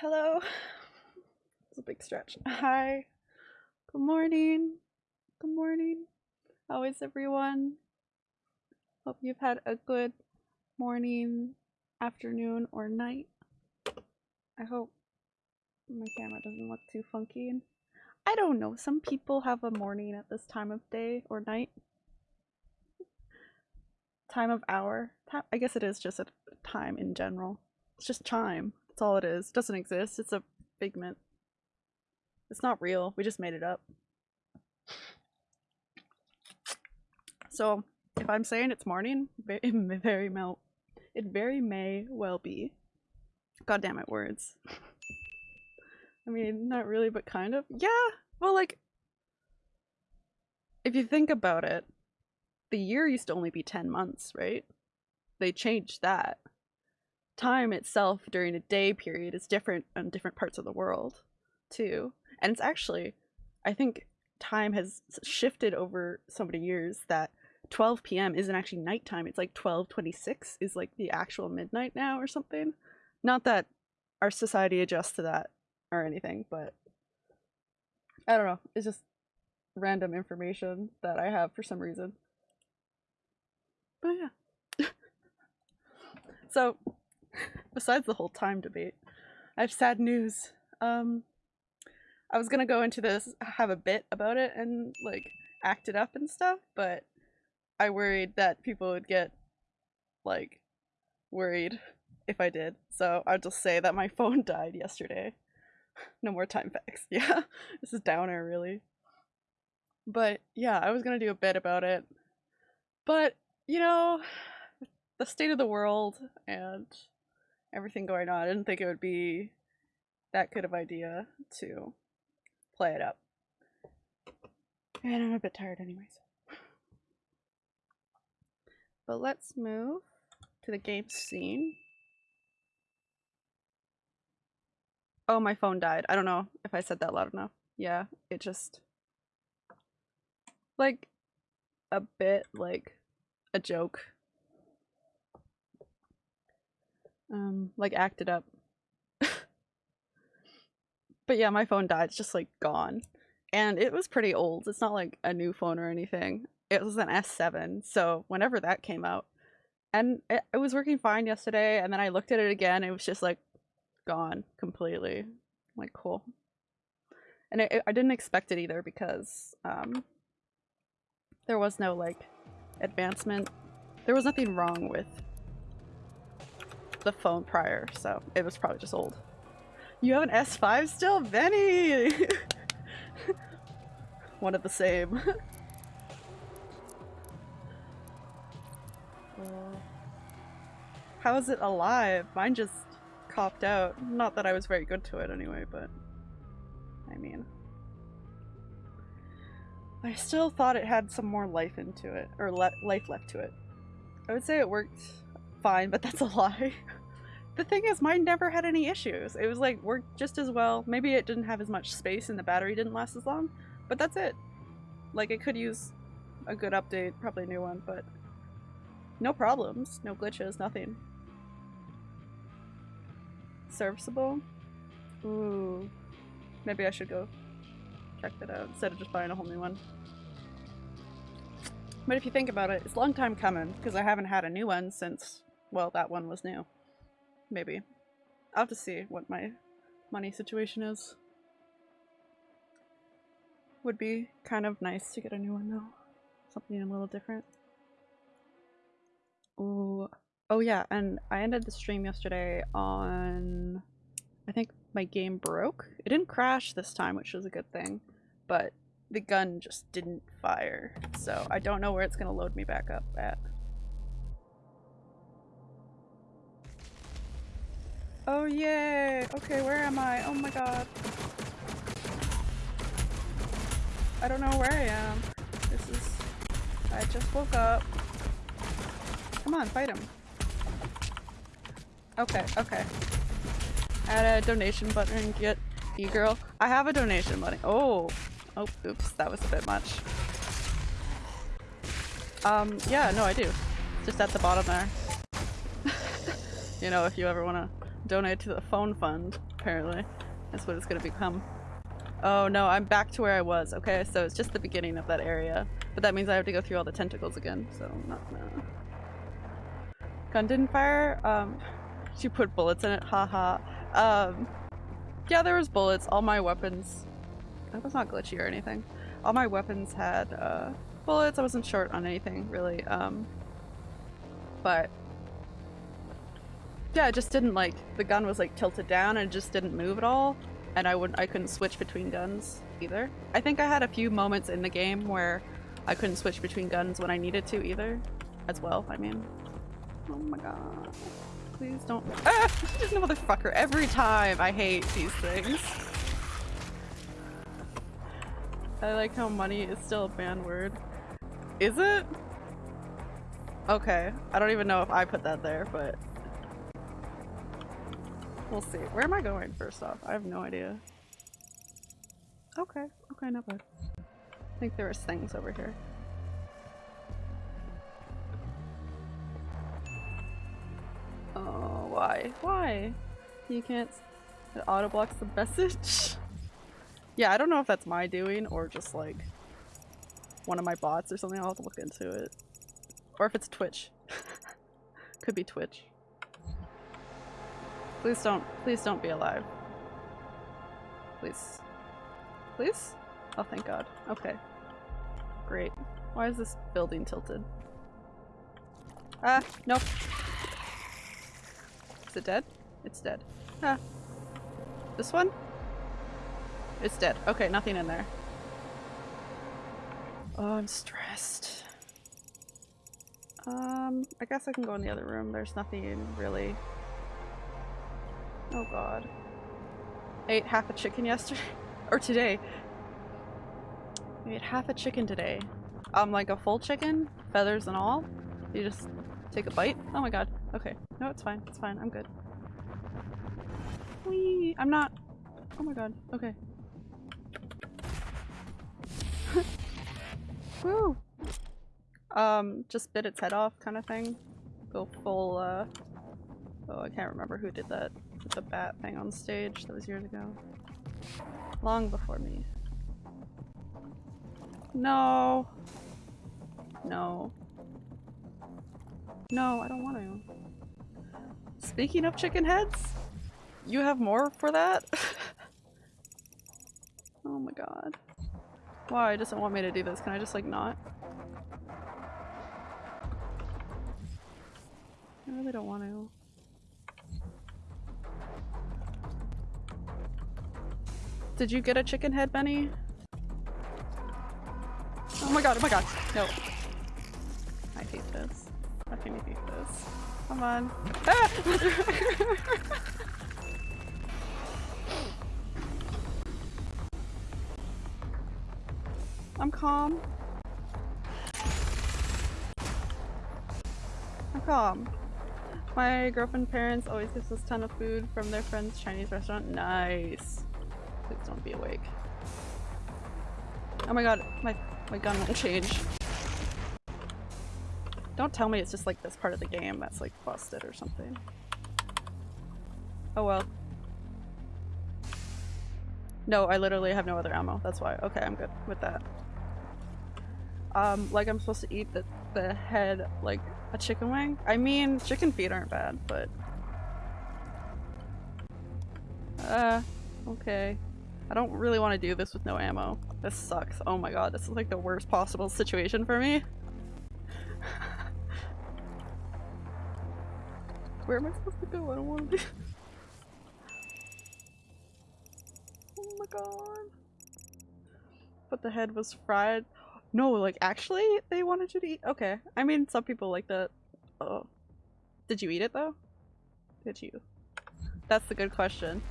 hello. It's a big stretch. Hi. Good morning. Good morning. How is everyone? Hope you've had a good morning, afternoon, or night. I hope my camera doesn't look too funky. I don't know. Some people have a morning at this time of day or night. Time of hour. I guess it is just a time in general. It's just chime. That's all it is. It doesn't exist. It's a figment. It's not real. We just made it up. So, if I'm saying it's morning, it very well, it very may well be. God damn it, words. I mean, not really, but kind of. Yeah, well, like, if you think about it, the year used to only be 10 months, right? They changed that. Time itself during a day period is different in different parts of the world, too. And it's actually, I think time has shifted over so many years that 12 p.m. isn't actually nighttime. It's like 12:26 is like the actual midnight now or something. Not that our society adjusts to that or anything, but I don't know. It's just random information that I have for some reason. But yeah. so, besides the whole time debate, I have sad news. Um, I was gonna go into this, have a bit about it, and like act it up and stuff, but I worried that people would get like worried if I did. So I'll just say that my phone died yesterday. no more time facts. Yeah, this is downer really. But yeah, I was gonna do a bit about it. But, you know, the state of the world and everything going on, I didn't think it would be that good of idea to play it up. And I'm a bit tired anyways. But let's move to the game scene. Oh, my phone died. I don't know if I said that loud enough. Yeah, it just... Like, a bit like a joke. Um, like acted up. but yeah, my phone died. It's just like gone. And it was pretty old. It's not like a new phone or anything. It was an S7. So whenever that came out, and it, it was working fine yesterday. And then I looked at it again. It was just like gone completely. I'm like cool. And it, it, I didn't expect it either because um, there was no like advancement. There was nothing wrong with the phone prior, so it was probably just old. You have an S5 still? Benny! One of the same. uh, how is it alive? Mine just copped out. Not that I was very good to it anyway, but I mean. I still thought it had some more life into it, or le life left to it. I would say it worked fine, but that's a lie. The thing is, mine never had any issues. It was like, worked just as well. Maybe it didn't have as much space and the battery didn't last as long, but that's it. Like, it could use a good update, probably a new one, but no problems, no glitches, nothing. Serviceable? Ooh. Maybe I should go check that out instead of just buying a whole new one. But if you think about it, it's a long time coming because I haven't had a new one since, well, that one was new. Maybe. I'll have to see what my money situation is. Would be kind of nice to get a new one though. Something a little different. Oh, oh yeah, and I ended the stream yesterday on, I think my game broke. It didn't crash this time, which was a good thing, but the gun just didn't fire. So I don't know where it's going to load me back up at. Oh yay! Okay, where am I? Oh my god. I don't know where I am. This is... I just woke up. Come on, fight him. Okay, okay. Add a donation button and get e-girl. I have a donation button. Oh! Oh, oops, that was a bit much. Um, yeah, no, I do. Just at the bottom there. you know, if you ever want to donate to the phone fund, apparently. That's what it's gonna become. Oh no, I'm back to where I was. Okay, so it's just the beginning of that area. But that means I have to go through all the tentacles again, so not no. Gun didn't fire? Um, she put bullets in it, haha. Um, yeah, there was bullets. All my weapons... That was not glitchy or anything. All my weapons had, uh, bullets. I wasn't short on anything, really. Um, but... Yeah, it just didn't, like, the gun was, like, tilted down and it just didn't move at all. And I wouldn't- I couldn't switch between guns either. I think I had a few moments in the game where I couldn't switch between guns when I needed to either. As well, I mean. Oh my god. Please don't- Ah! This motherfucker every time! I hate these things. I like how money is still a banned word. Is it? Okay. I don't even know if I put that there, but... We'll see. Where am I going first off? I have no idea. Okay. Okay, not bad. I think there was things over here. Oh, why? Why? You can't- it auto blocks the message? yeah, I don't know if that's my doing or just like one of my bots or something. I'll have to look into it. Or if it's Twitch. Could be Twitch. Please don't- please don't be alive. Please. Please? Oh, thank god. Okay. Great. Why is this building tilted? Ah, nope. Is it dead? It's dead. Ah. This one? It's dead. Okay, nothing in there. Oh, I'm stressed. Um, I guess I can go in the other room. There's nothing really. Oh god. I ate half a chicken yesterday. or today. I ate half a chicken today. Um, like a full chicken? Feathers and all? You just take a bite? Oh my god. Okay. No, it's fine. It's fine. I'm good. Whee! I'm not- Oh my god. Okay. Woo! Um, just bit its head off kind of thing. Go full, uh... Oh, I can't remember who did that with the bat thing on stage. That was years ago. Long before me. No! No. No, I don't want to. Speaking of chicken heads, you have more for that? oh my god. Why? It doesn't want me to do this. Can I just like not? I really don't want to. Did you get a chicken head, Benny? Oh my god, oh my god. No. I hate this. I fucking hate this. Come on. Ah! I'm calm. I'm calm. My girlfriend parents always gives us a ton of food from their friend's Chinese restaurant. Nice. Please don't be awake. Oh my god, my my gun won't change. Don't tell me it's just like this part of the game that's like busted or something. Oh well. No, I literally have no other ammo. That's why. Okay, I'm good with that. Um, like I'm supposed to eat the, the head like a chicken wing? I mean, chicken feet aren't bad, but... Uh, okay. I don't really want to do this with no ammo. This sucks. Oh my god, this is like the worst possible situation for me. Where am I supposed to go? I don't want to be- Oh my god. But the head was fried. No, like actually they wanted you to eat- okay. I mean, some people like that. Oh. Did you eat it though? Did you? That's the good question.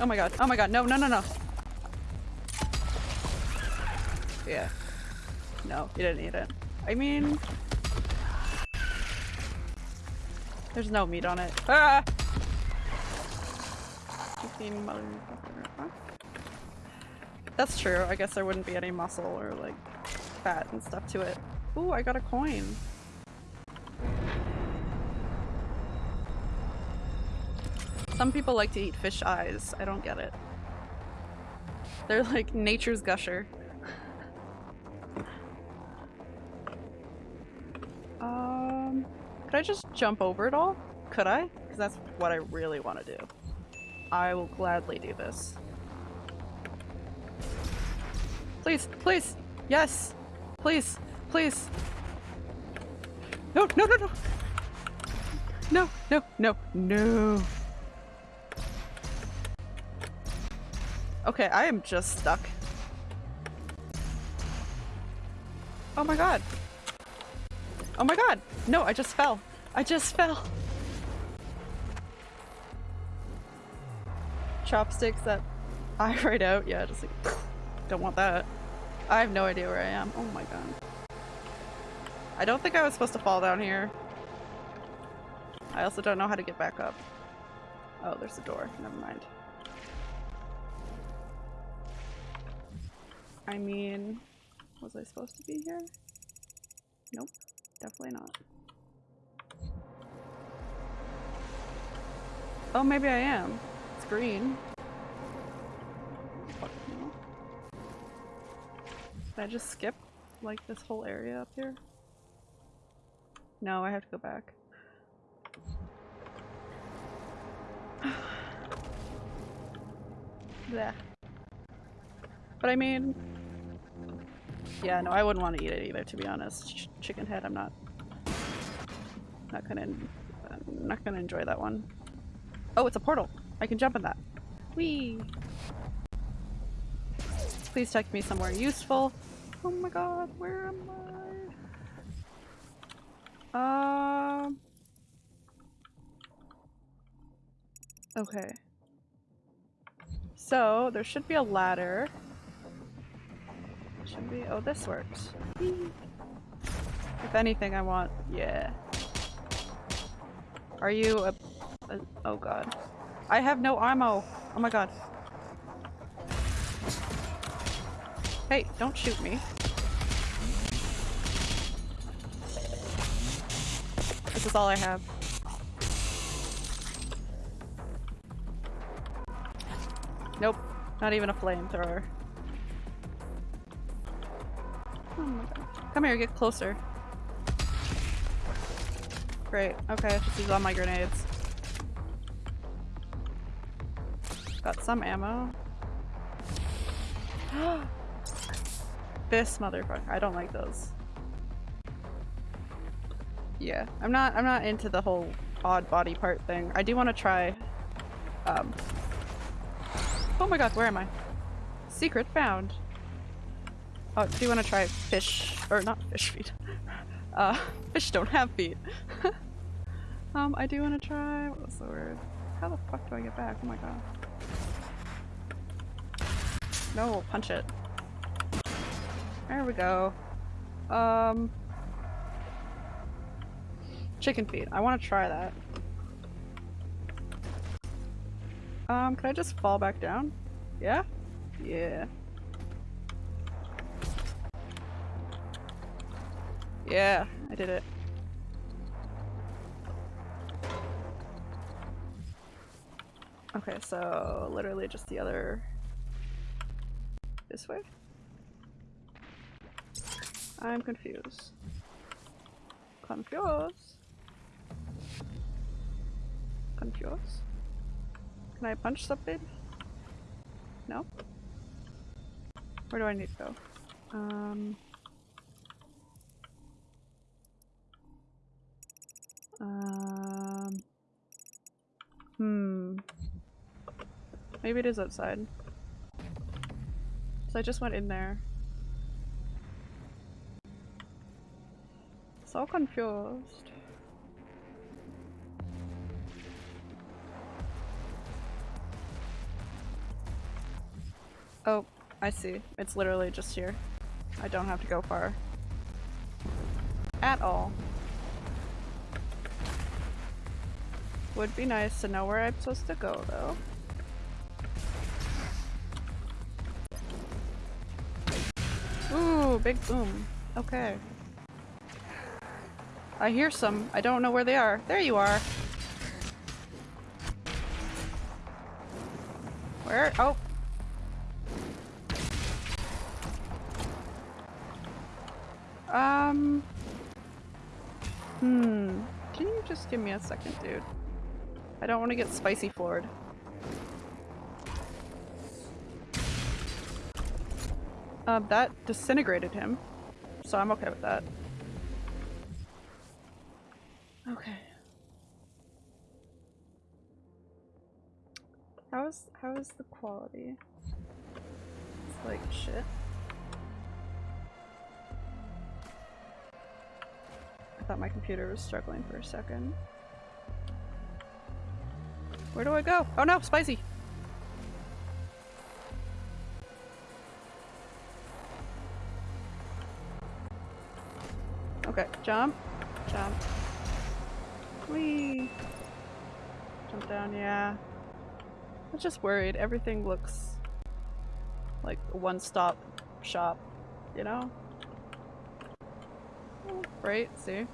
Oh my god, oh my god, no, no, no, no! Yeah. No, you didn't eat it. I mean... There's no meat on it. Ah! That's true. I guess there wouldn't be any muscle or like fat and stuff to it. Ooh, I got a coin. Some people like to eat fish eyes. I don't get it. They're like nature's gusher. um, could I just jump over it all? Could I? Because that's what I really want to do. I will gladly do this. Please, please, yes, please, please. No, no, no, no. No, no, no, no. Okay, I am just stuck. Oh my god. Oh my god! No, I just fell. I just fell. Chopsticks that I write out. Yeah, just like, don't want that. I have no idea where I am. Oh my god. I don't think I was supposed to fall down here. I also don't know how to get back up. Oh, there's a door. Never mind. I mean, was I supposed to be here? Nope, definitely not. Oh, maybe I am. It's green. Can I just skip, like, this whole area up here? No, I have to go back. Yeah. But I mean, yeah, no, I wouldn't want to eat it either, to be honest. Ch chicken head, I'm not, not gonna, I'm not gonna enjoy that one. Oh, it's a portal. I can jump in that. Whee! Please take me somewhere useful. Oh my god, where am I? Um. Okay. So, there should be a ladder. Should be- oh, this works. If anything I want- yeah. Are you a, a- oh god. I have no ammo! Oh my god. Hey, don't shoot me. This is all I have. Nope. Not even a flamethrower. Come here, get closer. Great. Okay, I just use all my grenades. Got some ammo. this motherfucker. I don't like those. Yeah, I'm not I'm not into the whole odd body part thing. I do want to try um, Oh my god, where am I? Secret found. Oh, do you want to try fish? Or not fish feet. Uh, fish don't have feet. um, I do want to try- what was the word? How the fuck do I get back? Oh my god. No, punch it. There we go. Um... Chicken feet. I want to try that. Um, can I just fall back down? Yeah? Yeah. Yeah, I did it. Okay, so literally just the other... This way? I'm confused. Confused. Confused? Can I punch something? No? Where do I need to go? Um... Um... Hmm... Maybe it is outside. So I just went in there. So confused. Oh, I see. It's literally just here. I don't have to go far. At all. Would be nice to know where I'm supposed to go, though. Ooh, big boom. Okay. I hear some. I don't know where they are. There you are. Where? Oh. Um. Hmm. Can you just give me a second, dude? I don't want to get spicy floored. Um, that disintegrated him, so I'm okay with that. Okay. How is how is the quality? It's like shit. I thought my computer was struggling for a second. Where do I go? Oh no, spicy! Okay, jump, jump. Whee! Jump down, yeah. I'm just worried. Everything looks like a one-stop shop, you know? Right, see?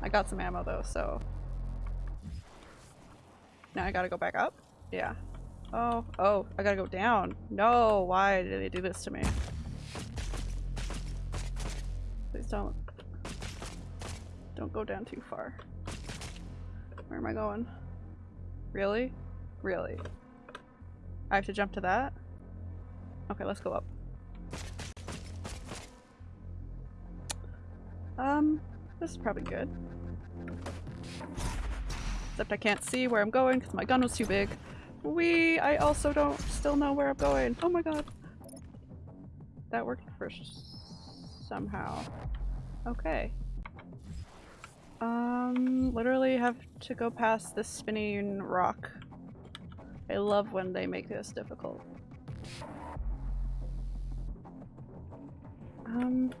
I got some ammo though, so... Now I gotta go back up? Yeah. Oh, oh, I gotta go down. No, why did they do this to me? Please don't. Don't go down too far. Where am I going? Really? Really? I have to jump to that? Okay, let's go up. Um, this is probably good. Except I can't see where I'm going because my gun was too big. We, I also don't still know where I'm going. Oh my god. That worked first somehow. Okay. Um, literally have to go past this spinning rock. I love when they make this difficult. Um.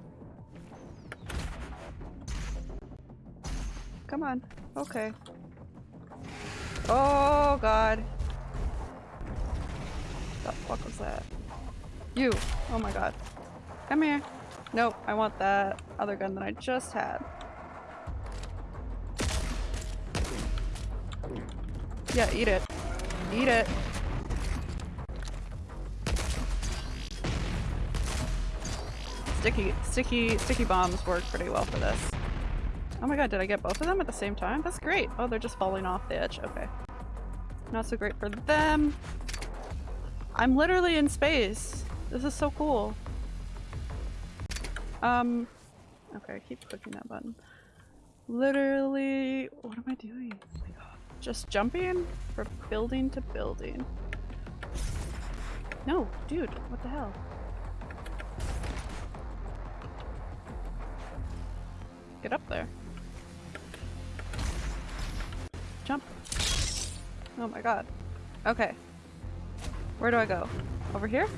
Come on. Okay. Oh god. What the fuck was that? You! Oh my god. Come here. Nope, I want that other gun that I just had. Yeah, eat it. Eat it. Sticky, sticky, sticky bombs work pretty well for this. Oh my god, did I get both of them at the same time? That's great. Oh, they're just falling off the edge. Okay. Not so great for them. I'm literally in space. This is so cool. Um, okay, I keep clicking that button. Literally, what am I doing? Just jumping from building to building. No, dude, what the hell? Get up there. Jump. Oh my god. Okay. Where do I go? Over here?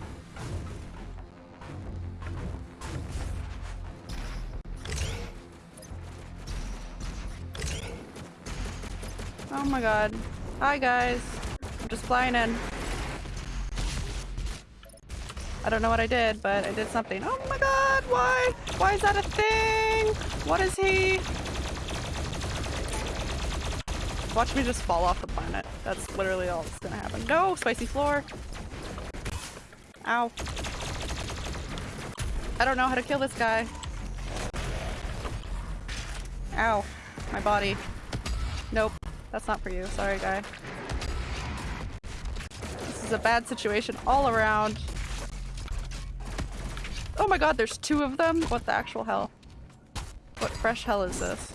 Oh my god. Hi guys. I'm just flying in. I don't know what I did, but I did something. Oh my god, why? Why is that a thing? What is he? Watch me just fall off the planet. That's literally all that's gonna happen. No! Spicy floor! Ow. I don't know how to kill this guy. Ow. My body. Nope. That's not for you. Sorry, guy. This is a bad situation all around. Oh my god, there's two of them? What the actual hell? What fresh hell is this?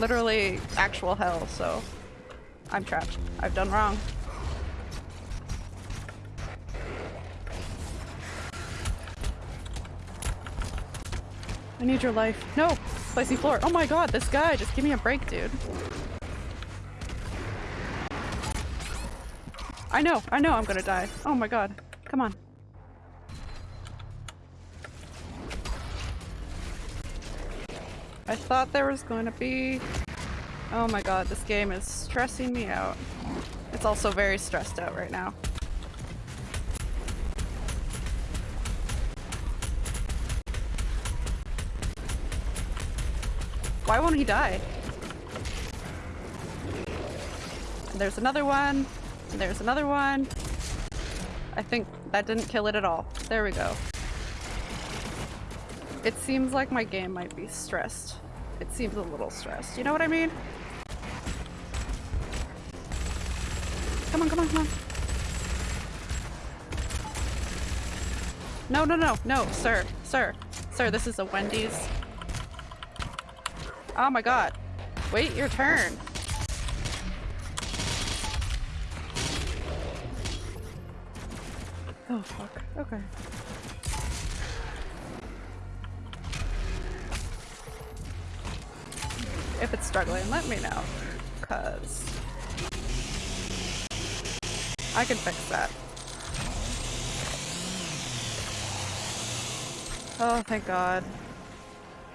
Literally actual hell, so I'm trapped. I've done wrong. I need your life. No! Spicy floor. Oh my god, this guy! Just give me a break, dude. I know, I know I'm gonna die. Oh my god. Come on. I thought there was going to be... Oh my god, this game is stressing me out. It's also very stressed out right now. Why won't he die? And there's another one. And there's another one. I think that didn't kill it at all. There we go. It seems like my game might be stressed. It seems a little stressed. You know what I mean? Come on, come on, come on. No, no, no, no, sir, sir, sir, this is a Wendy's. Oh my god. Wait your turn. Oh fuck, okay. If it's struggling, let me know. Cause I can fix that. Oh, thank god.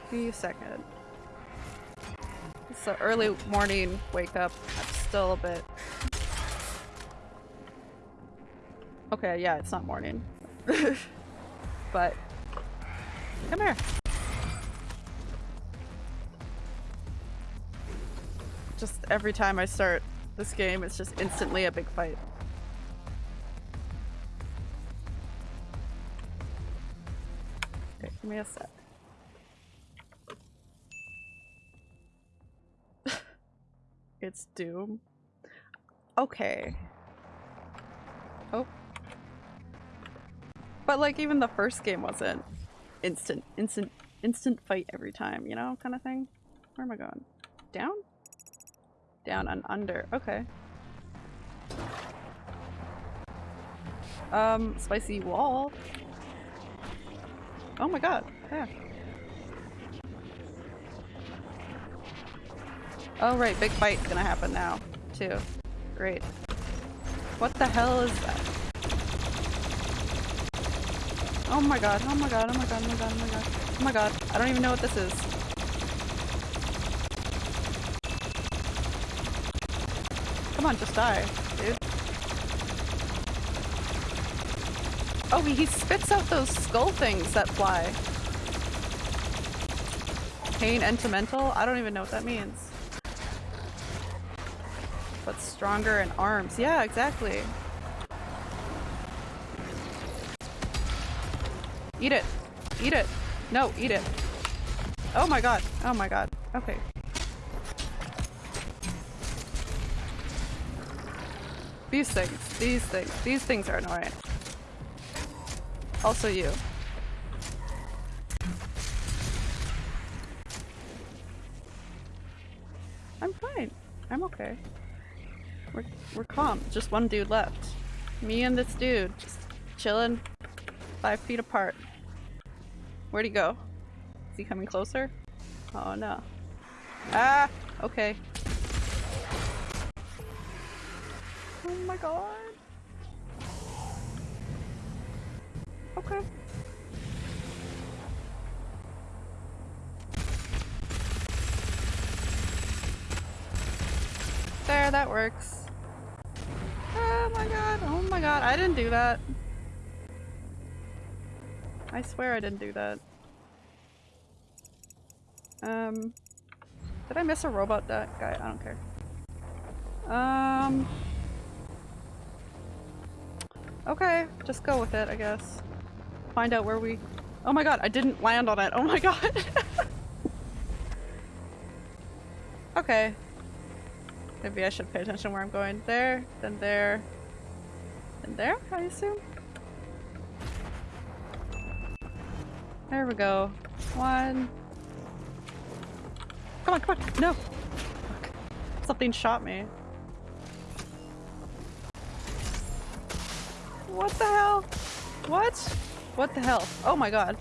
Be a second. It's an early morning wake up. I'm still a bit... Okay, yeah, it's not morning. but... Come here. Just every time I start this game, it's just instantly a big fight. Give me a sec. it's Doom. Okay. Oh. But like even the first game wasn't instant, instant, instant fight every time, you know, kind of thing. Where am I going? Down? Down and under. Okay. Um, spicy wall. Oh my god. Yeah. Oh right, big fight's gonna happen now, too. Great. What the hell is that? Oh my god, oh my god, oh my god, oh my god, oh my god. Oh my god, I don't even know what this is. Come on, just die, dude. Oh, he spits out those skull things that fly. Pain Entimental? I don't even know what that means. But stronger in arms. Yeah, exactly. Eat it. Eat it. No, eat it. Oh my god. Oh my god. Okay. These things. These things. These things are annoying. Also you. I'm fine. I'm okay. We're, we're calm. Just one dude left. Me and this dude. Just chilling. Five feet apart. Where'd he go? Is he coming closer? Oh no. Ah! Okay. Oh my god. Okay. There, that works. Oh my god, oh my god, I didn't do that. I swear I didn't do that. Um, did I miss a robot that guy? I don't care. Um, okay, just go with it, I guess find out where we- Oh my god, I didn't land on it. Oh my god. okay. Maybe I should pay attention where I'm going. There, then there, and there, I assume? There we go. One. Come on, come on! No! Fuck. Something shot me. What the hell? What? What the hell? Oh my god.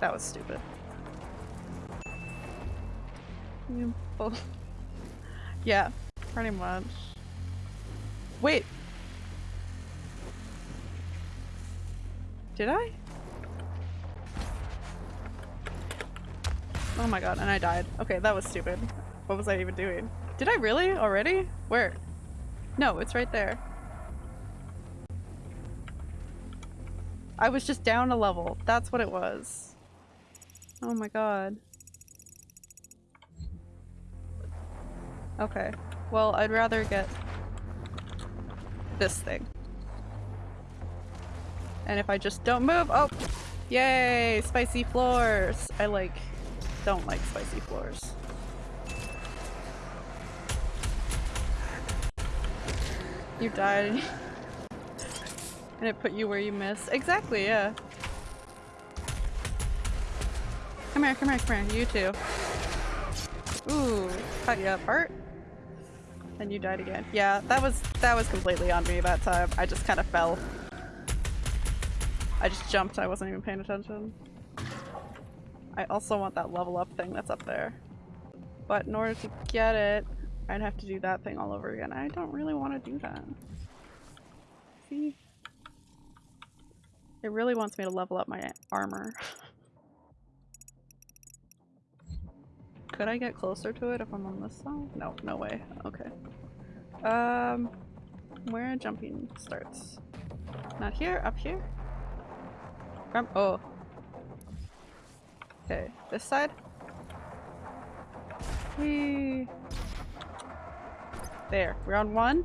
That was stupid. yeah, pretty much. Wait! Did I? Oh my god, and I died. Okay, that was stupid. What was I even doing? Did I really? Already? Where? No, it's right there. I was just down a level. That's what it was. Oh my god. Okay. Well, I'd rather get this thing. And if I just don't move- oh! Yay! Spicy floors! I like- don't like spicy floors. You died and it put you where you missed. Exactly, yeah. Come here, come here, come here. You too. Ooh, cut you apart. And you died again. Yeah, that was that was completely on me that time. I just kind of fell. I just jumped. I wasn't even paying attention. I also want that level up thing that's up there. But in order to get it, I'd have to do that thing all over again. I don't really want to do that. See? It really wants me to level up my armor. Could I get closer to it if I'm on this side? No, no way. Okay. Um, where jumping starts? Not here, up here? From- oh. Okay, this side? Whee! There, we're on one.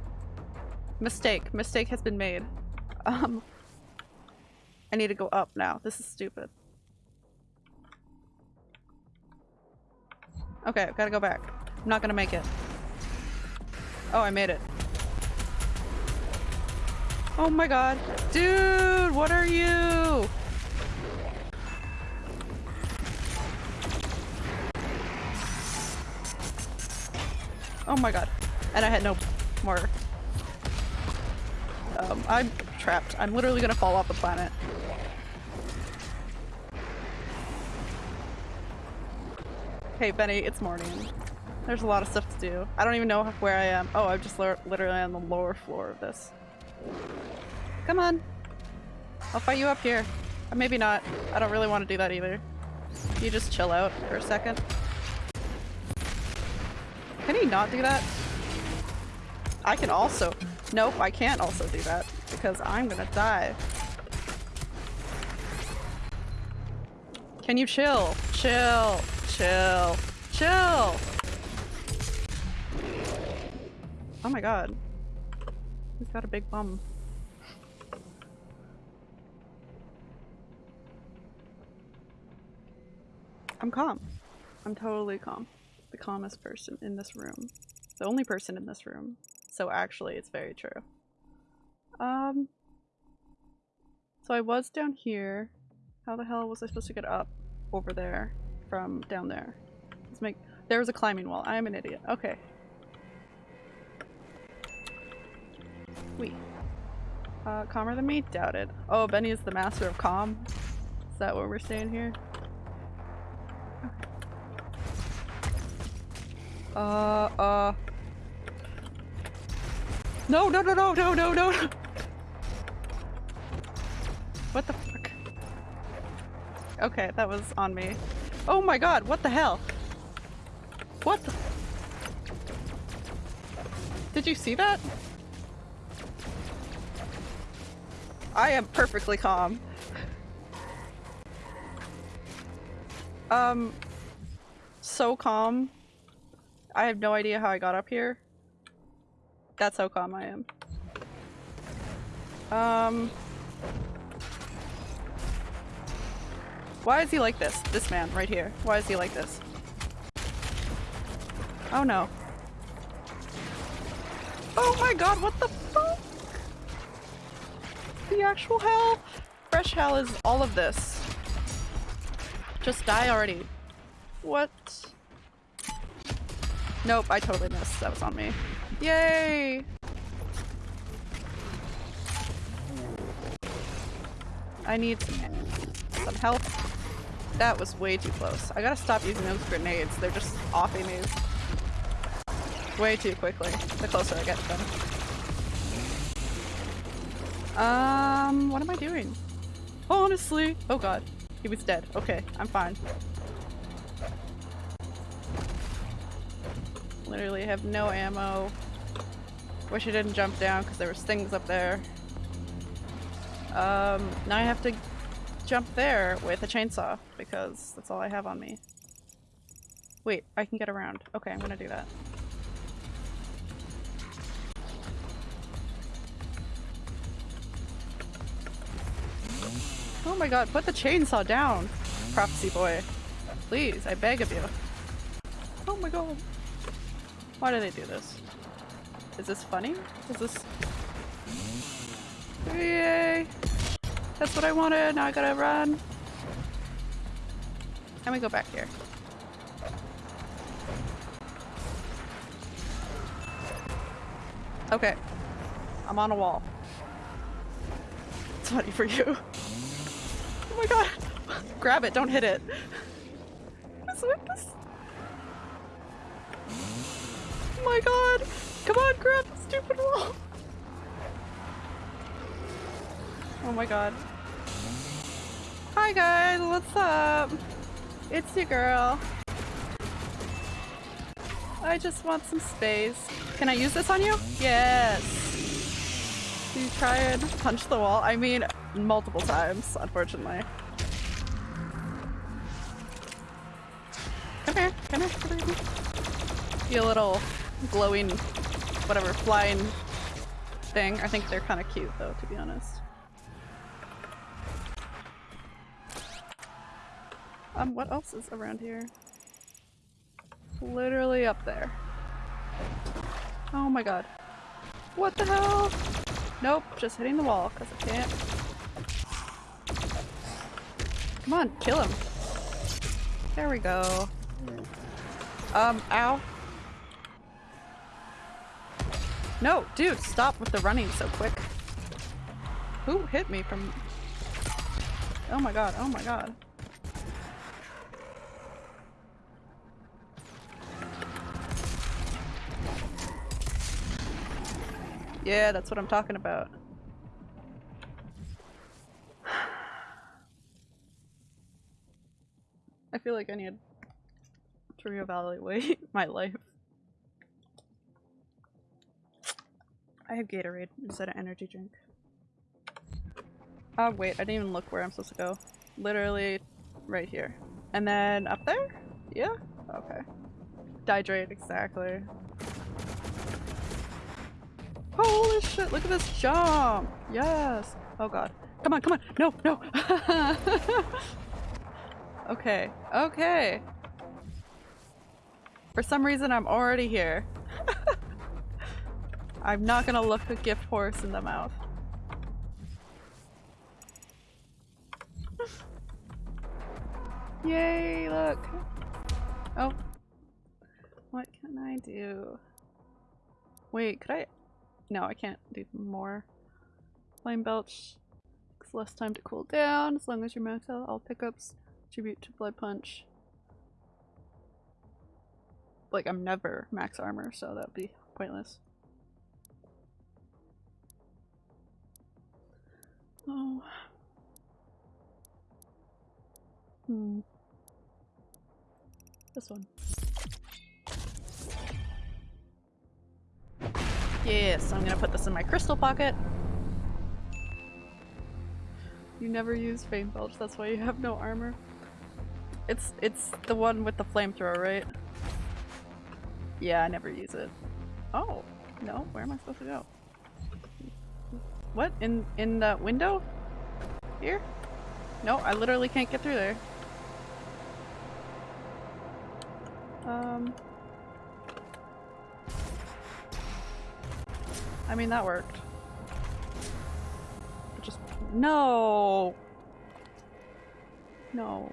Mistake. Mistake has been made. Um, I need to go up now. This is stupid. Okay, I've gotta go back. I'm not gonna make it. Oh, I made it. Oh my god. Dude, what are you? Oh my god. And I had no more. Um, I'm trapped. I'm literally gonna fall off the planet. Hey Benny, it's morning. There's a lot of stuff to do. I don't even know where I am. Oh, I'm just literally on the lower floor of this. Come on. I'll fight you up here. Or maybe not. I don't really want to do that either. You just chill out for a second. Can he not do that? I can also- Nope, I can't also do that because I'm gonna die. Can you chill? Chill. Chill. Chill! Oh my god. He's got a big bum. I'm calm. I'm totally calm. The calmest person in this room. The only person in this room. So actually, it's very true. Um, so I was down here. How the hell was I supposed to get up over there from down there? Let's make- there was a climbing wall. I am an idiot. Okay. We. Uh, calmer than me? Doubted. Oh, Benny is the master of calm? Is that what we're saying here? Uh, uh. No, no, no, no, no, no, no! What the fuck? Okay, that was on me. Oh my god, what the hell? What the- Did you see that? I am perfectly calm. Um, so calm. I have no idea how I got up here. That's how calm I am. Um... Why is he like this? This man, right here. Why is he like this? Oh no. Oh my god, what the fuck? The actual hell? Fresh hell is all of this. Just die already. What? Nope, I totally missed. That was on me. Yay! I need some, some help. That was way too close. I gotta stop using those grenades. They're just offing me way too quickly, the closer I get to them. Um, what am I doing? Honestly, oh god, he was dead. Okay, I'm fine. Literally have no ammo. Wish I didn't jump down because there was things up there. Um, now I have to jump there with a chainsaw because that's all I have on me. Wait, I can get around. Okay, I'm gonna do that. Oh my god, put the chainsaw down, prophecy boy. Please, I beg of you. Oh my god. Why do they do this? Is this funny? Is this... Yay! That's what I wanted, now I gotta run. And we go back here. Okay. I'm on a wall. It's funny for you. Oh my god! Grab it, don't hit it. Oh my god! Come on, grab the stupid wall! Oh my god. Hi guys, what's up? It's your girl. I just want some space. Can I use this on you? Yes! You try and punch the wall? I mean, multiple times, unfortunately. Come here, come here, come here. A little glowing, whatever, flying thing. I think they're kind of cute though, to be honest. Um, what else is around here? It's literally up there. Oh my god. What the hell? Nope, just hitting the wall because I can't. Come on, kill him. There we go. Um, ow. No, dude, stop with the running so quick. Who hit me from... Oh my god, oh my god. Yeah, that's what I'm talking about. I feel like I need to reevaluate my life. I have Gatorade instead of energy drink. Oh wait, I didn't even look where I'm supposed to go. Literally right here. And then up there? Yeah? Okay. Dihydrate, exactly. Holy shit, look at this jump! Yes! Oh god. Come on, come on! No, no! okay, okay. For some reason I'm already here. I'm not gonna look a gift horse in the mouth. Yay, look! Oh. What can I do? Wait, could I- no, I can't do more. Flame Belch. Less time to cool down as long as you're max out. All pickups tribute to Blood Punch. Like, I'm never max armor, so that would be pointless. Oh. Hmm. This one. Yes, I'm gonna put this in my crystal pocket. You never use Flame Belch, that's why you have no armor. It's it's the one with the flamethrower, right? Yeah, I never use it. Oh, no, where am I supposed to go? What? In in the window? Here? No, I literally can't get through there. Um I mean, that worked. But just- No! No.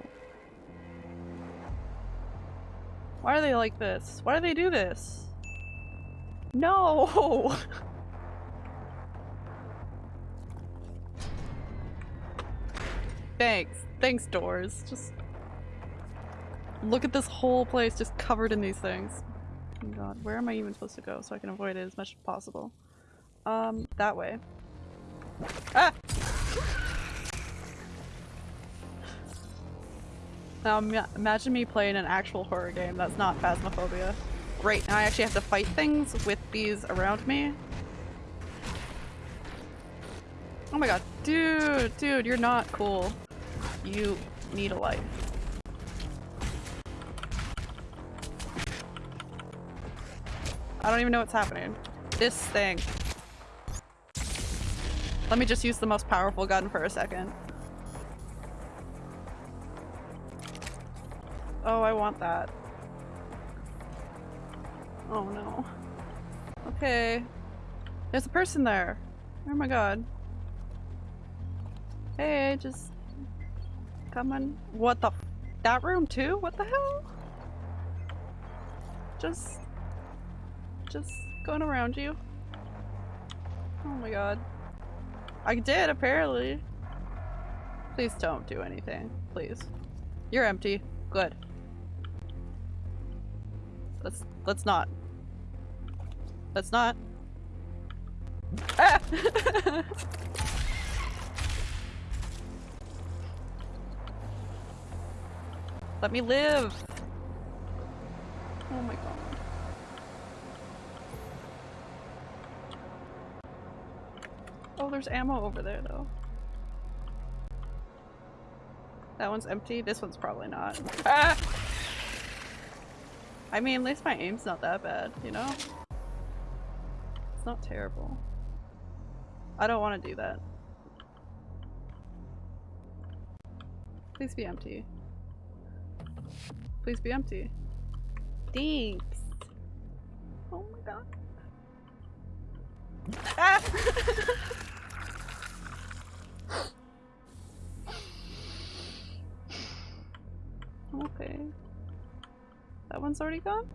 Why are they like this? Why do they do this? No! Thanks. Thanks, doors. Just look at this whole place just covered in these things. Oh god, where am I even supposed to go so I can avoid it as much as possible? Um, that way. Ah! Now imagine me playing an actual horror game that's not Phasmophobia. Great, now I actually have to fight things with these around me. Oh my god, dude, dude, you're not cool. You need a life. I don't even know what's happening. This thing. Let me just use the most powerful gun for a second. Oh, I want that. Oh no. Okay. There's a person there. Oh my god. Hey, just... Come on. What the That room too? What the hell? Just... Just going around you. Oh my god. I did apparently. Please don't do anything. Please. You're empty. Good. Let's let's not. Let's not. Ah! Let me live! Oh my god. There's ammo over there though. That one's empty. This one's probably not. Ah! I mean, at least my aim's not that bad, you know? It's not terrible. I don't want to do that. Please be empty. Please be empty. Thanks. Oh my god. Ah! okay. That one's already gone?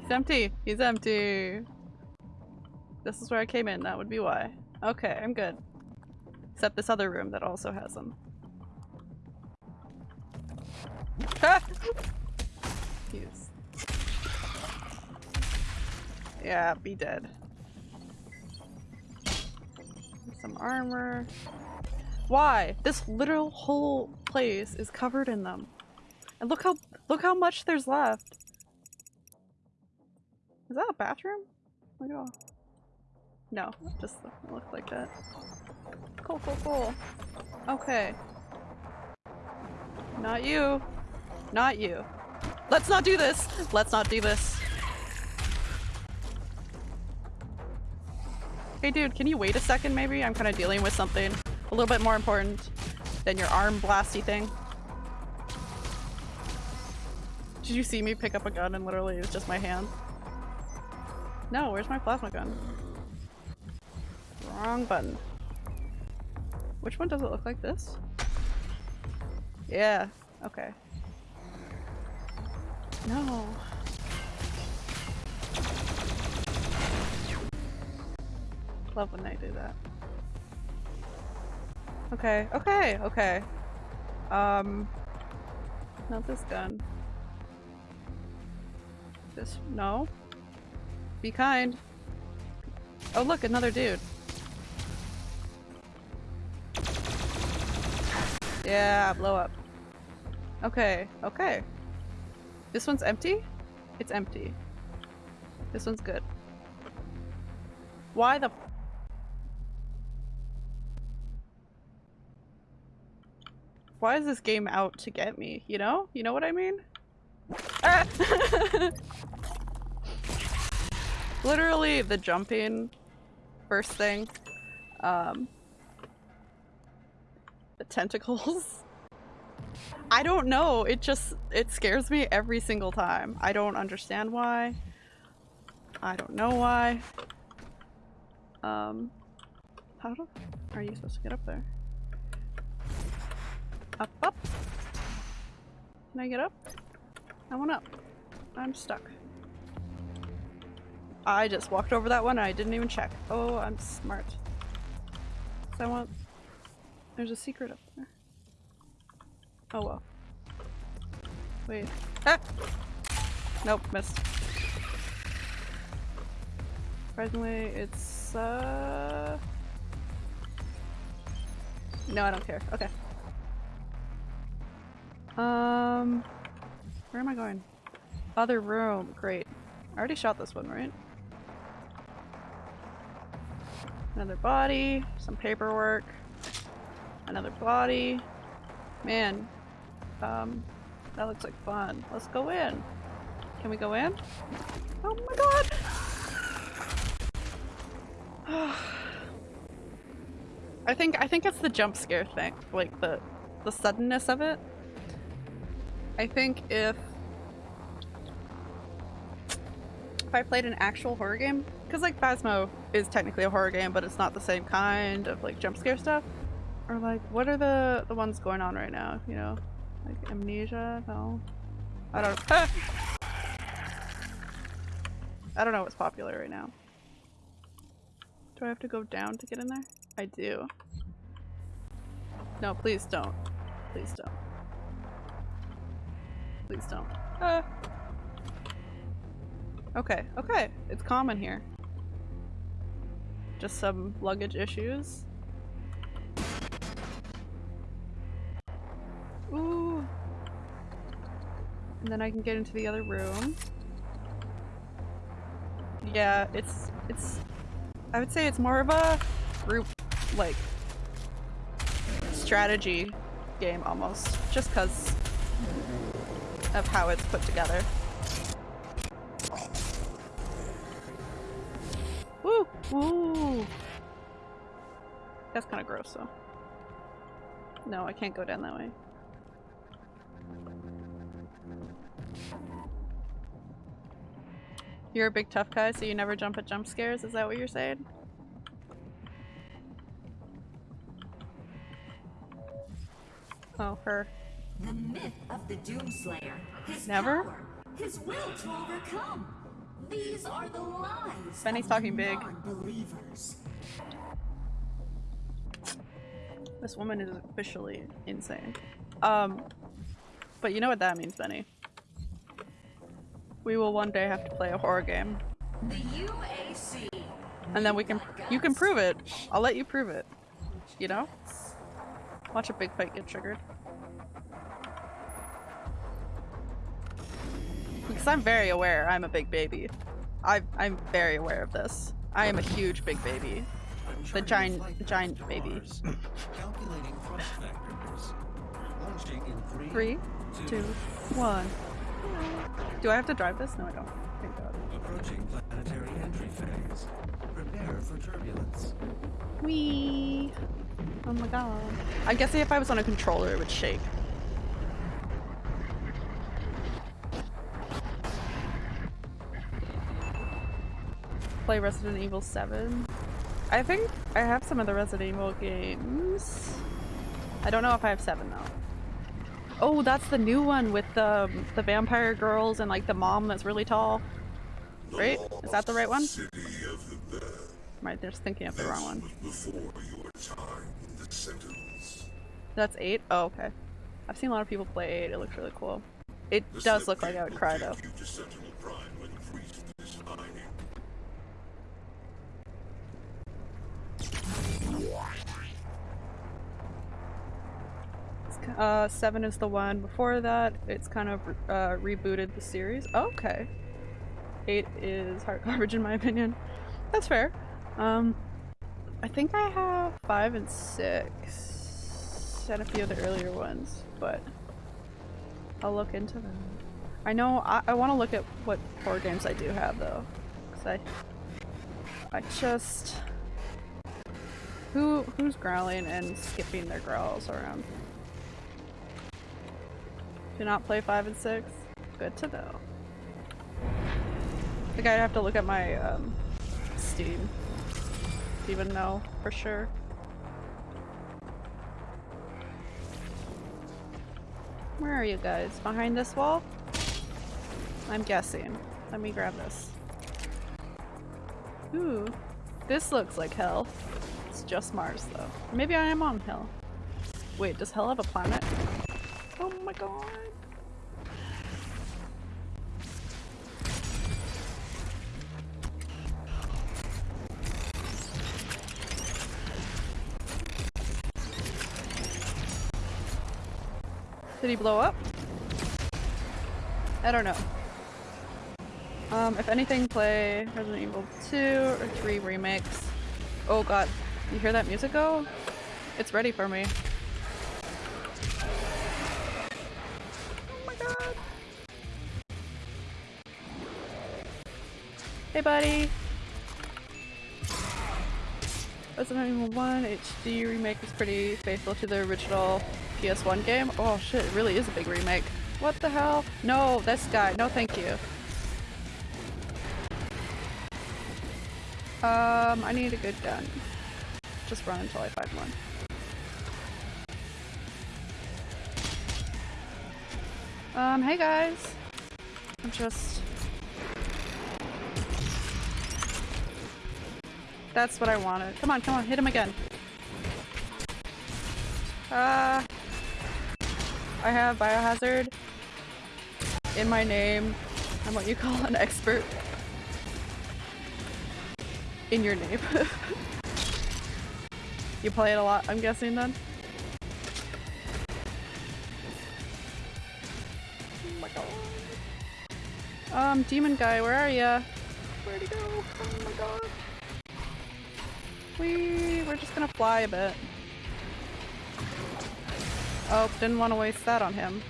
He's empty! He's empty! This is where I came in, that would be why. Okay, I'm good. Except this other room that also has them. Yeah, be dead. Some armor. Why? This literal whole place is covered in them. And look how look how much there's left. Is that a bathroom? Look at all. No, just look like that. Cool, cool, cool. Okay. Not you. Not you. Let's not do this! Let's not do this. Hey dude, can you wait a second maybe? I'm kind of dealing with something a little bit more important than your arm blasty thing. Did you see me pick up a gun and literally it was just my hand? No, where's my plasma gun? Wrong button. Which one does it look like this? Yeah, okay. No. Love when they do that. Okay, okay, okay. Um, not this gun. This, no. Be kind. Oh look, another dude. Yeah, blow up. Okay, okay. This one's empty? It's empty. This one's good. Why the- Why is this game out to get me, you know? You know what I mean? Ah! Literally the jumping first thing. Um, the tentacles. I don't know. It just, it scares me every single time. I don't understand why. I don't know why. Um, how do, are you supposed to get up there? Up, up. Can I get up? I want up. I'm stuck. I just walked over that one and I didn't even check. Oh, I'm smart. So I want... There's a secret up there. Oh well. Wait. Ah! Nope, missed. Surprisingly, it's uh... No, I don't care. Okay. Um... Where am I going? Other room. Great. I already shot this one, right? Another body. Some paperwork. Another body. Man, um, that looks like fun. Let's go in. Can we go in? Oh my god! I think I think it's the jump scare thing. Like the the suddenness of it. I think if if I played an actual horror game, because like Phasmo is technically a horror game, but it's not the same kind of like jump scare stuff. Or like, what are the the ones going on right now? You know, like Amnesia? No, I don't. I don't know what's popular right now. Do I have to go down to get in there? I do. No, please don't. Please don't. Please don't. Ah. Okay, okay. It's common here. Just some luggage issues. Ooh. And then I can get into the other room. Yeah, it's it's I would say it's more of a group like strategy game almost just because of how it's put together. Woo! Woo! That's kind of gross though. No, I can't go down that way. You're a big tough guy, so you never jump at jump scares? Is that what you're saying? Oh, her. The myth of the Doomslayer. His Never? power, his will to overcome. These are the lies. Benny's talking big. Non-believers. This woman is officially insane. Um, but you know what that means, Benny. We will one day have to play a horror game. The UAC. And then we can- you can prove it. I'll let you prove it. You know? Watch a big fight get triggered. Because I'm very aware I'm a big baby. I, I'm very aware of this. I am a huge big baby. The giant, the giant baby. Calculating thrust factors. Launching in three, two, one. Do I have to drive this? No, I don't. Thank God. Approaching planetary entry phase. Prepare for turbulence. Whee! Oh my god. I'm guessing if I was on a controller, it would shake. Play Resident Evil 7. I think I have some of the Resident Evil games. I don't know if I have 7 though. Oh, that's the new one with the the vampire girls and like the mom that's really tall. Right? Is that the right one? I just thinking of the wrong one? That's 8? Oh, okay. I've seen a lot of people play 8. It looks really cool. It does look like I would cry though. Uh, 7 is the one before that. It's kind of uh, rebooted the series. Okay. 8 is hard garbage in my opinion. That's fair. Um, I think I have 5 and 6 and a few of the earlier ones, but I'll look into them. I know I, I want to look at what horror games I do have though, because I I just who who's growling and skipping their growls around. Do not play five and six. Good to know. I think I'd have to look at my um, Steam to even know for sure. Where are you guys? Behind this wall? I'm guessing. Let me grab this. Ooh, this looks like hell. It's just Mars though. Maybe I am on hell. Wait, does hell have a planet? Oh my god. Did he blow up? I don't know. Um, if anything, play Resident Evil 2 or 3 remakes. Oh god, you hear that music go? It's ready for me. Oh my god. Hey buddy! Resident Evil 1 HD remake is pretty faithful to the original PS1 game. Oh shit, it really is a big remake. What the hell? No, this guy. No, thank you. Um, I need a good gun. Just run until I find one. Um, hey guys. I'm just... That's what I wanted. Come on, come on, hit him again. Uh, I have biohazard in my name. I'm what you call an expert. In your name. you play it a lot, I'm guessing then? Oh my god. Um, demon guy, where are ya? Where'd he go? Oh my god. We we're just gonna fly a bit. Oh, didn't want to waste that on him.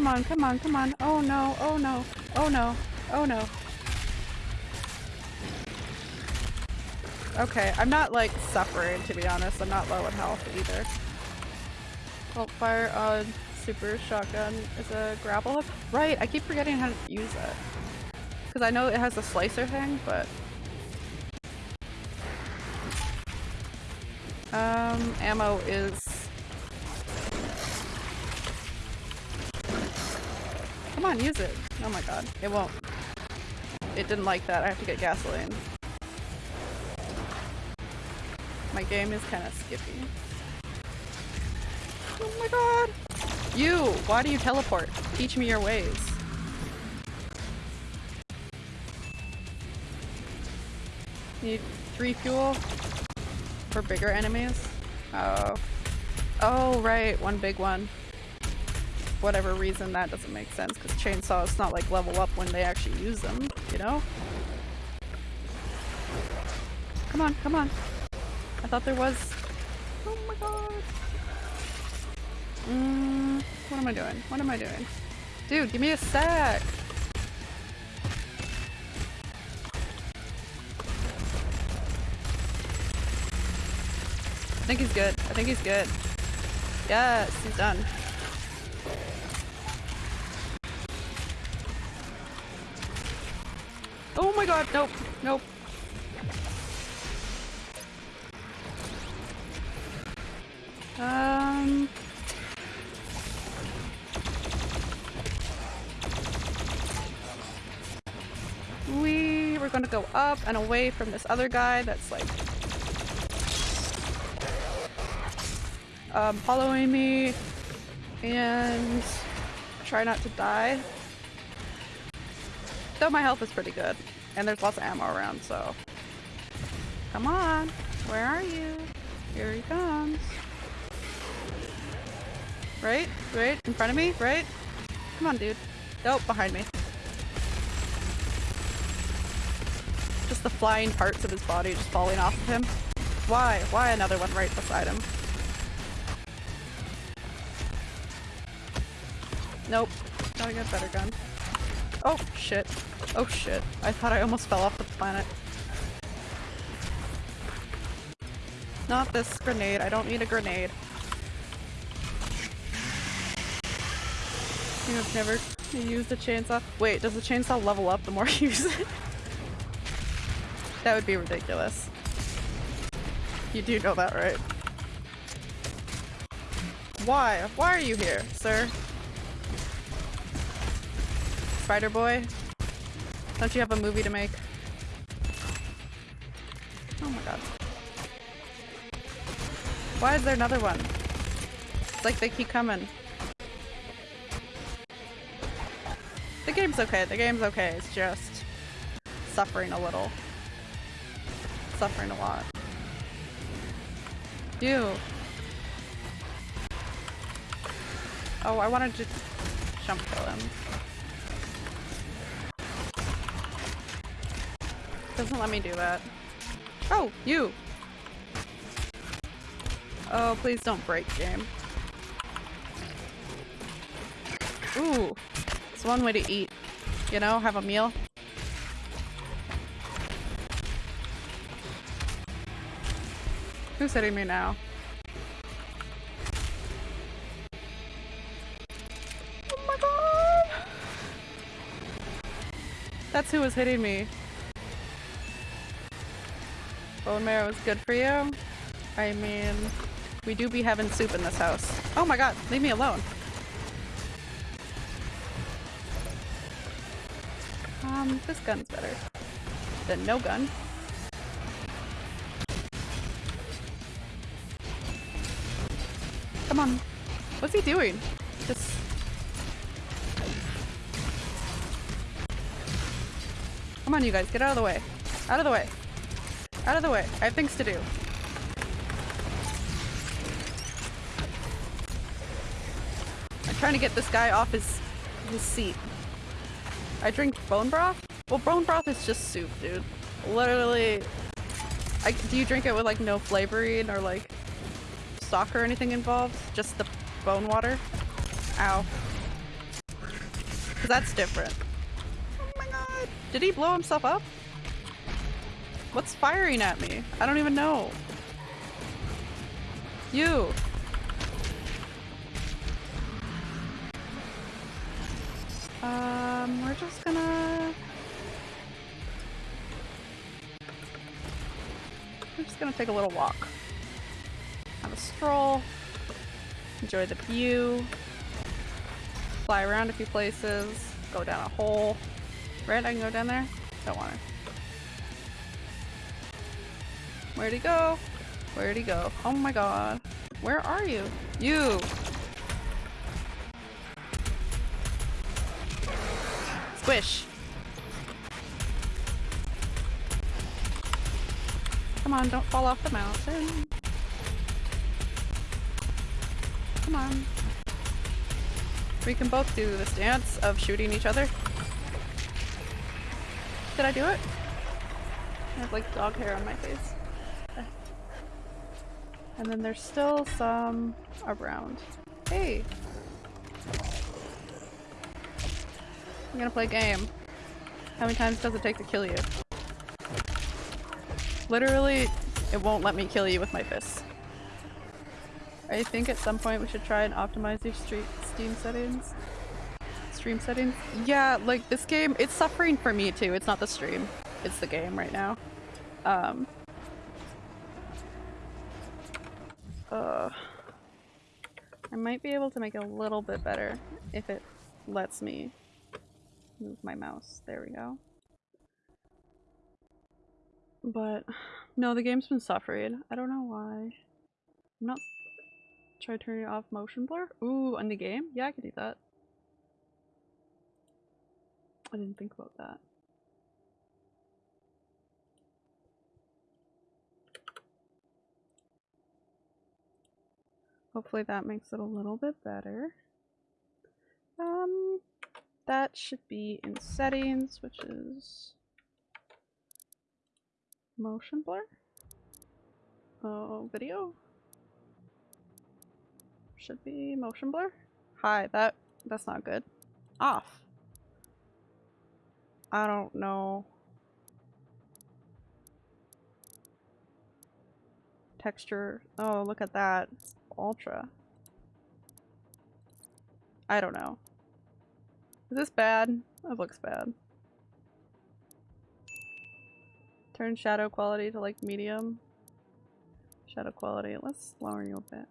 Come on, come on, come on. Oh no, oh no, oh no, oh no. Okay, I'm not like suffering to be honest. I'm not low in health either. Oh, fire on super shotgun is a grapple hook. Right, I keep forgetting how to use it. Because I know it has a slicer thing, but... Um, ammo is... on, use it. Oh my god, it won't. It didn't like that, I have to get gasoline. My game is kind of skippy. Oh my god! You! Why do you teleport? Teach me your ways. Need three fuel for bigger enemies? Oh. Oh, right, one big one. Whatever reason, that doesn't make sense, because chainsaws not like level up when they actually use them, you know? Come on, come on. I thought there was... Oh my god. Mm, what am I doing? What am I doing? Dude, give me a sec! I think he's good. I think he's good. Yes, he's done. My god, nope, nope. Um... We were gonna go up and away from this other guy that's like um, following me and try not to die. Though my health is pretty good and there's lots of ammo around so. Come on. Where are you? Here he comes. Right right in front of me right. Come on dude. Nope behind me. Just the flying parts of his body just falling off of him. Why? Why another one right beside him? Nope. Gotta get a better gun. Oh, shit. Oh shit. I thought I almost fell off the planet. Not this grenade. I don't need a grenade. You have never used a chainsaw. Wait, does the chainsaw level up the more you use it? that would be ridiculous. You do know that, right? Why? Why are you here, sir? Spider Boy? Don't you have a movie to make? Oh my god. Why is there another one? It's like they keep coming. The game's okay, the game's okay, it's just suffering a little. Suffering a lot. You. Oh, I wanted to jump kill him. Doesn't let me do that. Oh, you! Oh, please don't break game. Ooh, it's one way to eat. You know, have a meal. Who's hitting me now? Oh my god! That's who was hitting me. Bone marrow is good for you. I mean, we do be having soup in this house. Oh my god, leave me alone. Um, this gun's better than no gun. Come on. What's he doing? Just... Come on, you guys. Get out of the way. Out of the way. Out of the way. I have things to do. I'm trying to get this guy off his his seat. I drink bone broth? Well, bone broth is just soup, dude. Literally, I, do you drink it with like no flavoring or like stock or anything involved? Just the bone water? Ow. Cause that's different. Oh my god. Did he blow himself up? What's firing at me? I don't even know. You! Um, we're just gonna... We're just gonna take a little walk. Have a stroll. Enjoy the view. Fly around a few places. Go down a hole. Right? I can go down there? Don't want to. Where'd he go? Where'd he go? Oh my god. Where are you? You! Squish! Come on, don't fall off the mountain. Come on. We can both do this dance of shooting each other. Did I do it? I have like dog hair on my face. And then there's still some around. Hey! I'm gonna play game. How many times does it take to kill you? Literally, it won't let me kill you with my fists. I think at some point we should try and optimize your street Steam settings. Stream settings? Yeah, like this game, it's suffering for me too. It's not the stream. It's the game right now. Um. Uh. I might be able to make it a little bit better if it lets me move my mouse. There we go. But no, the game's been suffering. I don't know why. I'm not try turning off motion blur. Ooh, on the game? Yeah, I could do that. I didn't think about that. Hopefully that makes it a little bit better. Um, that should be in settings, which is motion blur. Oh, video. Should be motion blur. Hi, that that's not good. Off. I don't know. Texture. Oh, look at that. Ultra. I don't know. Is this bad? That looks bad. Turn shadow quality to like medium. Shadow quality. Let's lower you a bit.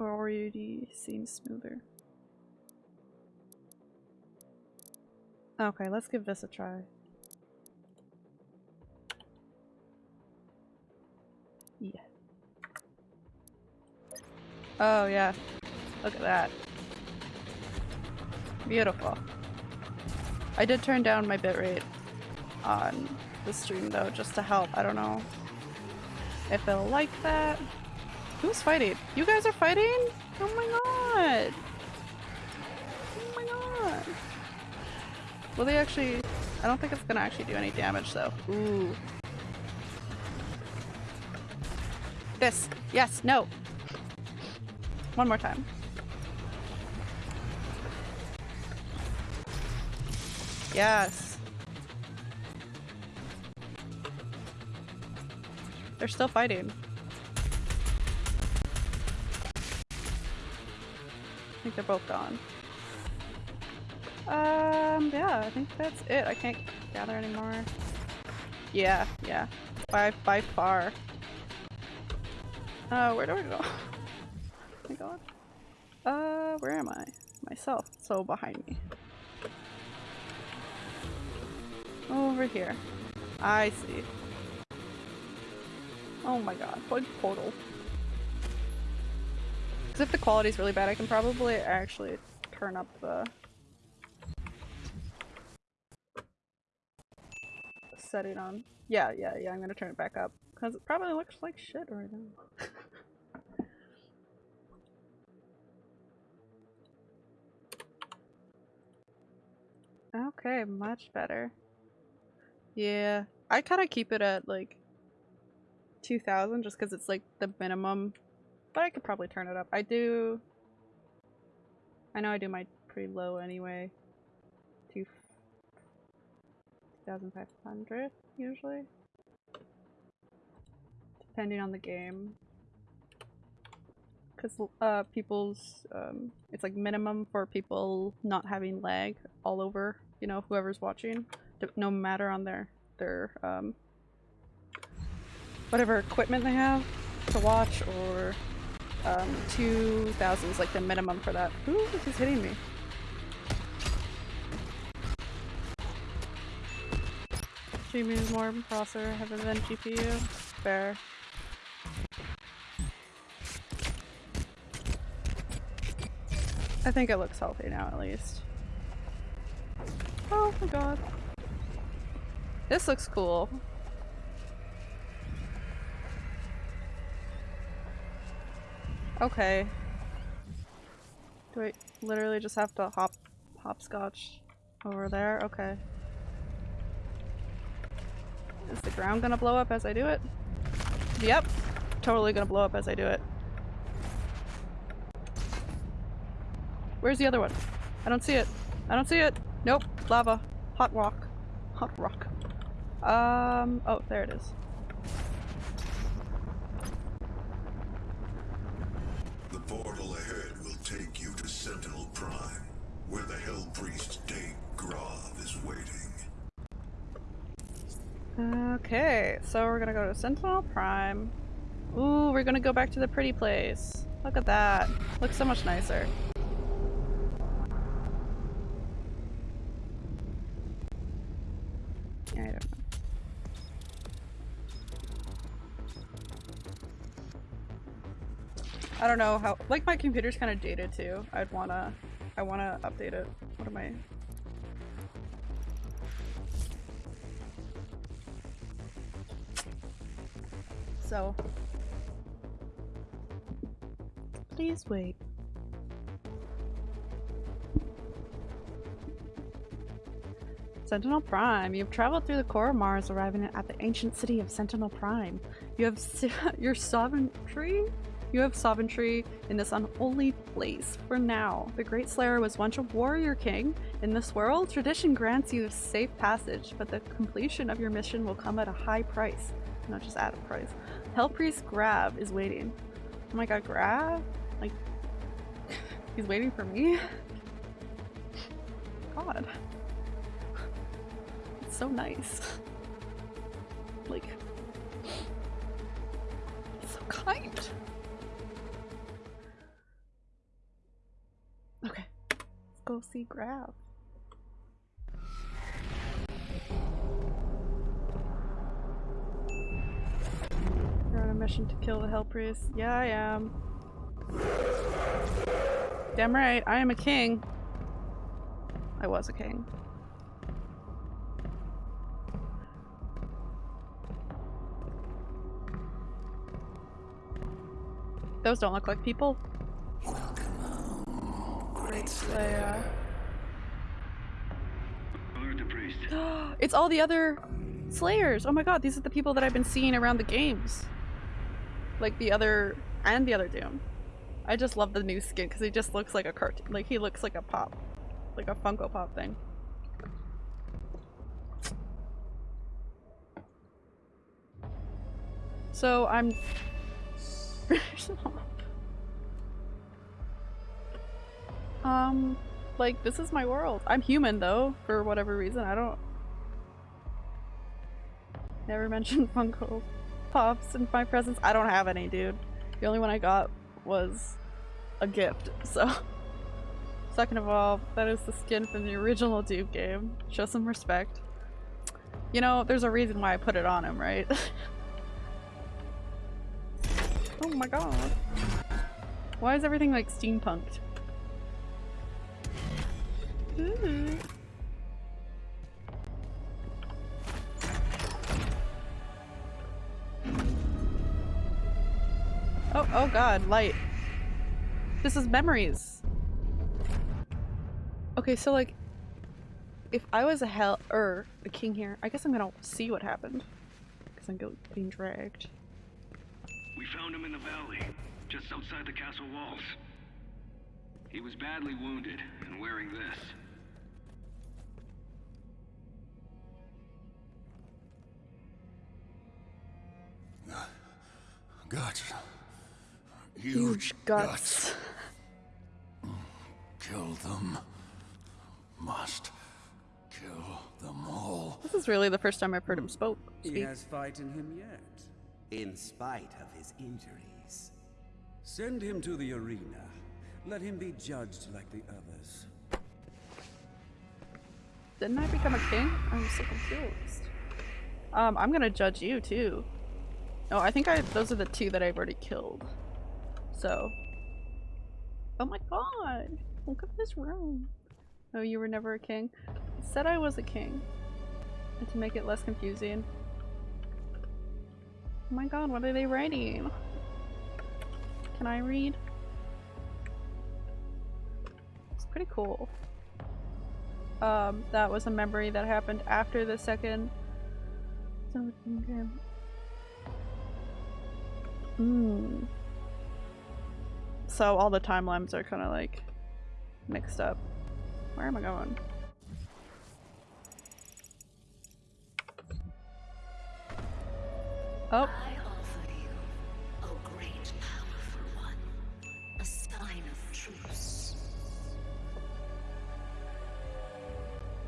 Already seems smoother. Okay, let's give this a try. Oh yeah. Look at that. Beautiful. I did turn down my bitrate on the stream though, just to help. I don't know if they'll like that. Who's fighting? You guys are fighting? Oh my god! Oh my god! Will they actually... I don't think it's gonna actually do any damage though. Ooh. This. Yes. No. One more time. Yes. They're still fighting. I think they're both gone. Um, yeah, I think that's it. I can't gather anymore. Yeah, yeah. By, by far. Uh, where do I go? I? Myself. So behind me. Over here. I see. Oh my god, plug portal. Because if the quality's really bad, I can probably actually turn up the setting on. Yeah, yeah, yeah, I'm gonna turn it back up. Because it probably looks like shit right now. okay, much better. Yeah, I kind of keep it at like 2000 just because it's like the minimum, but I could probably turn it up. I do. I know I do my pretty low anyway. Two 2500 usually. Depending on the game. Because uh, people's, um, it's like minimum for people not having lag all over, you know, whoever's watching no matter on their their um, whatever equipment they have to watch or um, 2000 is like the minimum for that. Ooh, he's hitting me. GPU is more processor heavy than GPU. Fair. I think it looks healthy now at least. Oh my god. This looks cool. Okay. Do I literally just have to hop hopscotch over there? Okay. Is the ground gonna blow up as I do it? Yep. Totally gonna blow up as I do it. Where's the other one? I don't see it. I don't see it. Nope. Lava. Hot rock. Hot rock. Um, oh, there it is. The portal ahead will take you to Sentinel Prime, where the Hell Priest Deag Grav is waiting. Okay, so we're gonna go to Sentinel Prime. Ooh, we're gonna go back to the pretty place. Look at that. Looks so much nicer. I don't know. I don't know how- like my computer's kind of dated too. I'd wanna- I wanna update it. What am I- So- Please wait. Sentinel Prime. You've traveled through the core of Mars, arriving at the ancient city of Sentinel Prime. You have your sovereignty you have sovereignty in this unholy place. For now, the Great Slayer was once a warrior king. In this world, tradition grants you safe passage, but the completion of your mission will come at a high price. Not just at a price. Hell Priest Grav is waiting. Oh my god, Grav? Like, he's waiting for me? God. So nice. Like, so kind. Okay, let's go see Grav. You're on a mission to kill the Hell Priest. Yeah, I am. Damn right, I am a king. I was a king. Those don't look like people. Welcome home, Great Slayer. it's all the other Slayers! Oh my god, these are the people that I've been seeing around the games. Like the other, and the other Doom. I just love the new skin because he just looks like a cartoon. Like he looks like a pop. Like a Funko Pop thing. So I'm um, like this is my world. I'm human though, for whatever reason. I don't. Never mentioned Funko Pops in my presence. I don't have any, dude. The only one I got was a gift, so. Second of all, that is the skin from the original Doom game. Show some respect. You know, there's a reason why I put it on him, right? oh my god. Why is everything like steampunked? Ooh. Oh, oh god, light. This is memories. Okay, so like, if I was a hell or a king here, I guess I'm gonna see what happened because I'm being dragged. We found him in the valley, just outside the castle walls. He was badly wounded and wearing this. Guts. Huge guts. Kill them. Must kill them all. This is really the first time I've heard him spoke. He has fight in him yet. In spite of his injuries. Send him to the arena. Let him be judged like the others. Didn't I become a king? I'm so confused. Um, I'm gonna judge you too. Oh, I think I those are the two that I've already killed. So. Oh my god! Look at this room. Oh, you were never a king? It said I was a king. And to make it less confusing. Oh my god, what are they writing? Can I read? It's pretty cool. Um, that was a memory that happened after the second. Hmm. So all the timelines are kind of like mixed up. Where am I going? Oh, I offer you, O great powerful one, a sign of truce.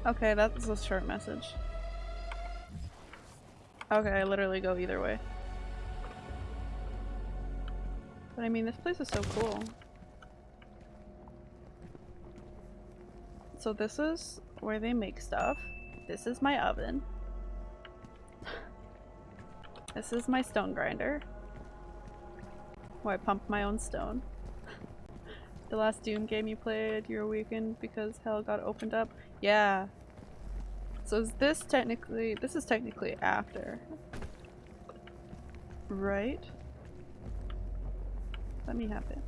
okay, that's a short message. Okay, I literally go either way. But I mean, this place is so cool. So this is where they make stuff. This is my oven. This is my stone grinder. Where I pump my own stone. the last Doom game you played, you were weakened because hell got opened up. Yeah. So is this technically, this is technically after. Right? Let me have it.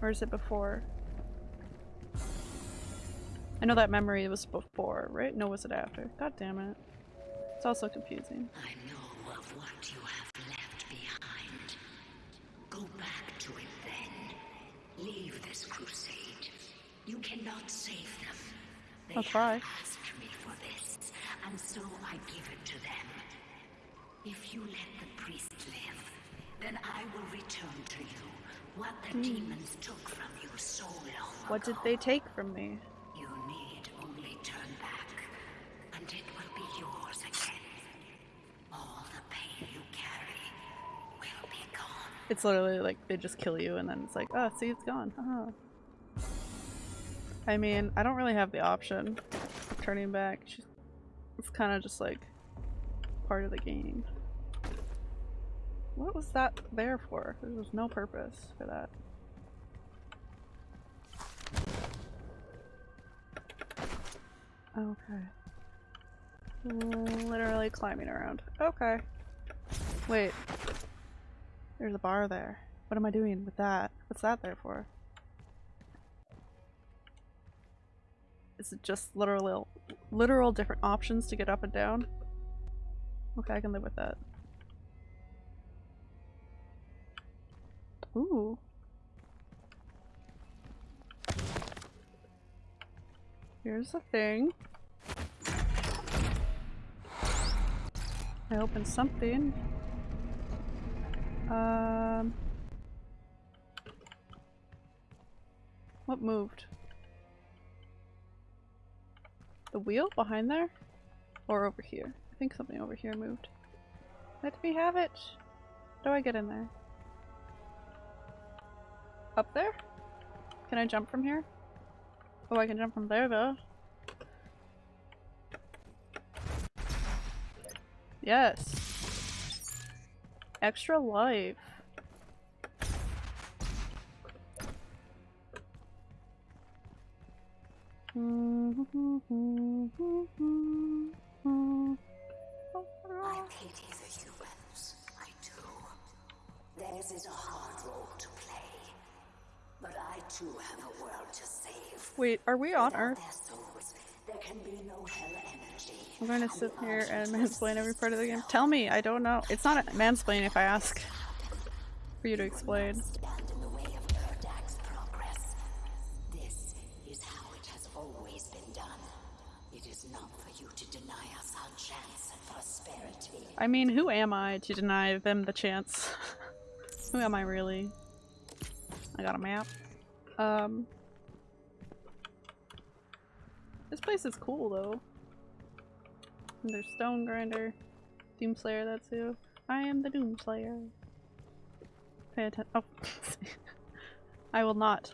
Or is it before? I know that memory was before, right? No, was it after? God damn it. It's also confusing. I know of what you have left behind. Go back to it then. Leave this crusade. You cannot save them. They I'll try. asked me for this, and so I give it to them. If you let the priest live, then I will return to you what the hmm. demons took from you so long. What did they take from me? You need only turn back, and it will be yours again. All the pain you carry will be gone. It's literally like they just kill you and then it's like, oh, see, it's gone. Haha. I mean, I don't really have the option of turning back. She's, it's kind of just like part of the game. What was that there for? There was no purpose for that. Okay. Literally climbing around. Okay. Wait. There's a bar there. What am I doing with that? What's that there for? Is it just literal, literal different options to get up and down? Okay, I can live with that. Ooh. Here's the thing. I opened something. Um. What moved? The wheel behind there? Or over here? I think something over here moved. Let me have it! How do I get in there? Up there? Can I jump from here? Oh, I can jump from there though. Yes. Extra life. I mm-hmm. pity the humans. I do. Theirs is a hard role to play. But I too have a world to save. Wait, are we on Without Earth? souls, there can be no hell energy. I'm going to sit here and mansplain every part of the game. Tell me, I don't know. It's not a mansplain if I ask for you to explain. I mean, who am I to deny them the chance? who am I really? I got a map. Um. This place is cool though. And there's Stone Grinder. Doomslayer, that's who. I am the Doomslayer. Pay attention. Oh. I will not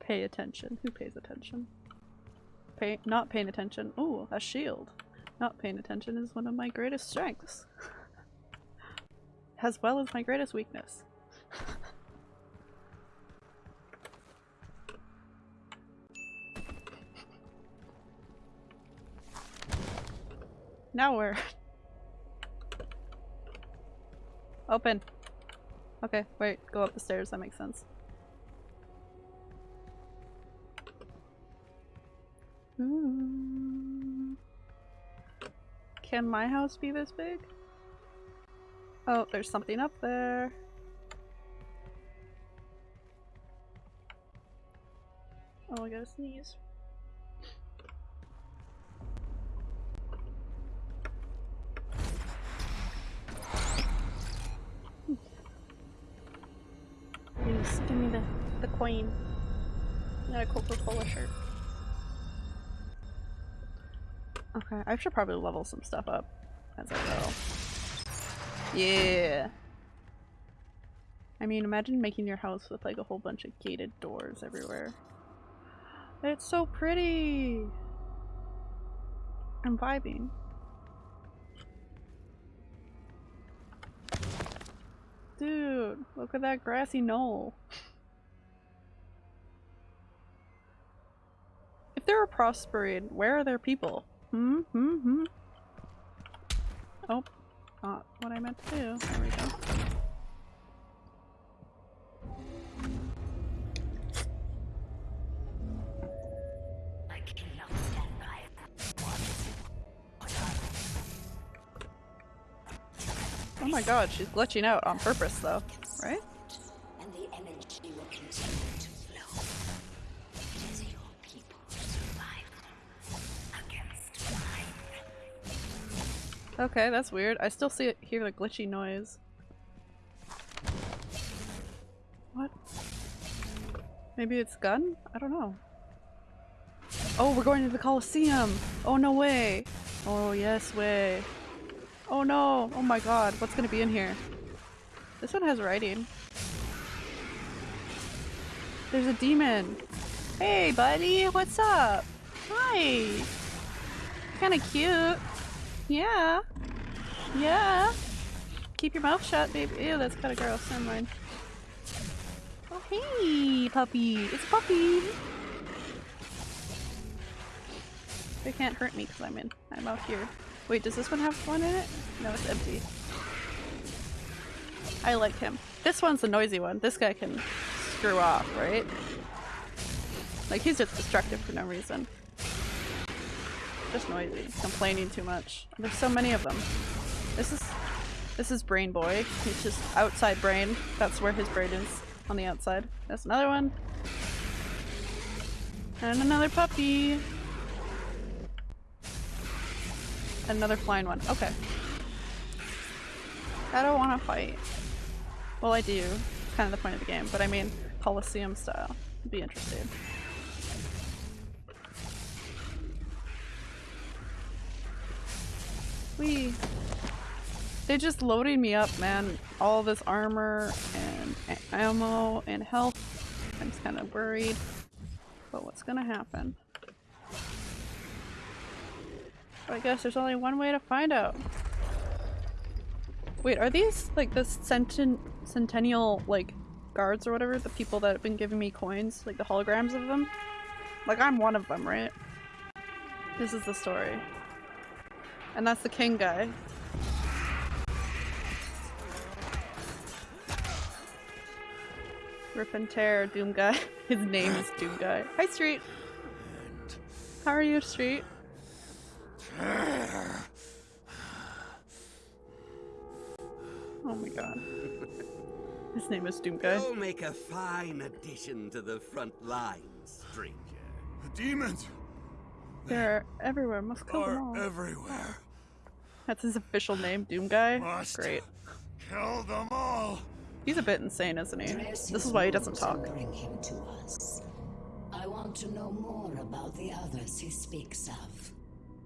pay attention. Who pays attention? Pay not paying attention. Ooh, a shield. Not paying attention is one of my greatest strengths. as well as my greatest weakness. now where? Open. Okay, wait, go up the stairs, that makes sense. Ooh. Can my house be this big? Oh, there's something up there. Oh, I gotta sneeze. Hmm. Please, give me the, the coin. I got a Coca-Cola shirt. Okay, I should probably level some stuff up as I go. Yeah. I mean, imagine making your house with like a whole bunch of gated doors everywhere. It's so pretty! I'm vibing. Dude, look at that grassy knoll. If they were prospering, where are their people? Hmm, hmm, hmm. Oh, not what I meant to do. There we go. I cannot stand by Oh my god, she's glitching out on purpose though, right? Okay, that's weird. I still see it, hear the glitchy noise. What? Maybe it's gun? I don't know. Oh, we're going to the Colosseum! Oh, no way! Oh, yes way. Oh no! Oh my god, what's gonna be in here? This one has writing. There's a demon! Hey buddy, what's up? Hi! Kinda cute. Yeah. Yeah. Keep your mouth shut, baby. Ew, that's kinda gross. Never mind. Oh, hey, puppy. It's a puppy. They can't hurt me because I'm in. I'm out here. Wait, does this one have one in it? No, it's empty. I like him. This one's the noisy one. This guy can screw off, right? Like, he's just destructive for no reason. Just noisy. Complaining too much. There's so many of them. This is this is Brain Boy. He's just outside brain. That's where his brain is. On the outside. That's another one. And another puppy. Another flying one. Okay. I don't want to fight. Well, I do. Kind of the point of the game, but I mean Colosseum style. Be interested. We. They just loading me up, man. All this armor and ammo and health. I'm just kind of worried. But what's gonna happen? I guess there's only one way to find out. Wait, are these like the centen centennial like guards or whatever? The people that have been giving me coins, like the holograms of them? Like I'm one of them, right? This is the story. And that's the king guy. Rip and tear, Doom guy. His name is Doom guy. Hi Street. How are you, Street? Oh my god. His name is Doom guy. You'll make a fine addition to the front lines, stranger. The demons They're everywhere. Must kill them all. are everywhere. That's his official name, Doom guy. Must Great. kill them all. He's a bit insane, isn't he? Dress This is why he doesn't talk. Bring him to us. I want to know more about the others he speaks of.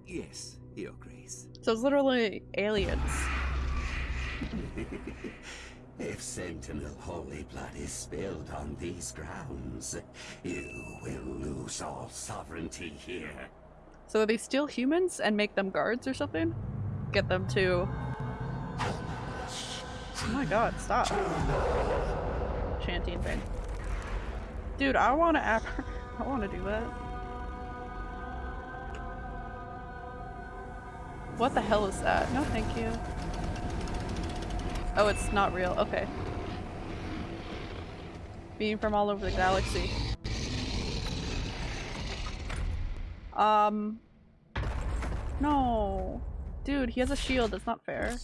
Yes, Your Grace. So it's literally aliens. If Sentinel Holy Blood is spilled on these grounds, you will lose all sovereignty here. So they steal humans and make them guards or something? Get them to. Oh my god, stop. Chanting thing. Dude, I wanna app I wanna do that. What the hell is that? No thank you. Oh, it's not real. Okay. Being from all over the galaxy. Um. No. Dude, he has a shield. That's not fair.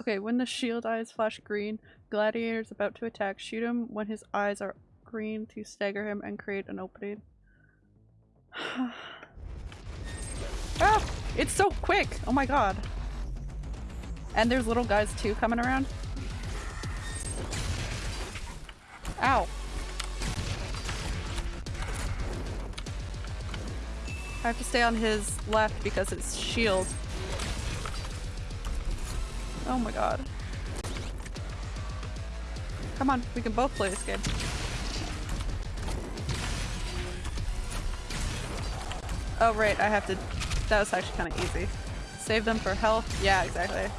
Okay, when the shield eyes flash green, gladiator's about to attack. Shoot him when his eyes are green to stagger him and create an opening. ah! It's so quick! Oh my god. And there's little guys too coming around. Ow. I have to stay on his left because it's shield. Oh my god. Come on, we can both play this game. Oh right, I have to- that was actually kind of easy. Save them for health? Yeah, exactly.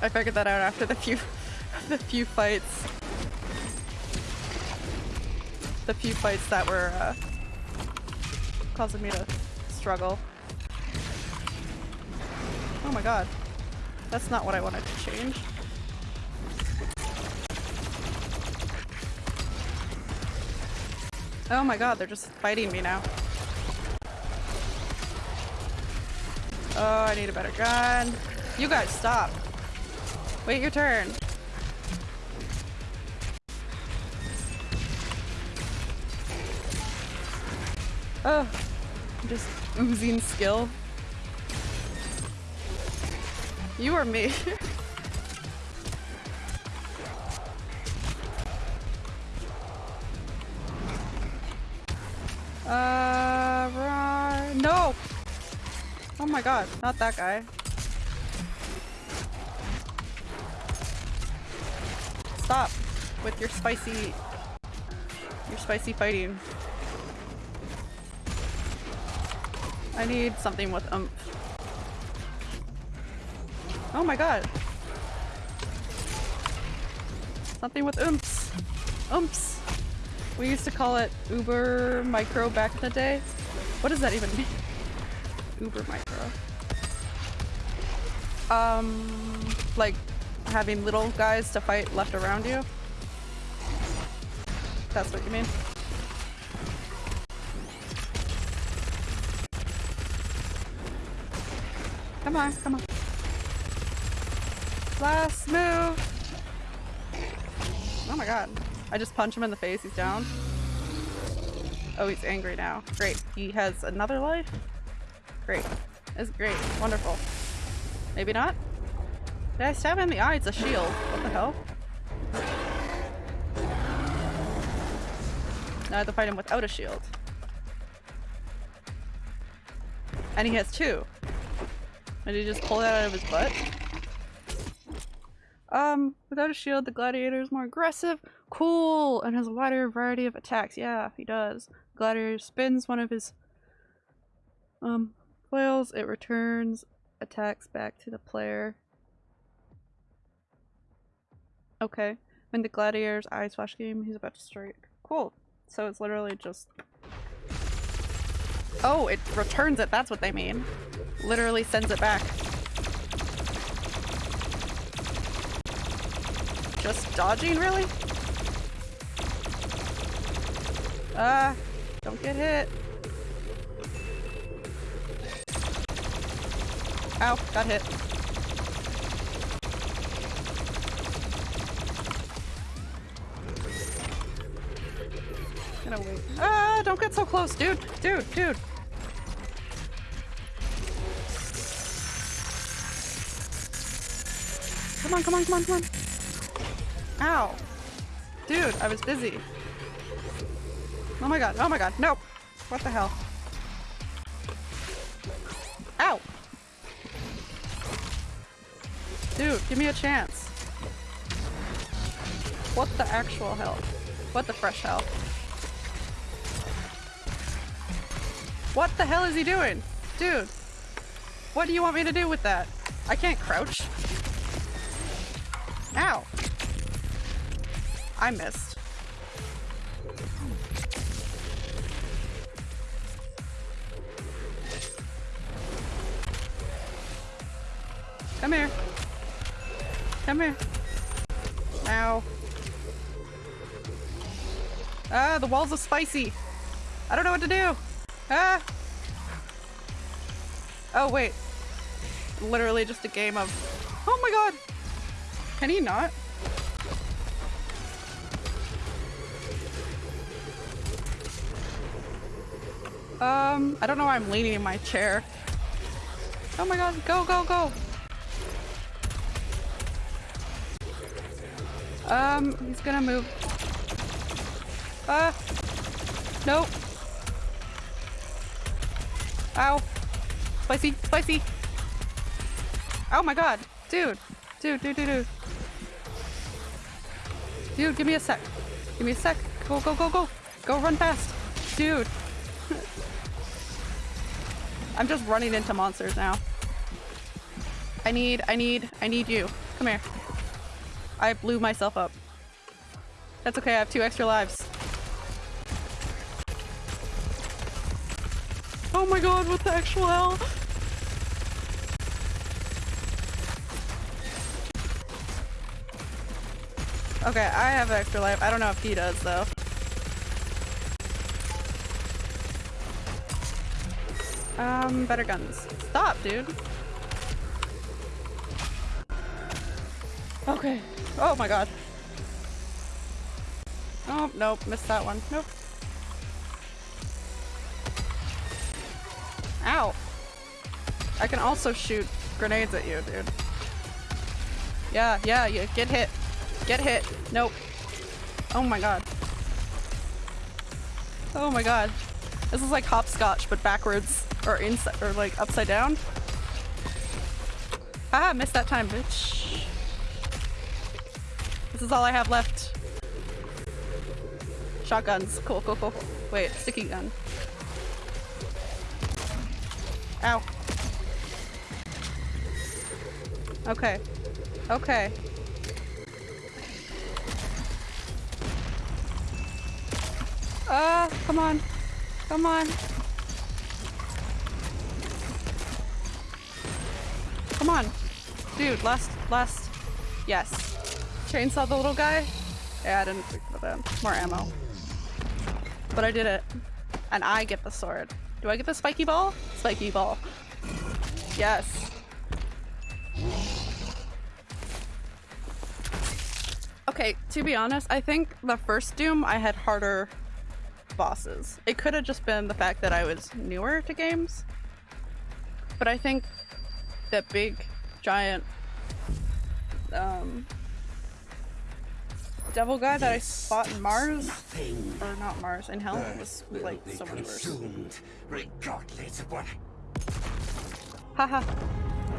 I figured that out after the few- the few fights. The few fights that were, uh, causing me to struggle. Oh my god. That's not what I wanted to change. Oh my god, they're just fighting me now. Oh, I need a better gun. You guys, stop. Wait your turn. Oh, I'm just oozing skill. You or me? uh. No! Oh my god, not that guy. Stop with your spicy, your spicy fighting. I need something with umph. Oh my god. Something with oomps. Oomps. We used to call it Uber Micro back in the day. What does that even mean? Uber Micro. Um, like having little guys to fight left around you? That's what you mean? Come on, come on. Last move! Oh my god. I just punch him in the face, he's down. Oh, he's angry now. Great. He has another life? Great. It's great. Wonderful. Maybe not? Did I stab him in the eye? It's a shield. What the hell? Now I have to fight him without a shield. And he has two. Did he just pull that out of his butt? Um, without a shield, the gladiator is more aggressive. Cool! And has a wider variety of attacks. Yeah, he does. Gladiator spins one of his um flails, it returns attacks back to the player. Okay. When the gladiator's eyes flash game, he's about to strike. Cool. So it's literally just Oh, it returns it, that's what they mean. Literally sends it back. Just dodging, really? Ah, don't get hit. Ow, got hit. Gonna wait. Ah, don't get so close, dude! Dude, dude! Come on, come on, come on, come on! Ow! Dude, I was busy. Oh my god, oh my god, no! What the hell? Ow! Dude, give me a chance. What the actual hell? What the fresh hell? What the hell is he doing? Dude! What do you want me to do with that? I can't crouch. I missed. Come here. Come here. Ow. Ah, the walls are spicy. I don't know what to do. Ah! Oh, wait. Literally just a game of... Oh my god! Can he not? Um, I don't know why I'm leaning in my chair. Oh my god, go, go, go! Um, he's gonna move. Ah! Nope! Ow! Spicy! Spicy! Oh my god! Dude! Dude, dude, dude, dude! Dude, give me a sec! Give me a sec! Go, go, go, go! Go run fast! Dude! I'm just running into monsters now. I need, I need, I need you. Come here. I blew myself up. That's okay, I have two extra lives. Oh my god, what the actual hell? Okay, I have extra life. I don't know if he does though. Um, better guns. Stop, dude. Okay. Oh my god. Oh, nope, missed that one. Nope. Ow. I can also shoot grenades at you, dude. Yeah, yeah, yeah, get hit. Get hit. Nope. Oh my god. Oh my god. This is like hopscotch, but backwards. Or inside, or like upside down. Ah, missed that time, bitch. This is all I have left. Shotguns. Cool, cool, cool. Wait, sticky gun. Ow. Okay. Okay. Ah, uh, come on. Come on. Come on. Dude, last, last. Yes. Chainsaw the little guy? Yeah, I didn't think about that. More ammo. But I did it. And I get the sword. Do I get the spiky ball? Spiky ball. Yes. Okay, to be honest, I think the first Doom I had harder bosses. It could have just been the fact that I was newer to games. But I think that big, giant, um, devil guy that I fought in Mars, Nothing or not Mars, in Hell, Earth was like so much worse. regardless of what Haha.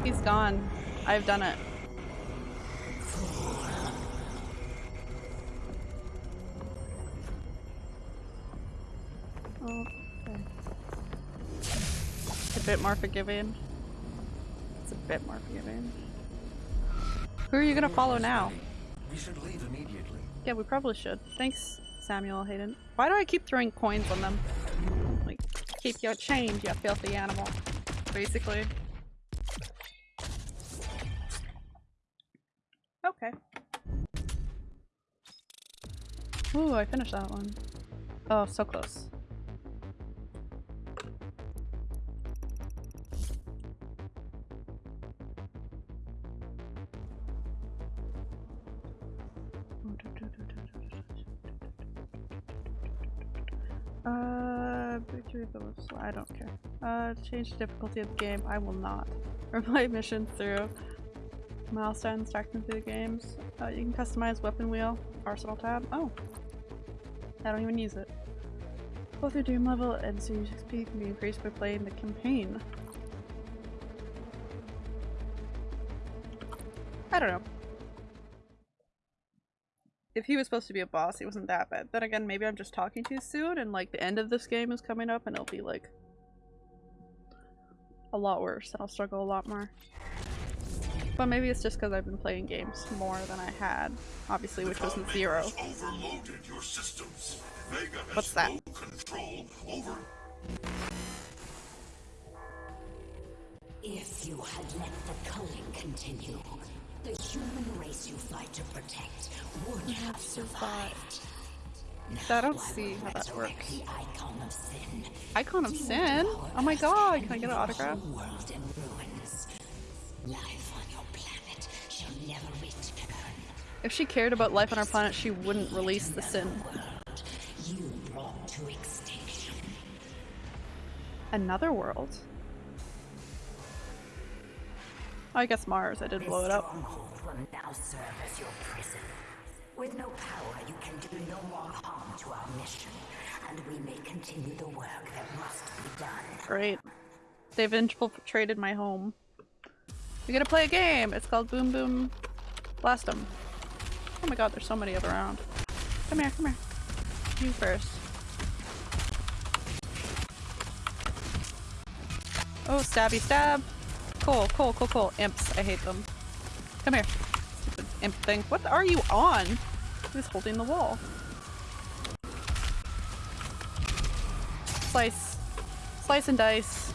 He's gone. I've done it. Oh, okay. It's a bit more forgiving. It's a bit more forgiving. Who are you gonna follow now? We should leave immediately. Yeah, we probably should. Thanks, Samuel Hayden. Why do I keep throwing coins on them? Like, keep your change, you filthy animal. Basically. Okay. Ooh, I finished that one. Oh, so close. I don't care. Uh, change the difficulty of the game. I will not. Replay missions through. Milestones, tracking through the games. Uh, you can customize weapon wheel, arsenal tab. Oh. I don't even use it. Both your Doom level and Series XP can be increased by playing the campaign. I don't know. If he was supposed to be a boss, he wasn't that bad. Then again, maybe I'm just talking too soon and like the end of this game is coming up and it'll be like a lot worse and I'll struggle a lot more. But maybe it's just because I've been playing games more than I had, obviously, which wasn't zero. Your systems. Vega has What's that? no control over If you had let the culling continue, the human race you fight to protect would have survived. I don't see how that works. The icon of sin. Icon of Sin? Oh my god, can I get an autograph? World in ruins. Life on your planet shall never return. If she cared about life on our planet, she wouldn't release the sin. World you brought to extinction. Another world? I guess Mars. I did This blow it up. will now serve as your prison. With no power, you can do no more harm to our mission, and we may continue the work that must be done. Great. They've infiltrated my home. We gotta play a game! It's called Boom Boom Blast 'em. Oh my god, there's so many of around. Come here, come here. You first. Oh, stabby stab! Cool, cool, cool, cool. Imps, I hate them. Come here. Stupid imp thing. What are you on? Who's holding the wall? Slice. Slice and dice.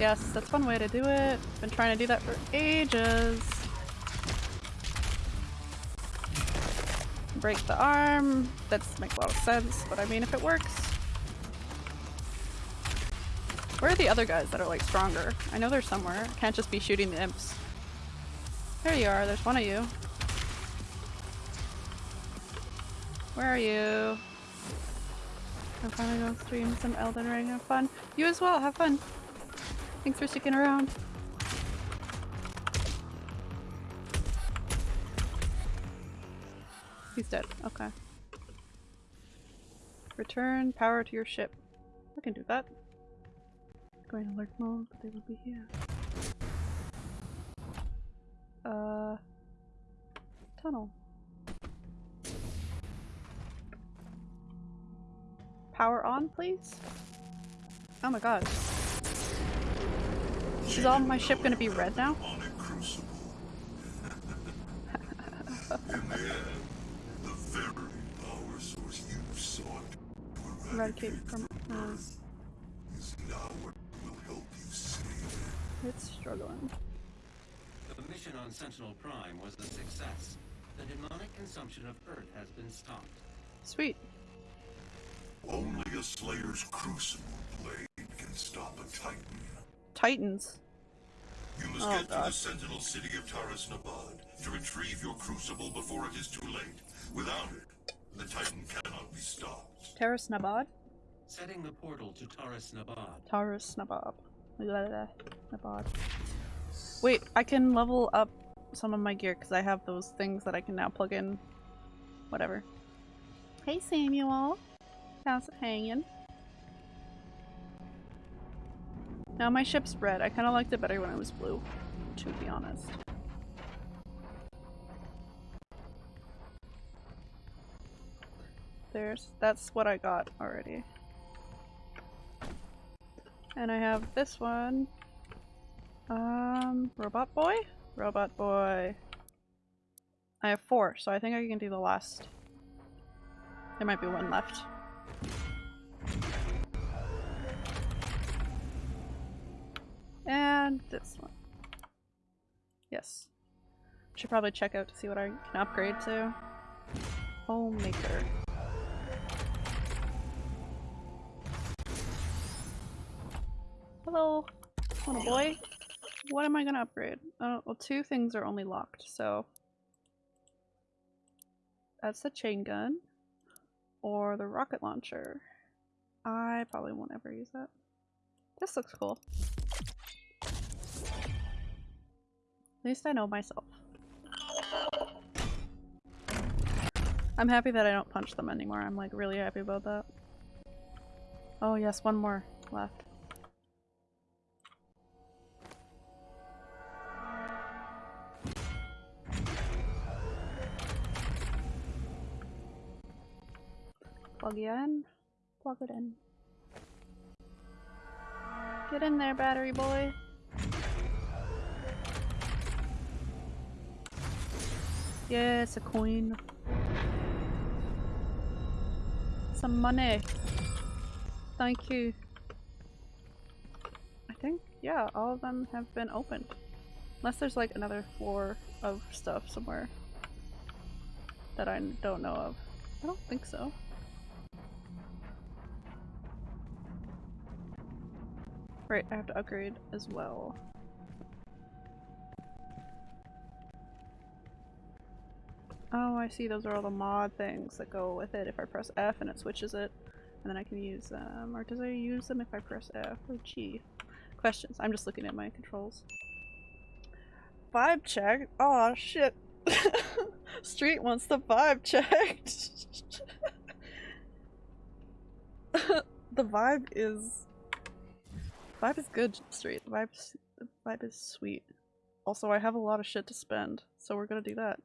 Yes, that's one way to do it. Been trying to do that for ages. Break the arm. That's make a lot of sense, but I mean if it works. Where are the other guys that are like stronger? I know they're somewhere. Can't just be shooting the imps. There you are, there's one of you. Where are you? I'm finally gonna stream some Elden Ring. Have fun. You as well. Have fun. Thanks for sticking around. He's dead. Okay. Return power to your ship. I can do that. Going alert mode, but they will be here. Uh. Tunnel. Power on, please? Oh my god. Is all my ship gonna be red now? a crucible. It's struggling. The mission on Sentinel Prime was a success. The demonic consumption of Earth has been stopped. Sweet. Only a Slayer's crucible blade can stop a Titan. Titans. You must Oh, get to the Sentinel city of Taras Nabad to retrieve your crucible before it is too late. Without it, the Titan cannot be stopped. Terrace Nabad? Setting the portal to Taurus Nabad. Taurus Nabab. Wait, I can level up some of my gear because I have those things that I can now plug in. Whatever. Hey Samuel. How's it hanging? Now my ship's red. I kind of liked it better when it was blue, to be honest. There's- that's what I got already. And I have this one. Um, Robot Boy? Robot Boy. I have four, so I think I can do the last. There might be one left. And this one. Yes. Should probably check out to see what I can upgrade to. Homemaker. Hello, little boy. What am I gonna upgrade? Uh, well, two things are only locked, so... That's the chain gun. Or the rocket launcher. I probably won't ever use that. This looks cool. At least I know myself. I'm happy that I don't punch them anymore. I'm like really happy about that. Oh yes, one more left. Plug you in. Plug it in. Get in there, battery boy. Yeah, it's a coin. Some money. Thank you. I think, yeah, all of them have been opened. Unless there's like another floor of stuff somewhere that I don't know of. I don't think so. Right, I have to upgrade as well. Oh, I see. Those are all the mod things that go with it. If I press F and it switches it, and then I can use them. Or does I use them if I press F oh, or G? Questions. I'm just looking at my controls. Vibe check? Oh shit. Street wants the vibe checked. the vibe is Vibe is good, Street. Vibe's, vibe is sweet. Also, I have a lot of shit to spend, so we're gonna do that.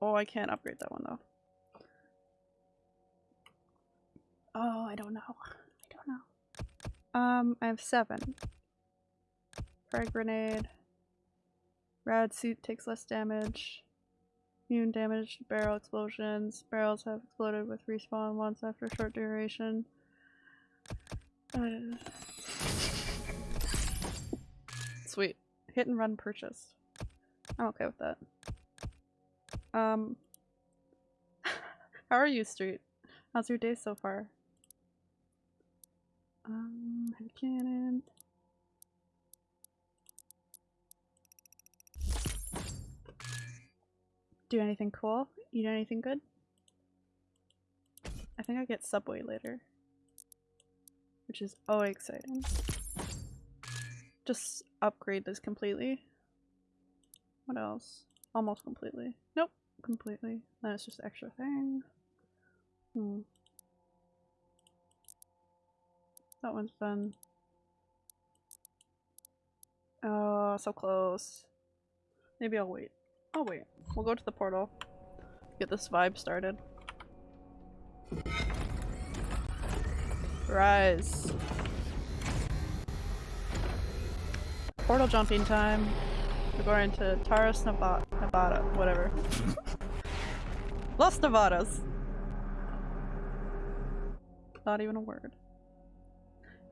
Oh, I can't upgrade that one though. Oh, I don't know. I don't know. Um, I have seven. Frag grenade. Rad suit takes less damage. Immune damage barrel explosions. Barrels have exploded with respawn once after short duration. Uh, Sweet. Hit and run purchased. I'm okay with that. Um, how are you, Street? How's your day so far? Um, heavy cannon. Do anything cool? Eat anything good? I think I get Subway later. Which is always exciting. Just upgrade this completely. What else? Almost completely. Nope, completely. Then it's just extra thing. Hmm. That one's done. Oh, so close. Maybe I'll wait. I'll wait. We'll go to the portal. Get this vibe started. Rise. Portal jumping time. We're going to Taras, Nevada, Nevada whatever. Los Nevadas. Not even a word.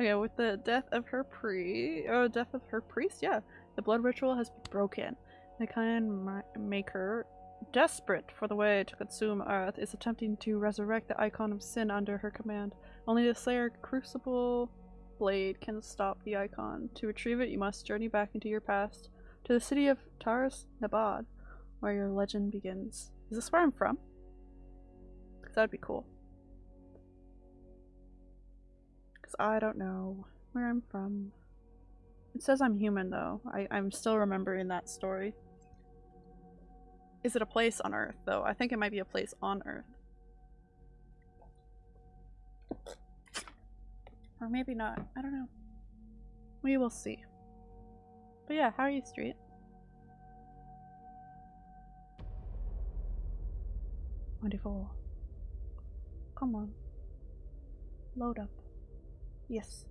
Okay, with the death of her pre- oh, death of her priest? Yeah. The blood ritual has been broken. The Khan Maker, desperate for the way to consume Earth, is attempting to resurrect the icon of sin under her command. Only the Slayer Crucible blade can stop the icon. To retrieve it, you must journey back into your past, to the city of Taras Nabad, where your legend begins. Is this where I'm from? That'd be cool. Because I don't know where I'm from. It says I'm human though. I, I'm still remembering that story. Is it a place on Earth though? I think it might be a place on Earth. Or maybe not. I don't know. We will see. But yeah, how are you, Street? Twenty-four. Come on. Load up. Yes.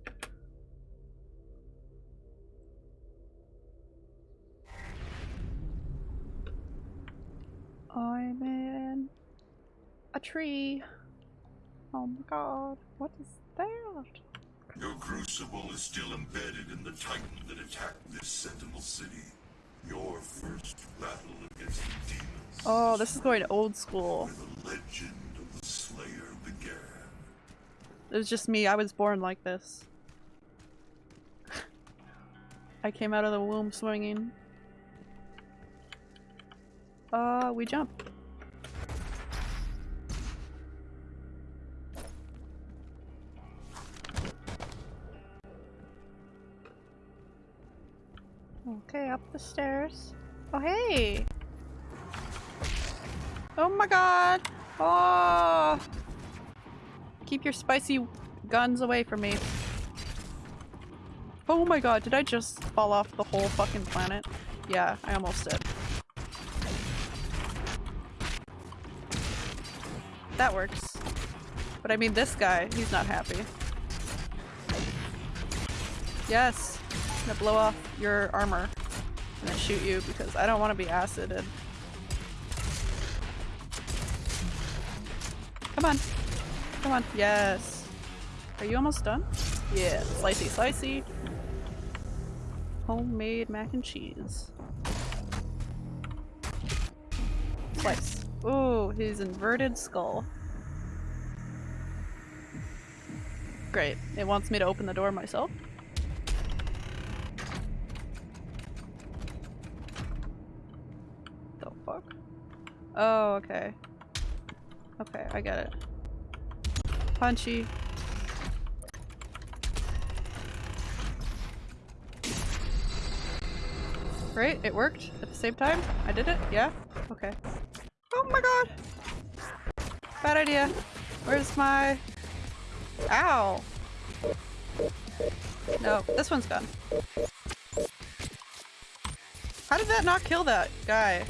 I'm in a tree. Oh my god, what is that? Your crucible is still embedded in the titan that attacked this Sentinel City. Your first battle against the demons. Oh, this is going old school. Where the legend of the Slayer began. It was just me, I was born like this. I came out of the womb swinging. Uh, we jump. Okay, up the stairs. Oh, hey! Oh my god! Oh! Keep your spicy guns away from me. Oh my god, did I just fall off the whole fucking planet? Yeah, I almost did. That works. But I mean this guy, he's not happy. Yes! I'm gonna blow off your armor then shoot you because I don't want to be acided. Come on. Come on. Yes. Are you almost done? Yeah. Slicey slicey. Homemade mac and cheese. Slice. Ooh, his inverted skull. Great. It wants me to open the door myself. The fuck? Oh, okay. Okay, I get it. Punchy. Right? It worked at the same time? I did it? Yeah? Okay. Oh my god! Bad idea. Where's my... Ow! No, this one's gone. How did that not kill that guy?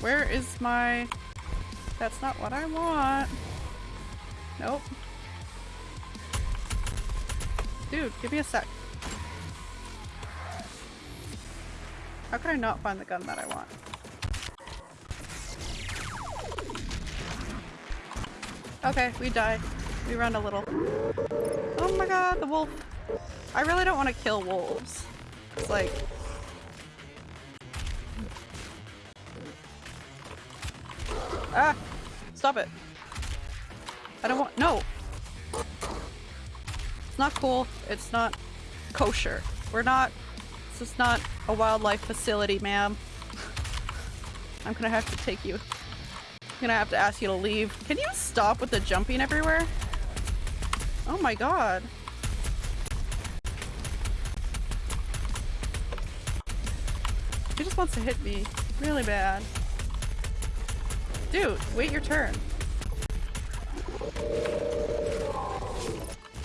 Where is my... That's not what I want. Nope. Dude, give me a sec. How could I not find the gun that I want? Okay, we die. We run a little. Oh my god, the wolf. I really don't want to kill wolves. It's like... Ah! Stop it. I don't want- no! It's not cool. It's not kosher. We're not- this is not a wildlife facility, ma'am. I'm gonna have to take you. I'm gonna have to ask you to leave. Can you stop with the jumping everywhere? Oh my god. He just wants to hit me really bad. Dude, wait your turn.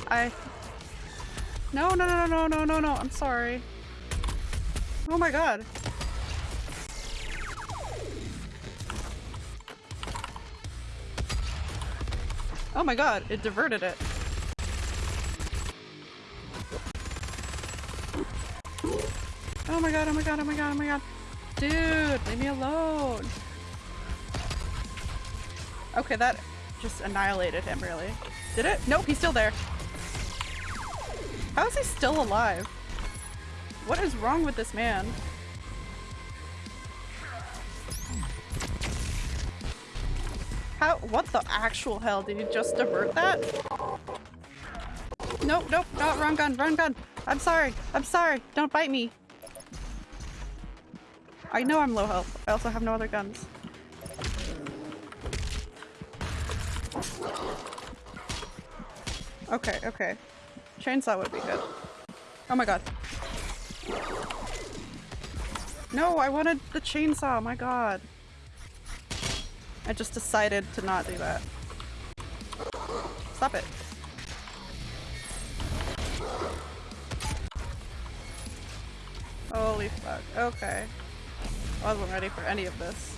I... No, no, no, no, no, no, no, I'm sorry. Oh my god. Oh my god, it diverted it. Oh my god, oh my god, oh my god, oh my god. Dude, leave me alone. Okay, that just annihilated him, really. Did it? Nope, he's still there. How is he still alive? What is wrong with this man? How- what the actual hell? Did you just divert that? Nope, nope, no, wrong gun, wrong gun! I'm sorry, I'm sorry, don't bite me! I know I'm low health. I also have no other guns. Okay, okay. Chainsaw would be good. Oh my god. No, I wanted the chainsaw, my god. I just decided to not do that. Stop it. Holy fuck. Okay. I wasn't ready for any of this.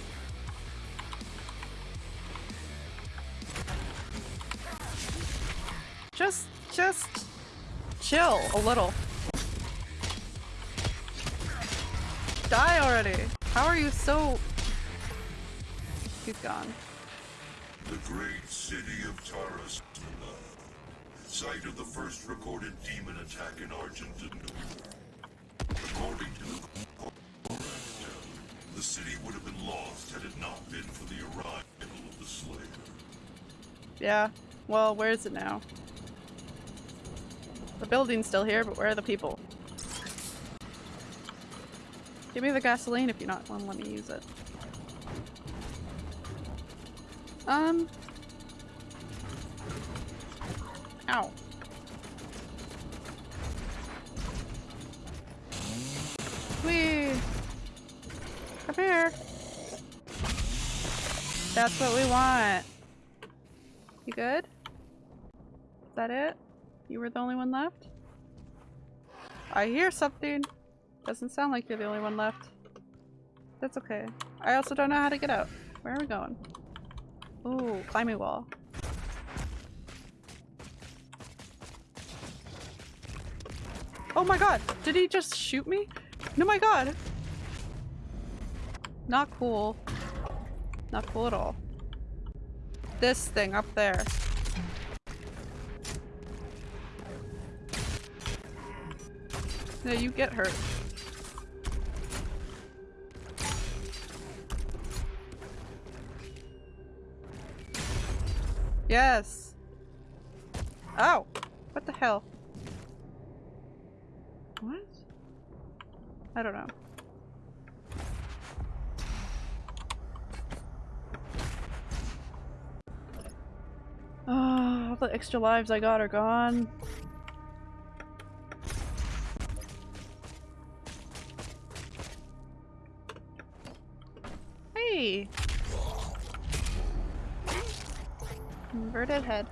Just, chill a little. Die already! How are you so... He's gone. The great city of Taras, site of the first recorded demon attack in Argent D'Nur. According to the the city would have been lost had it not been for the arrival of the Slayer. Yeah. Well, where is it now? The building's still here, but where are the people? Give me the gasoline if you're not to let me use it. Um. Ow. Whee! Come here. That's what we want. You good? Is that it? You were the only one left? I hear something. Doesn't sound like you're the only one left. That's okay. I also don't know how to get out. Where are we going? Ooh, climbing wall. Oh my god! Did he just shoot me? No my god! Not cool. Not cool at all. This thing up there. You get hurt. Yes! Oh! What the hell? What? I don't know. Oh, all the extra lives I got are gone. Hey! Inverted head.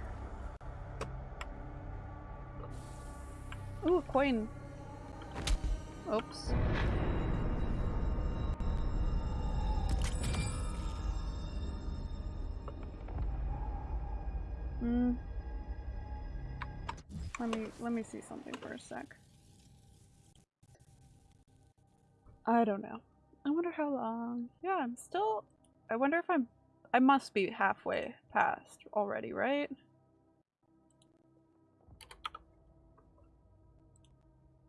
Ooh, a coin. Oops. Hmm. Let me let me see something for a sec. I don't know. I wonder how long. Yeah, I'm still. I wonder if I'm. I must be halfway past already, right?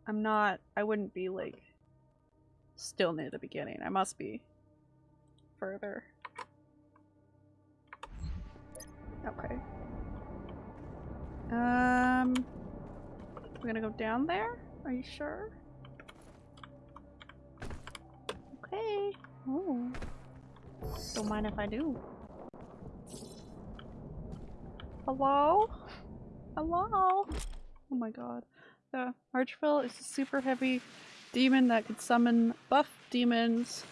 I'm not. I wouldn't be like. Still near the beginning. I must be further. Okay. Um. We're gonna go down there? Are you sure? Okay. Oh. Don't mind if I do. Hello? Hello? Oh my god. The Archvile is a super heavy demon that could summon buff demons.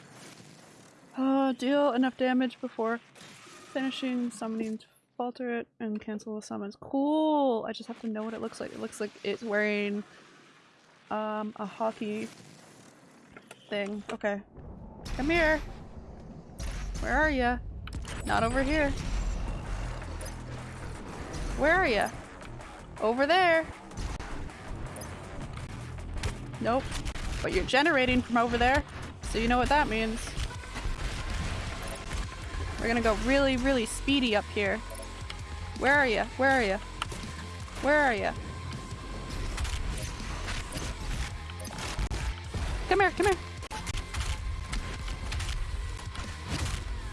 Uh, deal enough damage before finishing summoning to falter it and cancel the summons. Cool! I just have to know what it looks like. It looks like it's wearing um, a hockey thing. Okay. Come here! Where are you? Not over here. Where are you? Over there! Nope. But you're generating from over there, so you know what that means. We're gonna go really, really speedy up here. Where are you? Where are you? Where are you? Come here, come here.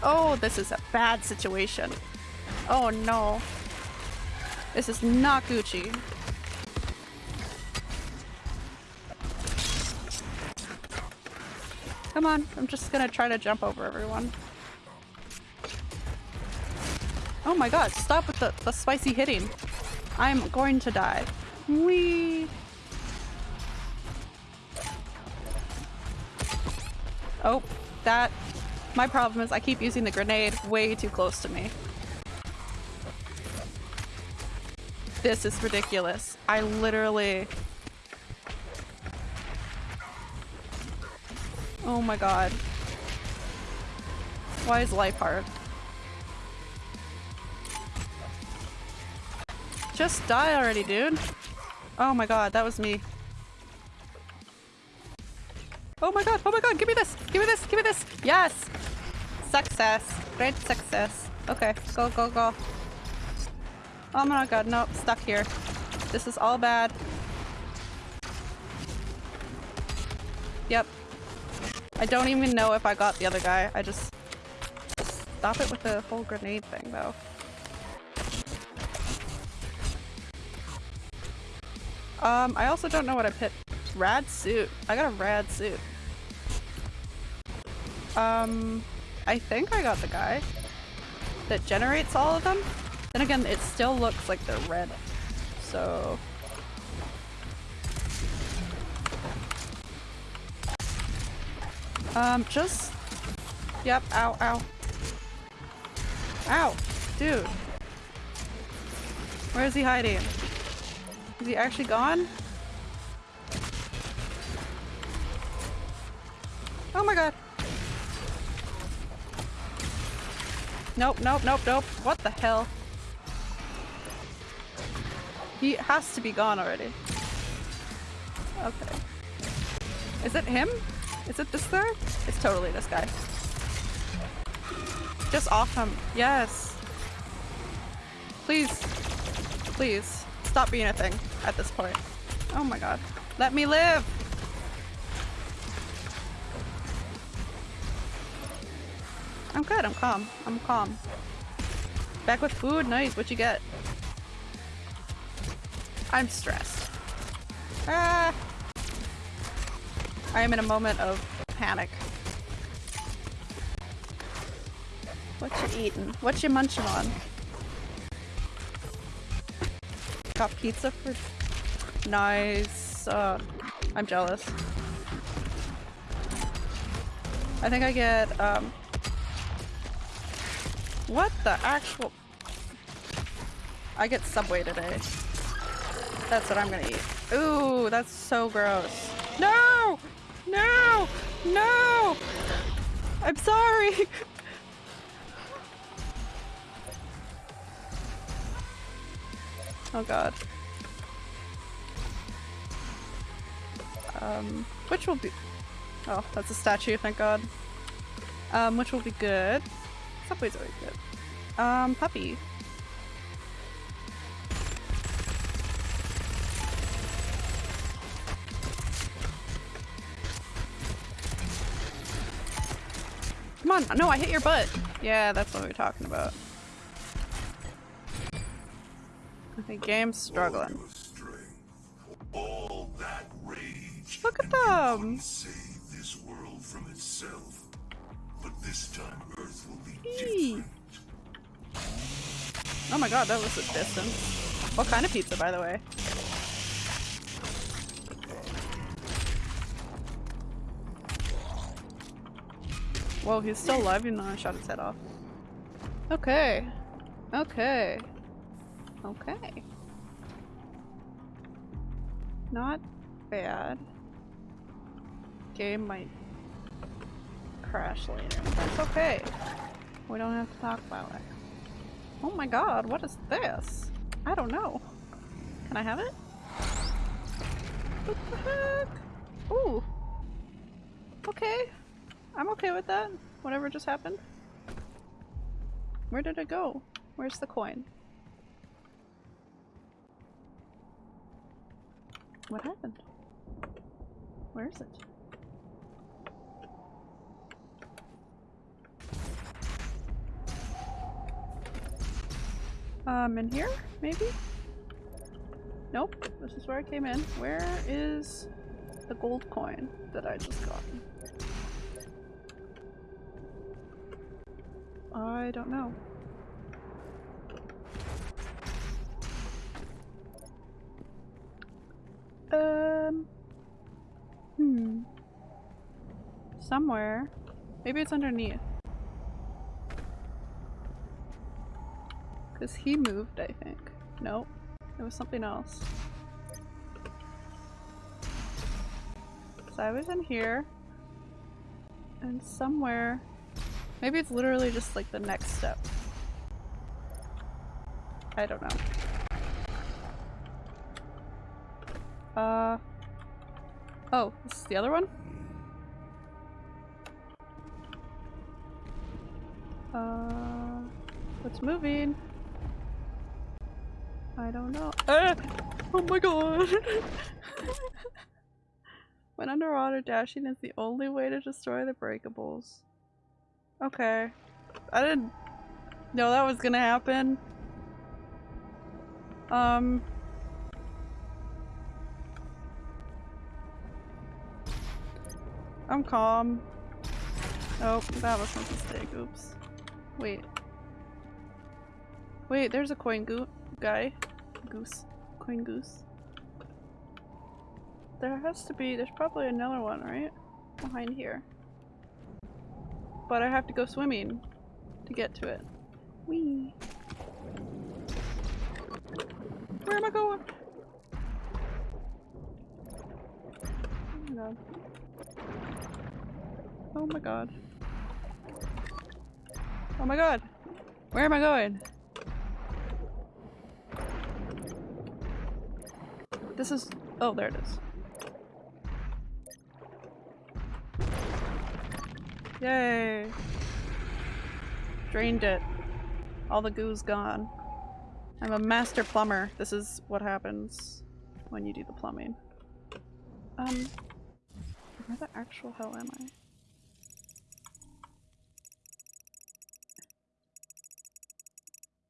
Oh, this is a bad situation. Oh no. This is not Gucci. Come on, I'm just gonna try to jump over everyone. Oh my god, stop with the, the spicy hitting. I'm going to die. Whee! Oh, that my problem is I keep using the grenade way too close to me. This is ridiculous. I literally... Oh my god. Why is life hard? Just die already, dude. Oh my god, that was me. Oh my god, oh my god, give me this! Give me this, give me this! Yes! Success. Great success. Okay, go, go, go. Oh my god, no, stuck here. This is all bad. Yep. I don't even know if I got the other guy. I just... Stop it with the whole grenade thing, though. Um, I also don't know what I picked. Rad suit. I got a rad suit. Um, I think I got the guy that generates all of them. Then again, it still looks like they're red. So... Um, just... Yep, ow, ow. Ow! Dude! Where is he hiding? Is he actually gone? Oh my god! Nope, nope, nope, nope. What the hell? He has to be gone already. Okay. Is it him? Is it this guy? It's totally this guy. Just off him. Yes. Please. Please. Stop being a thing at this point. Oh my god. Let me live! I'm good, I'm calm. I'm calm. Back with food? Nice, what you get? I'm stressed. Ah! I am in a moment of panic. What you eating? What you munching on? Got pizza for- Nice. Uh, I'm jealous. I think I get, um, what the actual- I get Subway today. That's what I'm gonna eat. Ooh, that's so gross. No! No! No! I'm sorry! oh god. Um, which will be- Oh, that's a statue, thank god. Um, which will be good. Subway's always good. Um, puppy. Come on, no, I hit your butt. Yeah, that's what we are talking about. Okay, game's struggling. All that rage. Look at them! Save this world from itself. But this time Oh my god, that was a distance. What kind of pizza, by the way? Whoa, he's still alive even though I shot his head off. Okay. Okay. Okay. Not bad. Game might crash later. That's okay. We don't have to talk about it. Oh my god, what is this? I don't know. Can I have it? What the heck? Ooh. Okay. I'm okay with that. Whatever just happened. Where did it go? Where's the coin? What happened? Where is it? Um, in here? Maybe? Nope. This is where I came in. Where is the gold coin that I just got? I don't know. Um. Hmm. Somewhere. Maybe it's underneath. Because he moved, I think. Nope. It was something else. So I was in here. And somewhere. Maybe it's literally just like the next step. I don't know. Uh. Oh, this is the other one? Uh. What's moving? I don't know. Ah! Oh my god! when underwater, dashing is the only way to destroy the breakables. Okay. I didn't know that was gonna happen. Um. I'm calm. Oh, that was a mistake. Oops. Wait. Wait, there's a coin goo guy. Goose. Coin goose. There has to be- there's probably another one, right? Behind here. But I have to go swimming to get to it. Whee! Where am I going? Oh my god. Oh my god. Oh my god! Where am I going? This is- oh, there it is. Yay! Drained it. All the goo's gone. I'm a master plumber. This is what happens when you do the plumbing. Um, where the actual hell am I?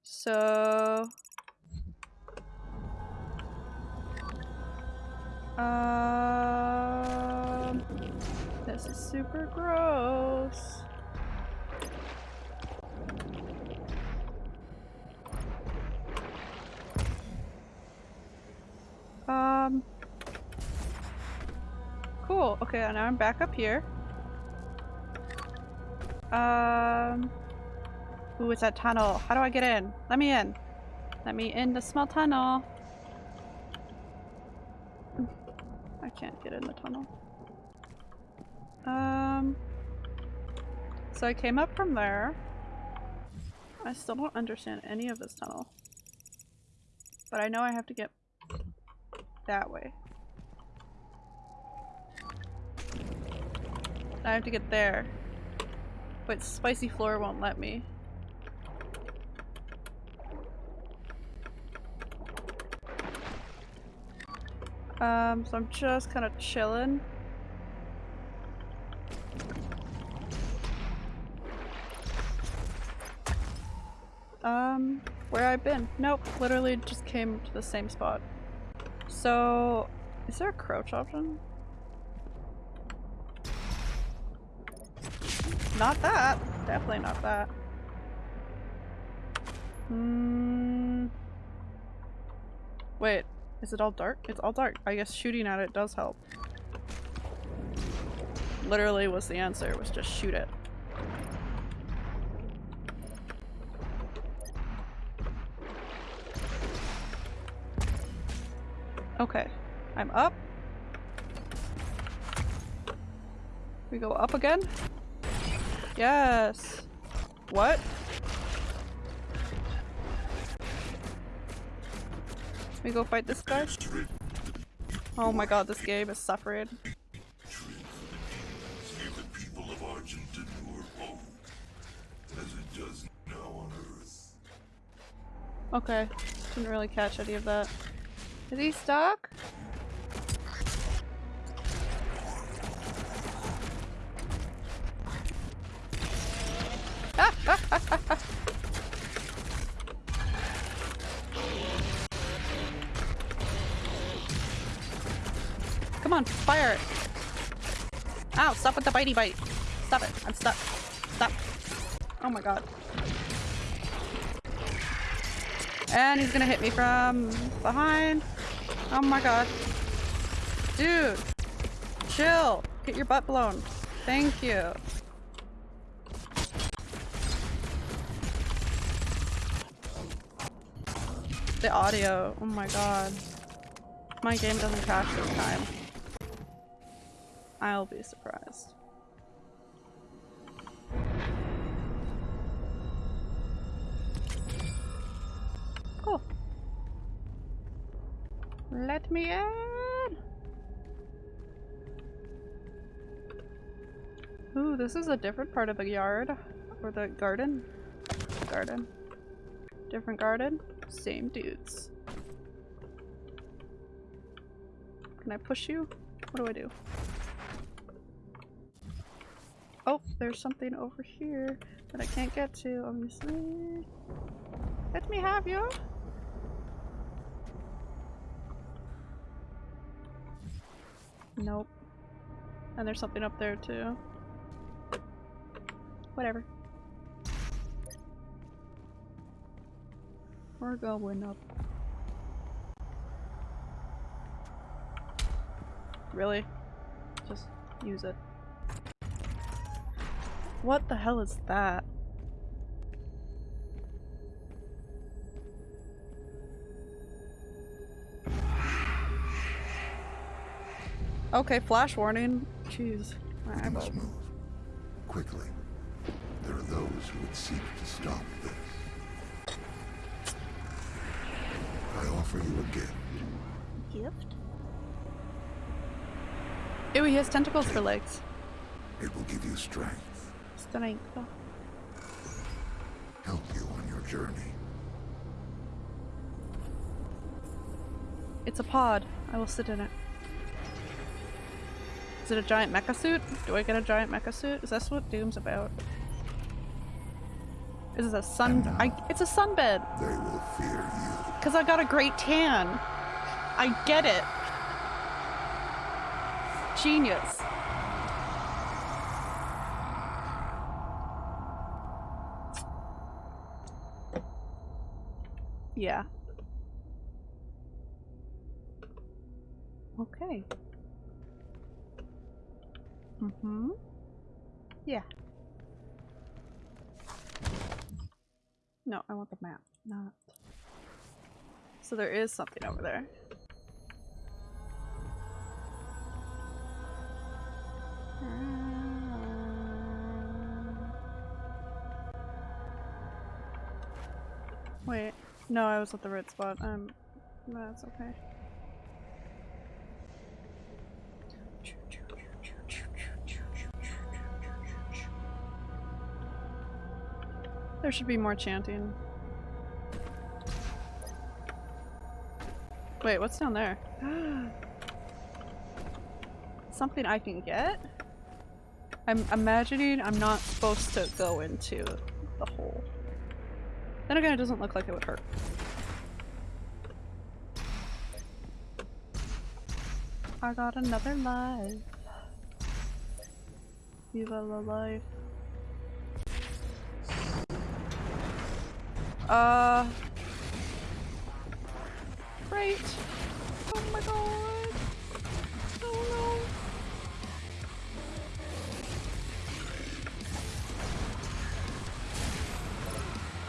So... Um, this is super gross. Um. Cool. Okay, now I'm back up here. Um. Ooh, it's that tunnel. How do I get in? Let me in. Let me in the small tunnel. I can't get in the tunnel. Um. So I came up from there. I still don't understand any of this tunnel. But I know I have to get that way. I have to get there. But spicy floor won't let me. Um, so I'm just kind of chilling. Um, where I've been? Nope, literally just came to the same spot. So, is there a crouch option? Not that. Definitely not that. Hmm. Wait, is it all dark? It's all dark. I guess shooting at it does help. Literally was the answer, was just shoot it. Okay, I'm up. We go up again? Yes! What? We go fight this guy? Oh my god, this game is suffering. Okay, didn't really catch any of that. Is he stuck? with the bitey bite! Stop it, I'm stuck. Stop. Oh my god. And he's gonna hit me from behind. Oh my god. Dude. Chill. Get your butt blown. Thank you. The audio, oh my god. My game doesn't crash this time. I'll be surprised. Let me in! Ooh, this is a different part of the yard. Or the garden. Garden. Different garden. Same dudes. Can I push you? What do I do? Oh, there's something over here that I can't get to, obviously. Let me have you! Nope. And there's something up there too. Whatever. We're going up. Really? Just use it. What the hell is that? Okay, flash warning. Jeez. My We eyeballs. must move. Quickly. There are those who would seek to stop this. I offer you a gift. Gift? Ew, he has tentacles for legs. It will give you strength, Strength. help you on your journey. It's a pod. I will sit in it. Is it a giant mecha suit? Do I get a giant mecha suit? Is that what Doom's about? Is it a sun? I, it's a sunbed. They will fear you. Cause I got a great tan. I get it. Genius. Yeah. Okay. Mm-hmm. Yeah. No, I want the map, not. So there is something over there. Wait, no, I was at the right spot. Um, that's okay. There should be more chanting. Wait, what's down there? Something I can get? I'm imagining I'm not supposed to go into the hole. Then again, it doesn't look like it would hurt. I got another life. Viva la life. Uh. Great. Oh my god. Oh no.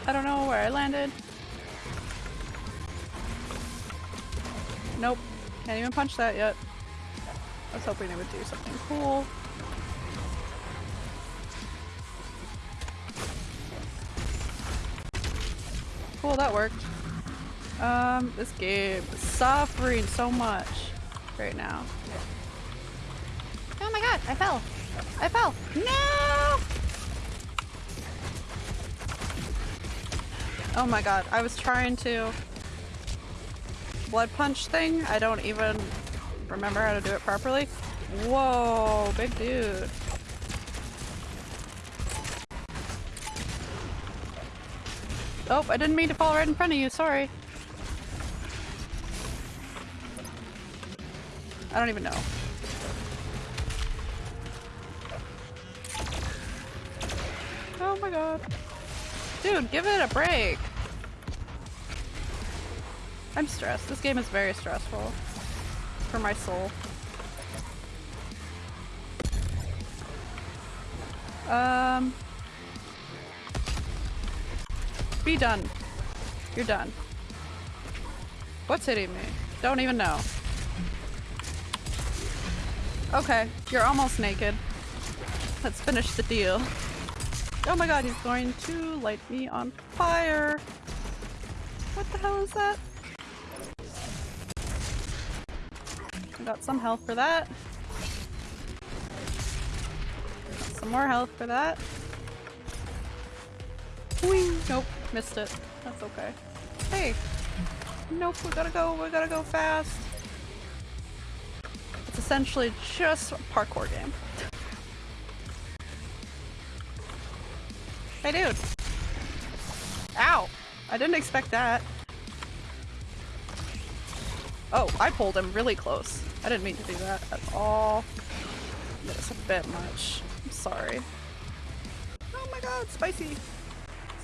I don't know where I landed. Nope. Can't even punch that yet. I was hoping it would do something cool. Cool, that worked. Um, this game is suffering so much right now. Oh my god, I fell. I fell. No! Oh my god, I was trying to blood punch thing. I don't even remember how to do it properly. Whoa, big dude. Oh, I didn't mean to fall right in front of you, sorry. I don't even know. Oh my god. Dude, give it a break. I'm stressed. This game is very stressful. For my soul. Um. Be done. You're done. What's hitting me? Don't even know. Okay, you're almost naked. Let's finish the deal. Oh my god, he's going to light me on fire! What the hell is that? I got some health for that. Got some more health for that. Missed it. That's okay. Hey! Nope, we gotta go, we gotta go fast. It's essentially just a parkour game. Hey dude! Ow! I didn't expect that. Oh, I pulled him really close. I didn't mean to do that at all. That's a bit much. I'm sorry. Oh my god, spicy!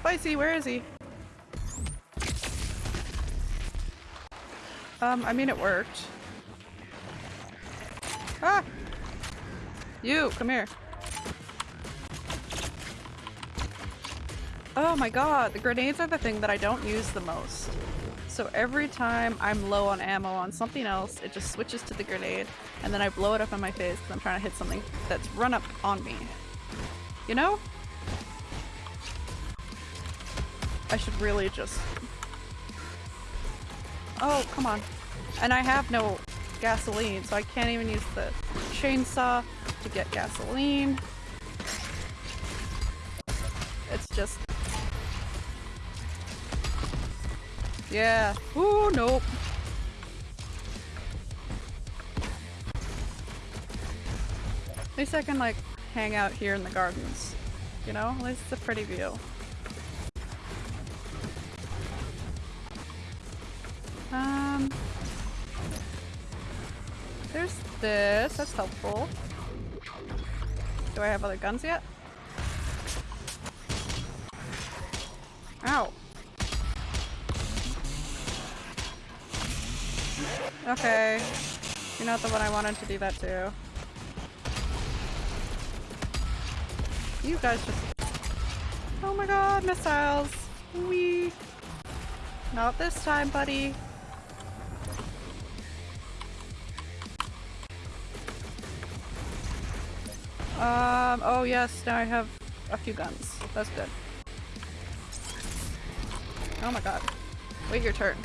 Spicy, where is he? Um, I mean it worked. Ah! You, come here. Oh my god, the grenades are the thing that I don't use the most. So every time I'm low on ammo on something else, it just switches to the grenade, and then I blow it up in my face because I'm trying to hit something that's run up on me. You know? I should really just... Oh, come on. And I have no gasoline, so I can't even use the chainsaw to get gasoline. It's just... Yeah. Ooh, nope. At least I can like hang out here in the gardens. You know? At least it's a pretty view. There's this. That's helpful. Do I have other guns yet? Ow. Okay. You're not the one I wanted to do that to. You guys just... Oh my god, missiles! Wee! Not this time, buddy. Um, oh yes, now I have a few guns. That's good. Oh my god. Wait your turn.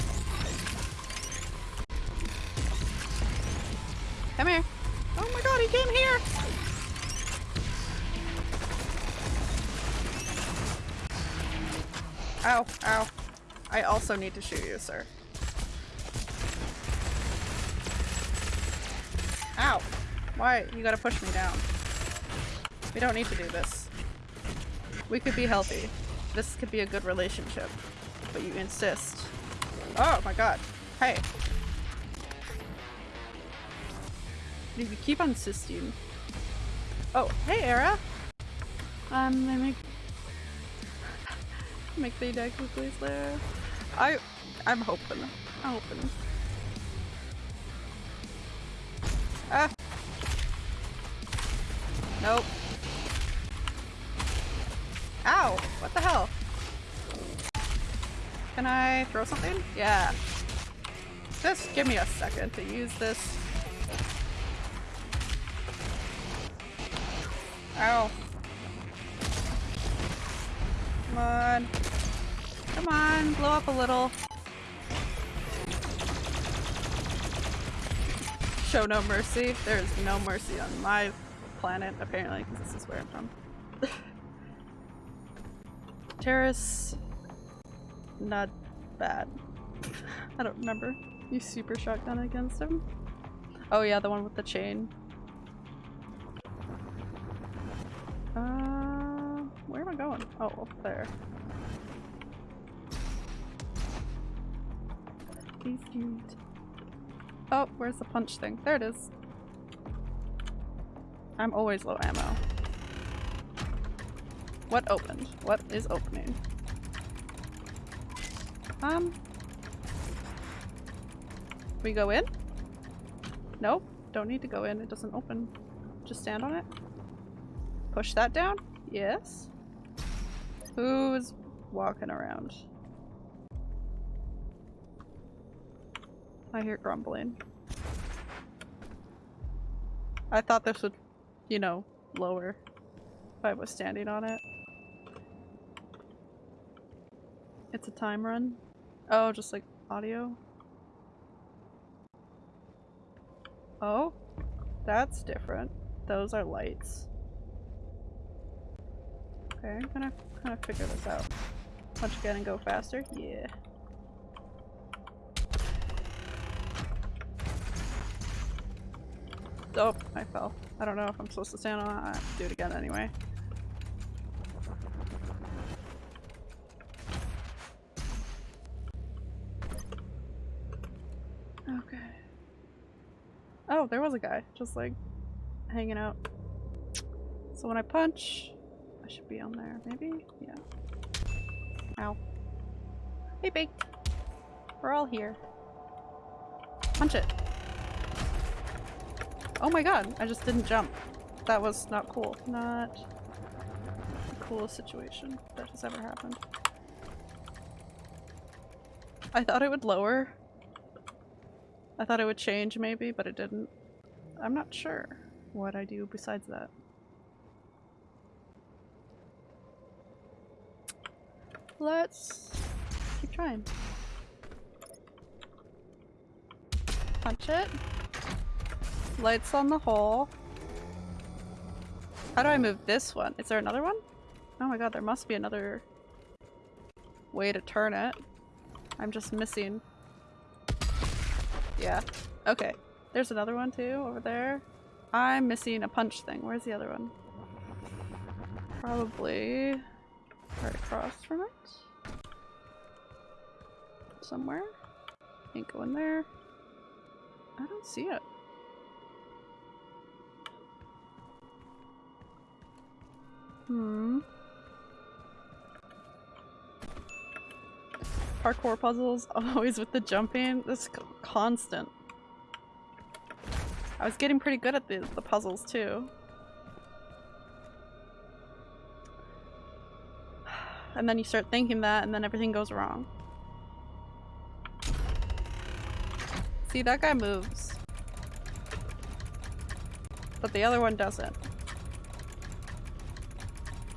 Come here. Oh my god, he came here! Ow, ow. I also need to shoot you, sir. Ow! Why? You gotta push me down. We don't need to do this. We could be healthy. This could be a good relationship. But you insist. Oh my god. Hey. You keep insisting. Oh, hey Era! Um, let me make the deck quickly there. I I'm hoping. I'm hoping. Ah! Nope. Ow! What the hell? Can I throw something? Yeah. Just give me a second to use this. Ow. Come on. Come on, blow up a little. Show no mercy. There is no mercy on my planet, apparently, because this is where I'm from. Terrace... Not bad. I don't remember. You super shotgun against him? Oh yeah, the one with the chain. Uh, where am I going? Oh, up there. Please. Oh, where's the punch thing? There it is. I'm always low ammo. What opened? What is opening? Um. We go in? No, don't need to go in. It doesn't open. Just stand on it. Push that down? Yes? Who's walking around? I hear grumbling. I thought this would, you know, lower if I was standing on it. It's a time run? Oh, just like audio? Oh, that's different. Those are lights. Okay, I'm gonna kind of figure this out. Punch again and go faster? Yeah. Oh, I fell. I don't know if I'm supposed to stand on that. Do it again anyway. Okay. Oh, there was a guy just like hanging out. So when I punch, I should be on there, maybe? Yeah. Ow. Hey, Baked. We're all here. Punch it. Oh my god, I just didn't jump. That was not cool. Not the coolest situation that has ever happened. I thought it would lower. I thought it would change maybe, but it didn't. I'm not sure what I do besides that. Let's keep trying. Punch it. Lights on the hole. How do I move this one? Is there another one? Oh my god, there must be another way to turn it. I'm just missing. Yeah. Okay. There's another one too, over there. I'm missing a punch thing. Where's the other one? Probably right across from it. Somewhere. Ain't going there. I don't see it. Hmm. Parkour puzzles, always with the jumping. This constant. I was getting pretty good at the, the puzzles too. And then you start thinking that and then everything goes wrong. See, that guy moves. But the other one doesn't.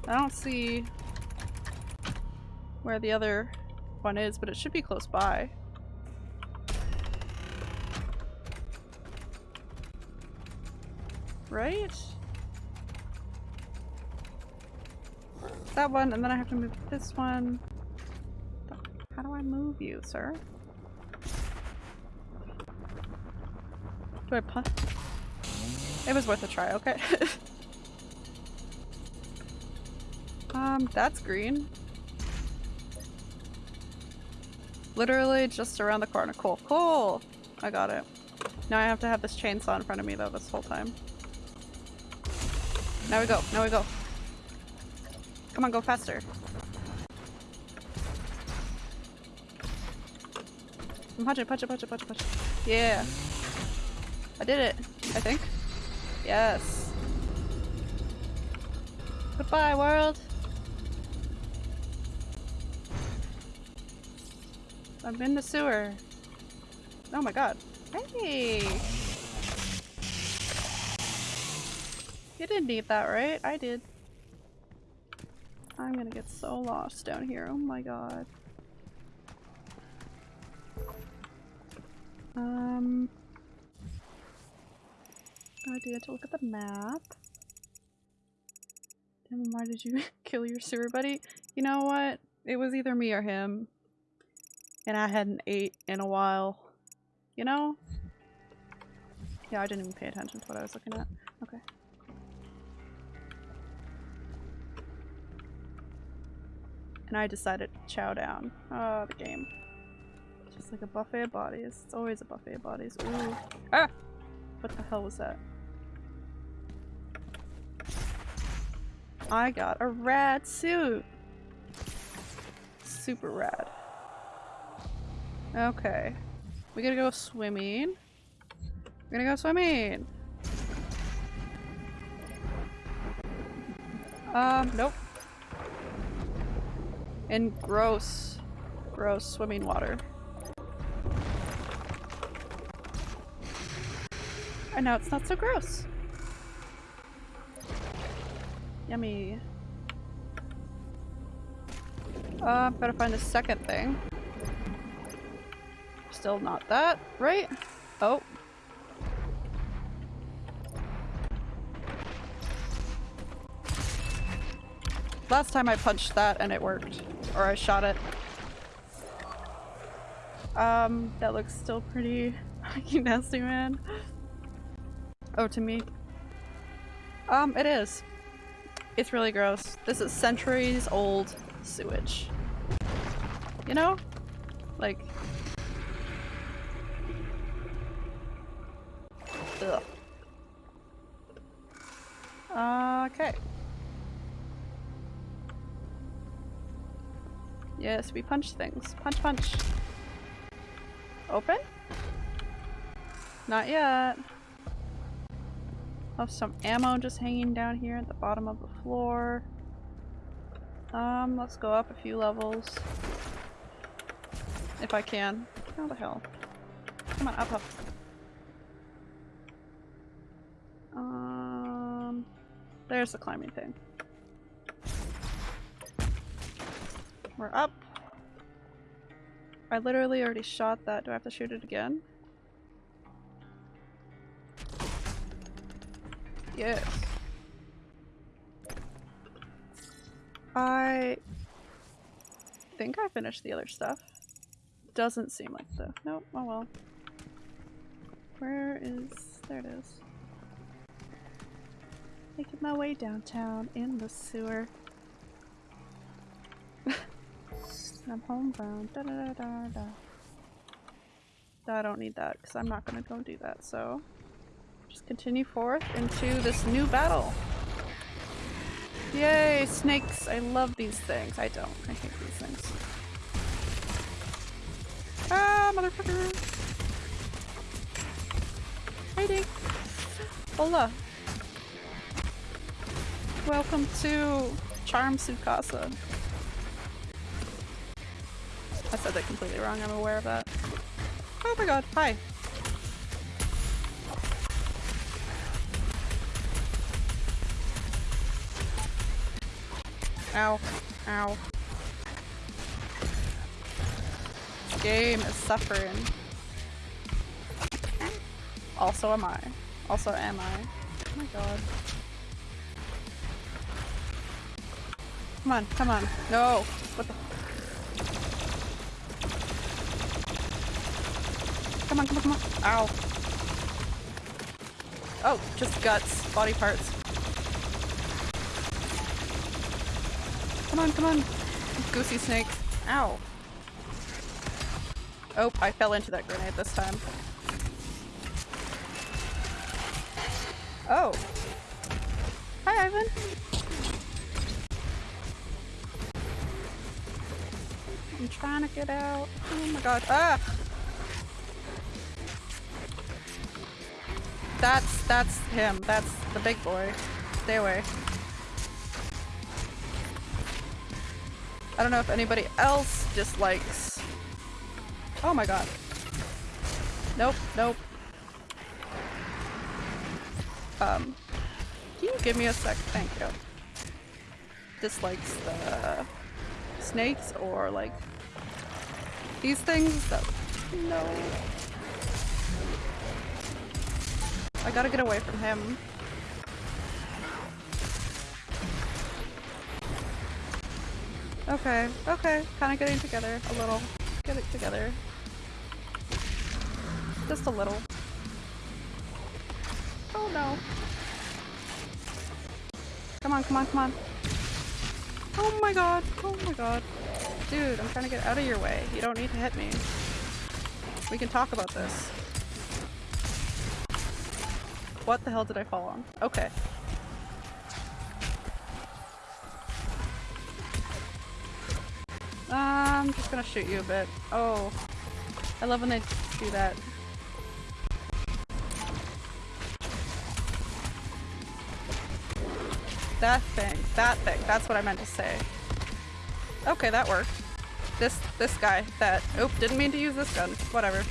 I don't see where the other one is, but it should be close by. Right? That one, and then I have to move this one. How do I move you, sir? Do I punch? It was worth a try, okay. um, that's green. Literally just around the corner. Cool. Cool! I got it. Now I have to have this chainsaw in front of me though this whole time. Now we go. Now we go. Come on, go faster. Punch it, punch it, punch it. Yeah. I did it, I think. Yes. Goodbye, world. I'm in the sewer. Oh my god. Hey! You didn't need that, right? I did. I'm gonna get so lost down here. Oh my god. Um... I do have to look at the map. Damn, why did you kill your sewer buddy? You know what? It was either me or him. And I hadn't ate in a while. You know? Yeah, I didn't even pay attention to what I was looking at. Okay. And I decided to chow down. Oh, the game. Just like a buffet of bodies. It's always a buffet of bodies. Ooh. Ah! What the hell was that? I got a rad suit! Super rad. Okay. We gotta go swimming. We're gonna go swimming! Um, nope. In gross, gross swimming water. And now it's not so gross. Yummy. Uh, better find the second thing. Still not that, right? Oh. Last time I punched that and it worked. Or I shot it. Um, that looks still pretty fucking nasty, man. Oh, to me. Um, it is. It's really gross. This is centuries old sewage. You know? Like... Okay. Yes, we punch things. Punch, punch. Open? Not yet. Have some ammo just hanging down here at the bottom of the floor. Um, let's go up a few levels. If I can. How the hell? Come on, up, up. There's the climbing thing. We're up. I literally already shot that. Do I have to shoot it again? Yes. I think I finished the other stuff. Doesn't seem like so. Nope, oh well. Where is... there it is. Making my way downtown in the sewer. I'm homebound. Da, da, da. I don't need that because I'm not going to go do that, so just continue forth into this new battle. Yay, snakes! I love these things. I don't. I hate these things. Ah, motherfucker! Hiding! Hola! Welcome to Charm Sukasa. I said that completely wrong, I'm aware of that. Oh my god, hi! Ow. Ow. Game is suffering. Also am I. Also am I. Oh my god. Come on, come on. No! What the Come on, come on, come on. Ow. Oh, just guts. Body parts. Come on, come on. Goosey snake. Ow. Oh, I fell into that grenade this time. Oh. Hi, Ivan. Trying to get out. Oh my god. Ah! That's, that's him. That's the big boy. Stay away. I don't know if anybody else dislikes... Oh my god. Nope, nope. Um, can you give me a sec? Thank you. Dislikes the snakes or like these things? No. I gotta get away from him. Okay, okay. Kind of getting together a little. Get it together. Just a little. Oh no. Come on, come on, come on. Oh my god. Oh my god. Dude, I'm trying to get out of your way. You don't need to hit me. We can talk about this. What the hell did I fall on? Okay. I'm just gonna shoot you a bit. Oh. I love when they do that. That thing. That thing. That's what I meant to say. Okay, that worked. This this guy that oop didn't mean to use this gun. Whatever.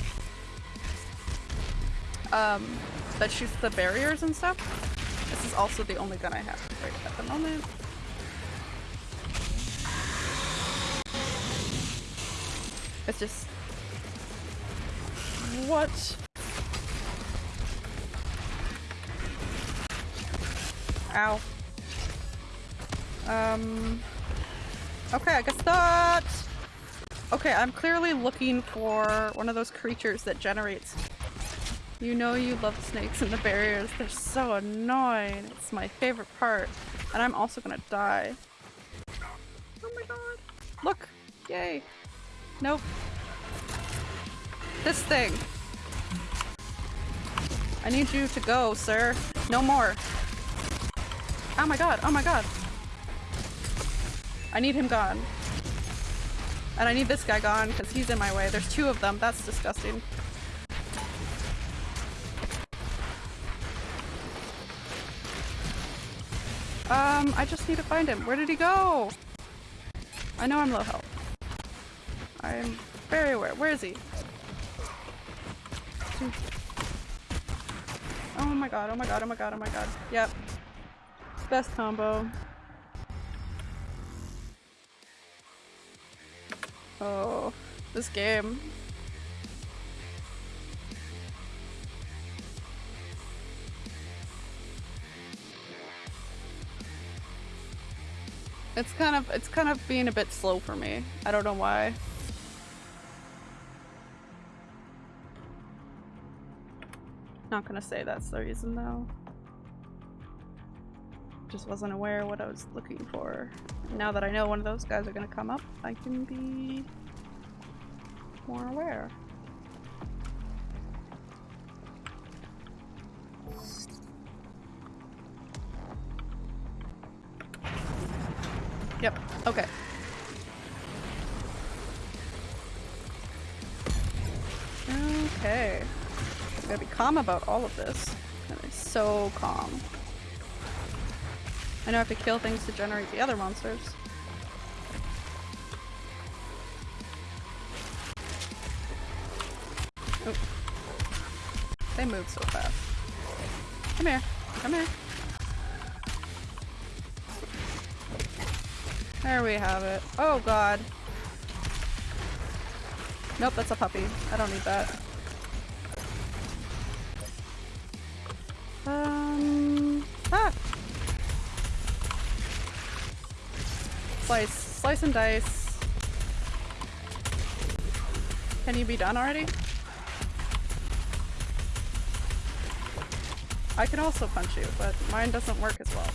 Um that shoots the barriers and stuff. This is also the only gun I have right at the moment. It's just what? Ow. Um. Okay, I guess that. Okay, I'm clearly looking for one of those creatures that generates. You know you love snakes and the barriers. They're so annoying. It's my favorite part. And I'm also gonna die. Oh my god. Look! Yay. Nope. This thing. I need you to go, sir. No more. Oh my god, oh my god. I need him gone. And I need this guy gone because he's in my way. There's two of them. That's disgusting. Um, I just need to find him. Where did he go? I know I'm low health. I'm very aware. Where is he? Oh my god, oh my god, oh my god, oh my god. Yep. Best combo. Oh, this game. It's kind of, it's kind of being a bit slow for me. I don't know why. Not gonna say that's the reason though. Just wasn't aware what I was looking for. Now that I know one of those guys are gonna come up, I can be more aware. Yep, okay. Okay. I gotta be calm about all of this. So calm. I know I have to kill things to generate the other monsters. Oh. They move so fast. Come here. Come here. There we have it. Oh god. Nope, that's a puppy. I don't need that. Slice. Slice and dice. Can you be done already? I can also punch you, but mine doesn't work as well.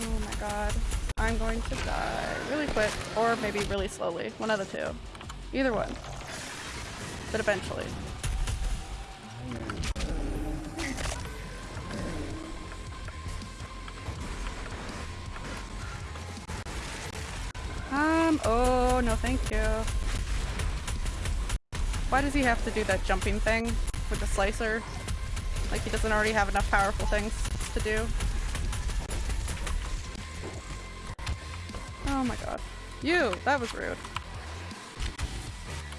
Oh my god. I'm going to die really quick, or maybe really slowly. One of the two. Either one. But eventually. Thank you. Why does he have to do that jumping thing with the slicer? Like he doesn't already have enough powerful things to do? Oh my god. You! That was rude.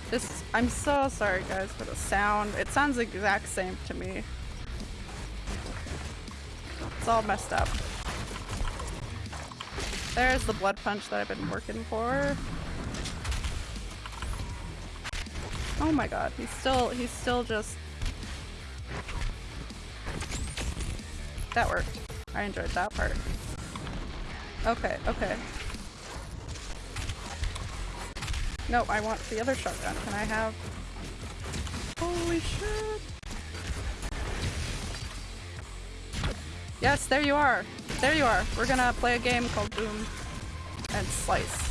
This- I'm so sorry guys for the sound. It sounds the exact same to me. It's all messed up. There's the blood punch that I've been working for. Oh my god, he's still- he's still just- That worked. I enjoyed that part. Okay, okay. No, I want the other shotgun. Can I have... Holy shit! Yes, there you are! There you are! We're gonna play a game called Boom and Slice.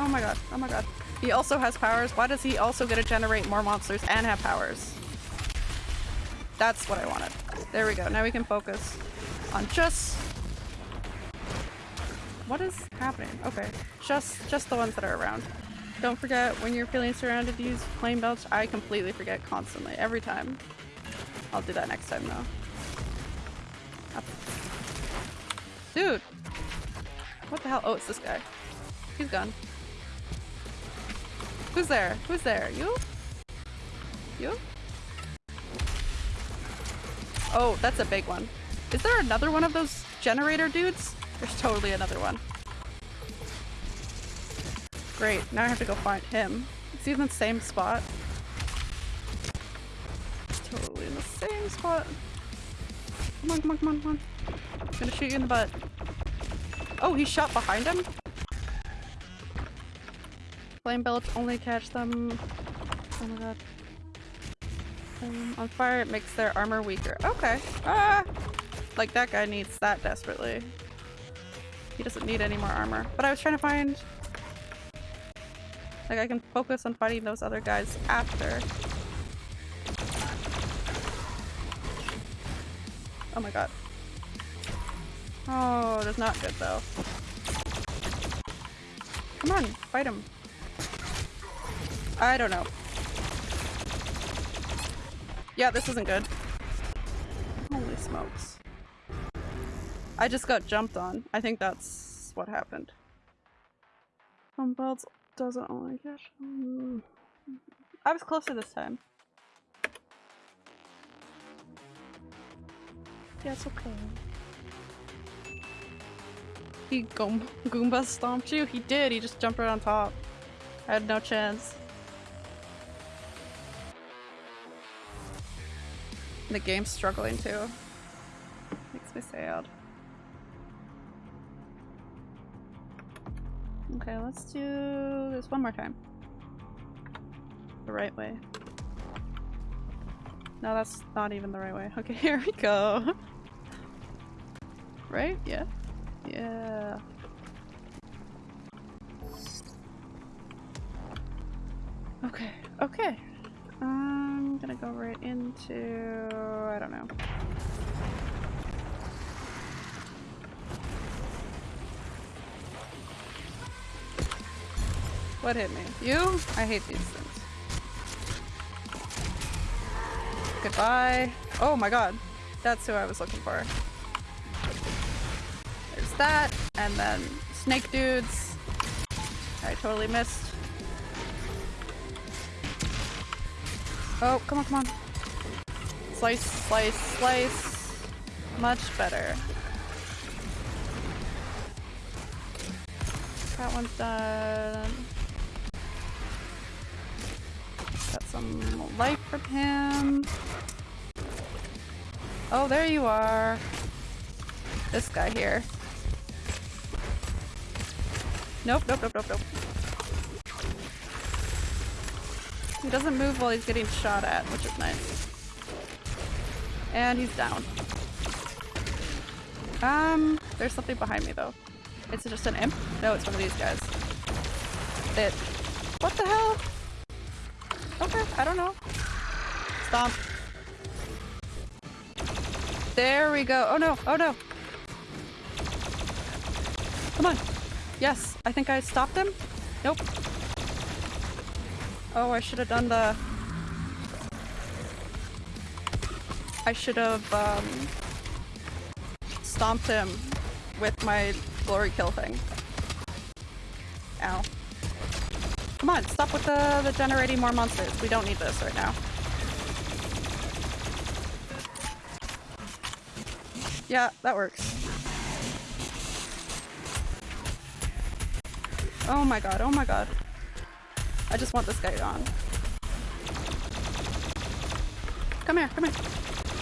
Oh my god, oh my god. He also has powers. Why does he also get to generate more monsters and have powers? That's what I wanted. There we go. Now we can focus on just what is happening? Okay. Just just the ones that are around. Don't forget when you're feeling surrounded use flame belch. I completely forget constantly, every time. I'll do that next time though. Up. Dude! What the hell? Oh, it's this guy. He's gone. Who's there? Who's there? You? You? Oh, that's a big one. Is there another one of those generator dudes? There's totally another one. Great, now I have to go find him. Is he in the same spot? Totally in the same spot. Come on, come on, come on, come on. I'm gonna shoot you in the butt. Oh, he shot behind him? Flame belch only catch them. Oh my god. Um, on fire, it makes their armor weaker. Okay. Ah! Like that guy needs that desperately. He doesn't need any more armor. But I was trying to find... Like I can focus on fighting those other guys after. Oh my god. Oh, that's not good though. Come on, fight him. I don't know. Yeah, this isn't good. Holy smokes. I just got jumped on. I think that's what happened. Um, belts doesn't only catch. I was closer this time. Yeah, it's okay. He Goom Goomba stomped you? He did, he just jumped right on top. I had no chance. The game's struggling too. Makes me sad. Okay, let's do this one more time. The right way. No, that's not even the right way. Okay, here we go. right? Yeah. Yeah. Okay, okay. I'm gonna go right into... I don't know. What hit me? You? I hate these things. Goodbye. Oh my god. That's who I was looking for. There's that, and then snake dudes. I totally missed. Oh, come on, come on. Slice, slice, slice. Much better. That one's done. Got some life from him. Oh, there you are. This guy here. Nope, nope, nope, nope, nope. He doesn't move while he's getting shot at, which is nice. And he's down. Um, there's something behind me though. It's just an imp? No, it's one of these guys. It. What the hell? Okay, I don't know. Stomp. There we go. Oh no, oh no. Come on. Yes, I think I stopped him. Nope. Oh, I should have done the... I should have, um... Stomped him with my glory kill thing. Ow. Come on, stop with the, the generating more monsters. We don't need this right now. Yeah, that works. Oh my god, oh my god. I just want this guy gone. Come here, come here.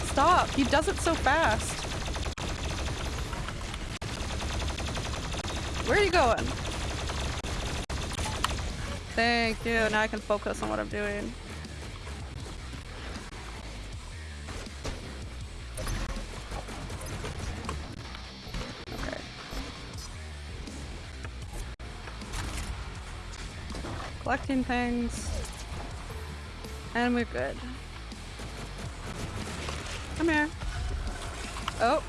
Stop! He does it so fast. Where are you going? Thank you. Now I can focus on what I'm doing. Collecting things. And we're good. Come here. Oh.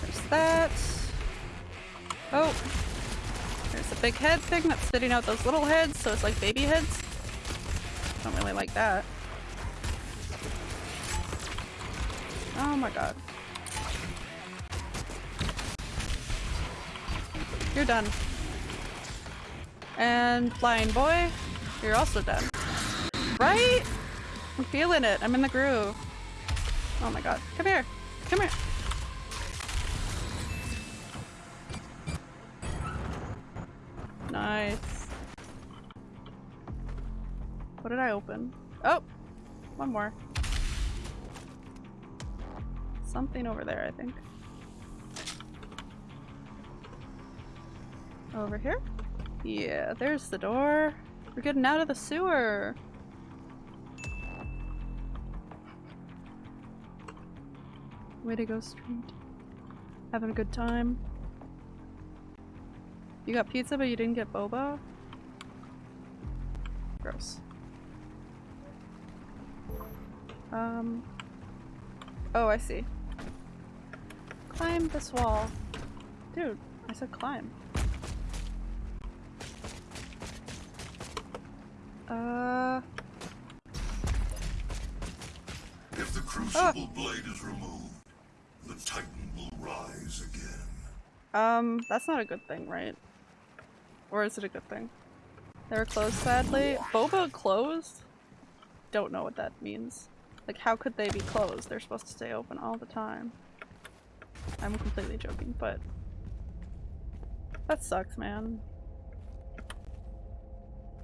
There's that. Oh. There's a big head thing that's spitting out those little heads, so it's like baby heads. Don't really like that. Oh my god. You're done. And flying boy, you're also done. Right? I'm feeling it. I'm in the groove. Oh my god. Come here. Come here. Nice. What did I open? Oh! One more. Something over there, I think. Over here? Yeah, there's the door. We're getting out of the sewer. Way to go, Street. Having a good time. You got pizza, but you didn't get boba? Gross. Um. Oh, I see. Climb this wall. Dude, I said climb. Uh. If the crucible blade is removed, the Titan will rise again. Um, that's not a good thing, right? Or is it a good thing? They were closed, sadly. Boba closed? Don't know what that means. Like, how could they be closed? They're supposed to stay open all the time. I'm completely joking, but... That sucks, man.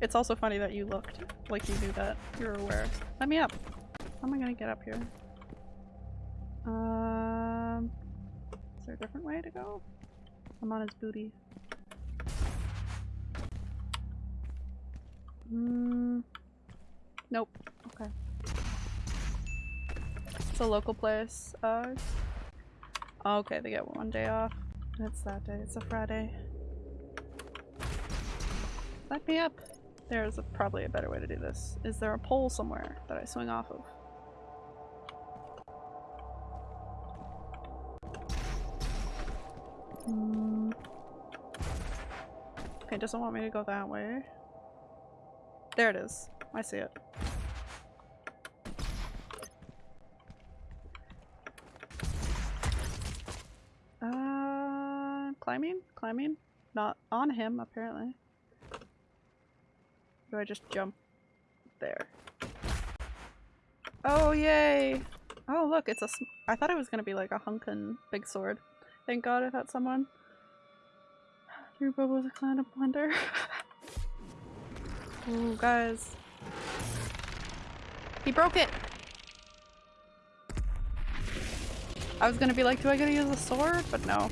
It's also funny that you looked like you knew that. You're aware. Let me up! How am I gonna get up here? Um... Is there a different way to go? I'm on his booty. Hmm. Nope. Okay. It's a local place. Uh. Okay, they get one day off. It's that day. It's a Friday. Let me up. There's a, probably a better way to do this. Is there a pole somewhere that I swing off of? Hmm. Okay, doesn't want me to go that way. There it is. I see it. Uh, climbing? Climbing? Not on him, apparently. Do I just jump there? Oh, yay! Oh, look, it's a I thought it was gonna be like a hunkin' big sword. Thank god I thought someone. Your was a clown of wonder. Ooh, guys. He broke it! I was gonna be like, do I gotta use a sword? But no.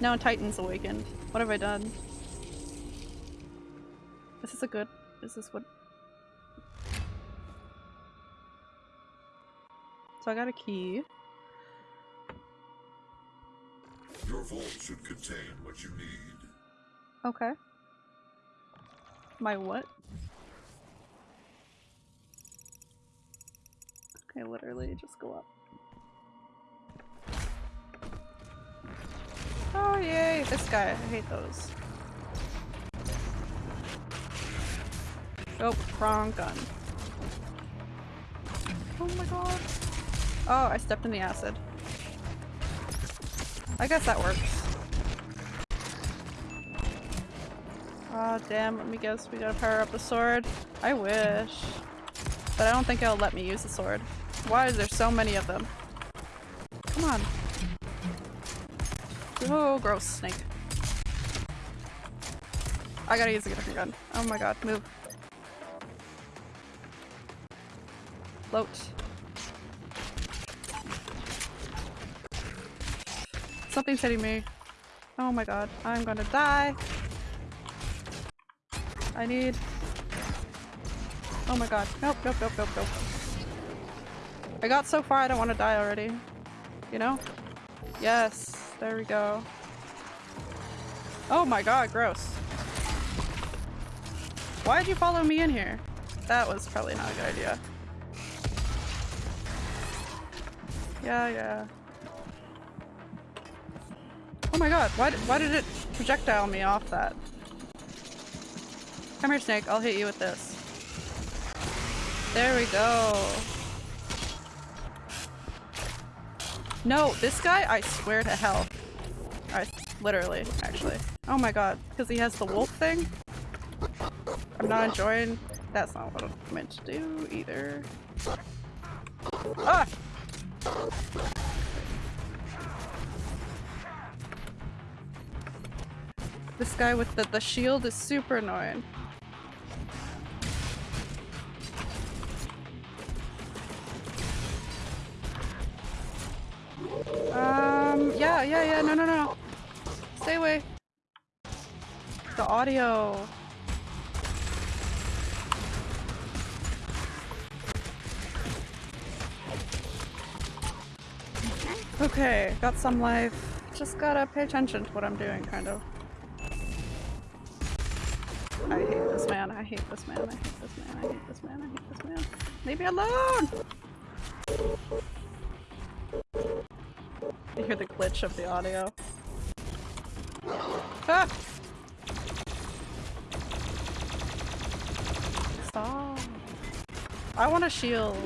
Now Titan's awakened. What have I done? This is this a good- this is this what- So I got a key. Your vault should contain what you need. Okay. My what? Okay, literally just go up. Oh yay, this guy. I hate those. Oh, wrong gun. Oh my god. Oh, I stepped in the acid. I guess that works. Oh damn, let me guess, we gotta power up the sword. I wish. But I don't think it'll let me use the sword. Why is there so many of them? Come on. Oh, gross snake. I gotta use a different gun. Oh my god, move. Float. Something's hitting me. Oh my god, I'm gonna die. I need... Oh my god. Nope, nope, nope, nope, nope. I got so far I don't want to die already. You know? Yes, there we go. Oh my god, gross. Why'd you follow me in here? That was probably not a good idea. Yeah, yeah. Oh my god, why why did it projectile me off that? Come here, Snake. I'll hit you with this. There we go. No, this guy, I swear to hell. I literally, actually. Oh my god, because he has the wolf thing? I'm not enjoying- that's not what I'm meant to do either. Ah! This guy with the, the shield is super annoying. Um, yeah, yeah, yeah, no, no, no. Stay away. The audio. Okay, got some life. Just gotta pay attention to what I'm doing, kind of. I hate this man, I hate this man, I hate this man, I hate this man, I hate this man. Leave me alone! You hear the glitch of the audio. Ah! Stop. I want a shield.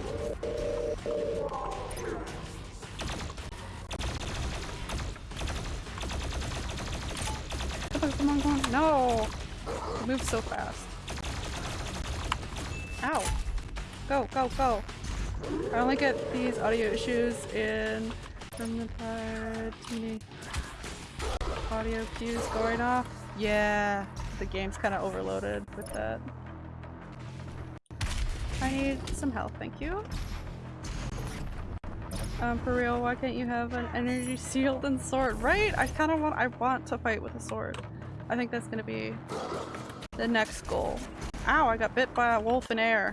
On, come on, come on. No! It moves so fast. Ow! Go, go, go! I only get these audio issues in from the part too many audio cues going off. Yeah, the game's kind of overloaded with that. I need some help, thank you. Um, for real, why can't you have an energy shield and sword? Right? I kind of want- I want to fight with a sword. I think that's gonna be the next goal. Ow, I got bit by a wolf in air.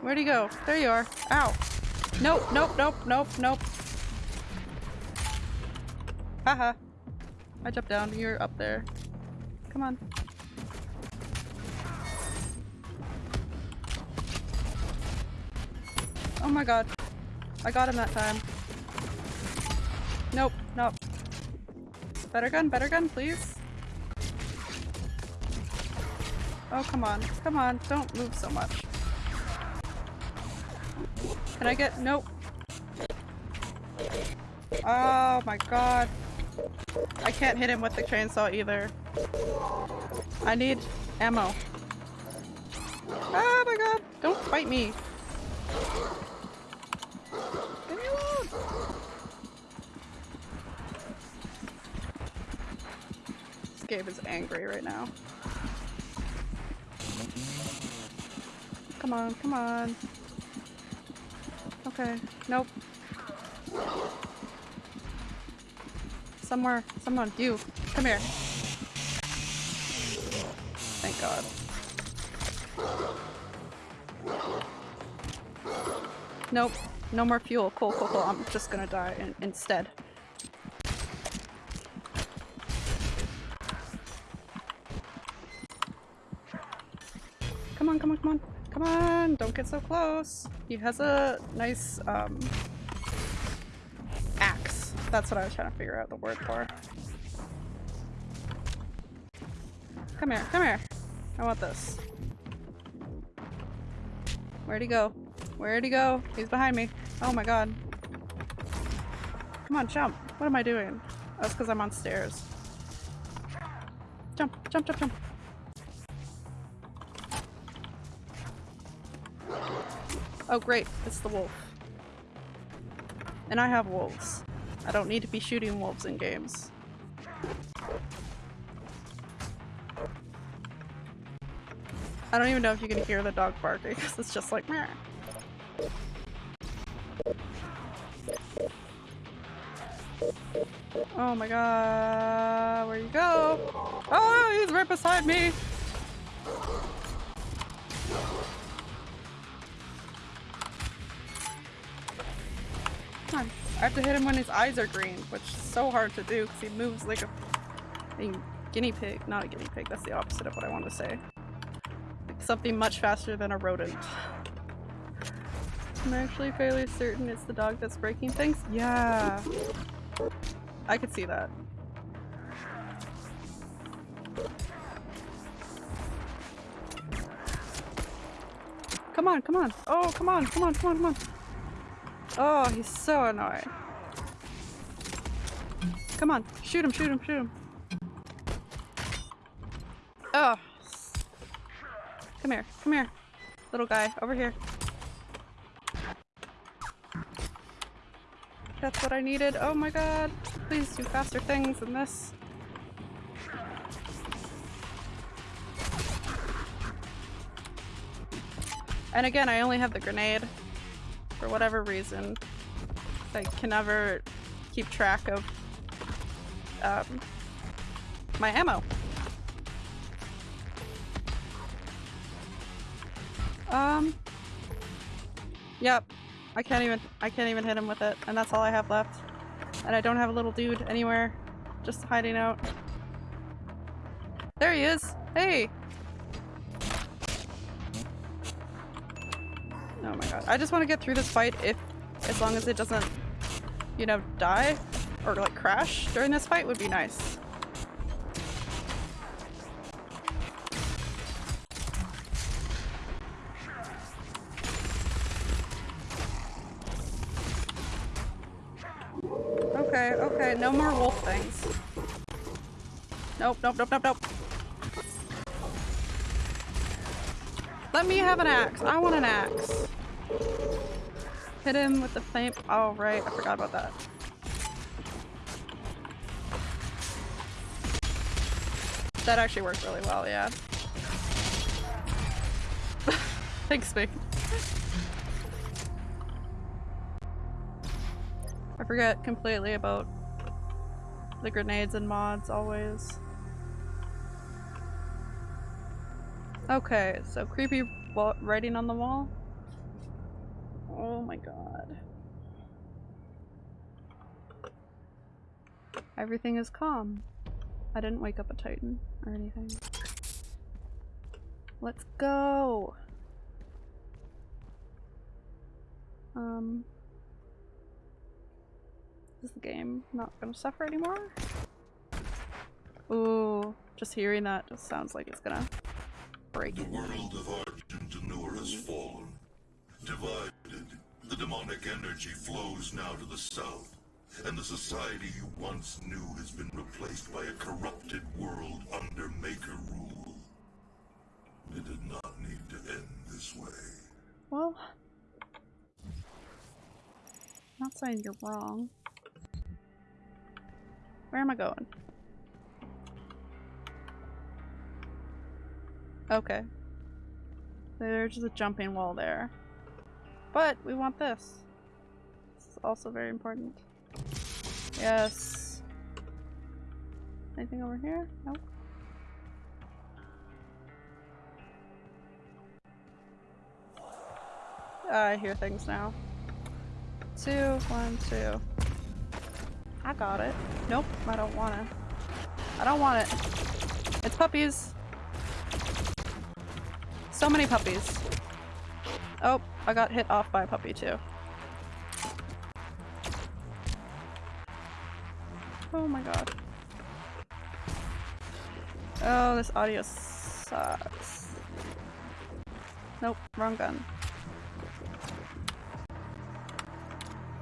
Where'd he go? There you are. Ow. Nope, nope, nope, nope, nope. Haha. I jumped down, you're up there. Come on. Oh my god. I got him that time. Nope, nope. Better gun, better gun, please. Oh, come on. Come on, don't move so much. Can I get- nope. Oh my god. I can't hit him with the chainsaw either. I need ammo. Oh my god! Don't fight me! Leave me alone! Game is angry right now. Come on, come on. Okay, nope. Somewhere, someone, you, come here. Thank God. Nope, no more fuel. Cool, cool, cool. I'm just gonna die in instead. Come on, come on, come on. Come on, don't get so close. He has a nice, um, axe. That's what I was trying to figure out the word for. Come here, come here. I want this. Where'd he go? Where'd he go? He's behind me. Oh my god. Come on, jump. What am I doing? That's because I'm on stairs. Jump, jump, jump, jump. Oh great, it's the wolf. And I have wolves. I don't need to be shooting wolves in games. I don't even know if you can hear the dog barking because it's just like meh. Oh my god, where you go? Oh, he's right beside me! On. I have to hit him when his eyes are green, which is so hard to do because he moves like a, a guinea pig. Not a guinea pig, that's the opposite of what I want to say. Something much faster than a rodent. I'm actually fairly certain it's the dog that's breaking things. Yeah. I could see that. Come on, come on. Oh, come on, come on, come on, come on. Oh, he's so annoying. Come on, shoot him, shoot him, shoot him. Oh. Come here, come here. Little guy, over here. That's what I needed. Oh my god. Please do faster things than this. And again, I only have the grenade. For whatever reason. I can never keep track of um, my ammo. Um. Yep. I can't even I can't even hit him with it, and that's all I have left. And I don't have a little dude anywhere. Just hiding out. There he is! Hey! Oh my god. I just want to get through this fight if as long as it doesn't, you know, die or like crash during this fight would be nice. Okay, okay, no more wolf things. Nope, nope, nope, nope, nope. Let me have an axe. I want an axe. Hit him with the flame. Oh, right. I forgot about that. That actually worked really well, yeah. Thanks, Mick. I forget completely about the grenades and mods always. Okay, so creepy writing on the wall. Oh my god. Everything is calm. I didn't wake up a titan or anything. Let's go! Um... Is the game not gonna suffer anymore? Ooh, just hearing that just sounds like it's gonna break. The world of Argent has fallen. Divided, the demonic energy flows now to the south, and the society you once knew has been replaced by a corrupted world under Maker rule. It did not need to end this way. Well, not saying you're wrong. Where am I going? Okay. There's a jumping wall there. But we want this. This is also very important. Yes. Anything over here? Nope. I hear things now. Two, one, two. I got it. Nope, I don't want it. I don't want it. It's puppies. So many puppies. Oh, I got hit off by a puppy too. Oh my god. Oh, this audio sucks. Nope, wrong gun.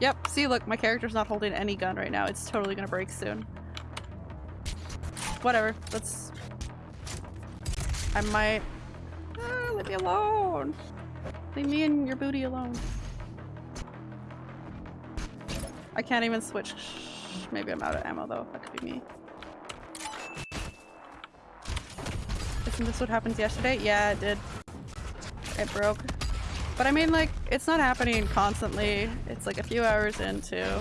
Yep, see look, my character's not holding any gun right now. It's totally gonna break soon. Whatever, let's... I might... Ah, leave me alone! Leave me and your booty alone. I can't even switch. Maybe I'm out of ammo though, that could be me. Isn't this what happened yesterday? Yeah, it did. It broke. But I mean, like, it's not happening constantly. It's like a few hours into.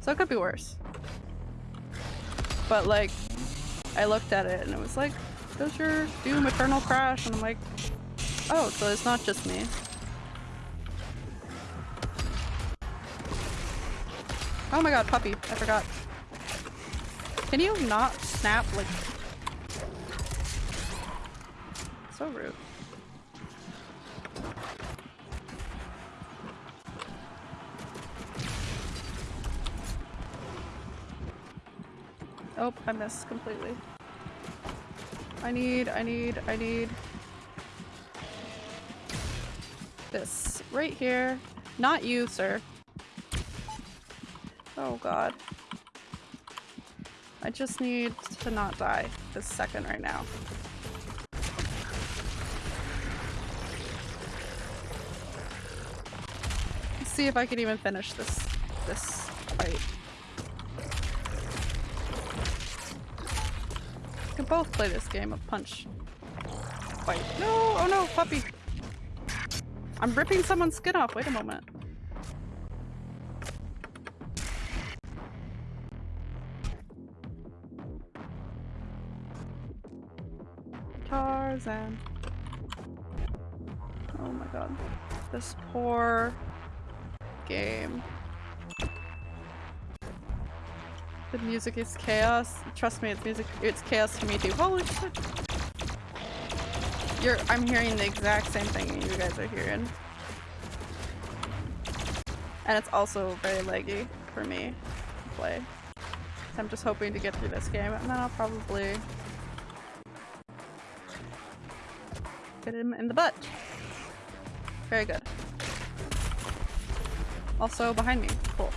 So it could be worse. But like, I looked at it and it was like, does your Doom Eternal crash? And I'm like, oh, so it's not just me. Oh my god, puppy. I forgot. Can you not snap like... So rude. Oh, I missed completely. I need, I need, I need this right here. Not you, sir. Oh god. I just need to not die this second right now. Let's see if I can even finish this this fight. We can both play this game of punch fight. No! Oh no, puppy! I'm ripping someone's skin off. Wait a moment. Tarzan. Oh my god. This poor game. The music is chaos. Trust me, it's music. It's chaos to me too. Holy shit! You're. I'm hearing the exact same thing you guys are hearing, and it's also very leggy for me to play. So I'm just hoping to get through this game, and then I'll probably get him in the butt. Very good. Also behind me. Cool.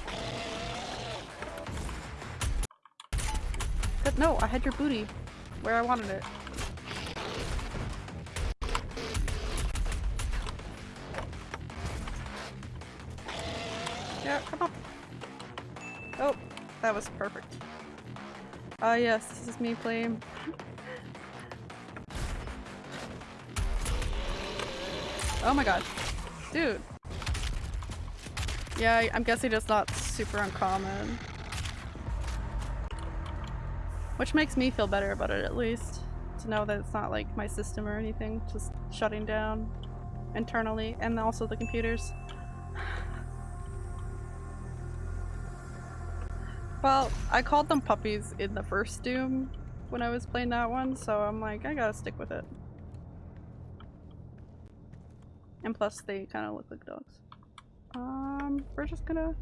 But No, I had your booty where I wanted it. Uh, yes, this is me playing. oh my god. Dude. Yeah, I'm guessing it's not super uncommon. Which makes me feel better about it at least. To know that it's not like my system or anything just shutting down internally and also the computers. I called them puppies in the first Doom when I was playing that one, so I'm like, I gotta stick with it. And plus, they kind of look like dogs. Um, we're just gonna...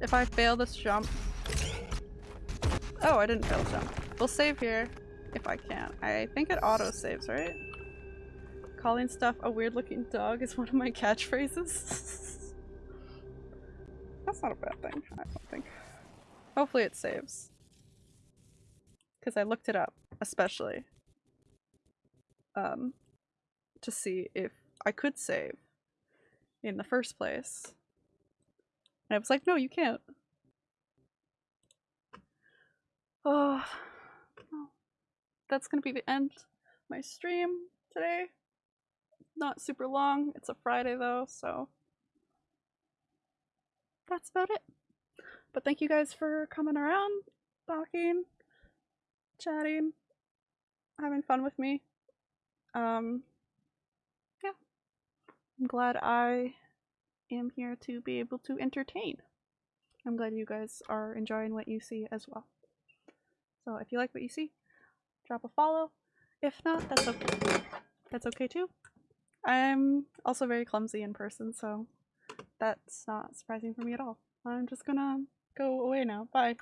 If I fail this jump... Oh, I didn't fail the jump. We'll save here, if I can. I think it auto-saves, right? Calling stuff a weird-looking dog is one of my catchphrases. That's not a bad thing, I don't think. Hopefully it saves. Because I looked it up, especially. Um, to see if I could save in the first place. And I was like, no, you can't. Oh, well, that's gonna be the end of my stream today. Not super long. It's a Friday though, so that's about it. But thank you guys for coming around, talking, chatting, having fun with me. Um, yeah. I'm glad I am here to be able to entertain. I'm glad you guys are enjoying what you see as well. So if you like what you see, drop a follow. If not, that's okay. That's okay too. I'm also very clumsy in person, so that's not surprising for me at all. I'm just gonna go away now. Bye.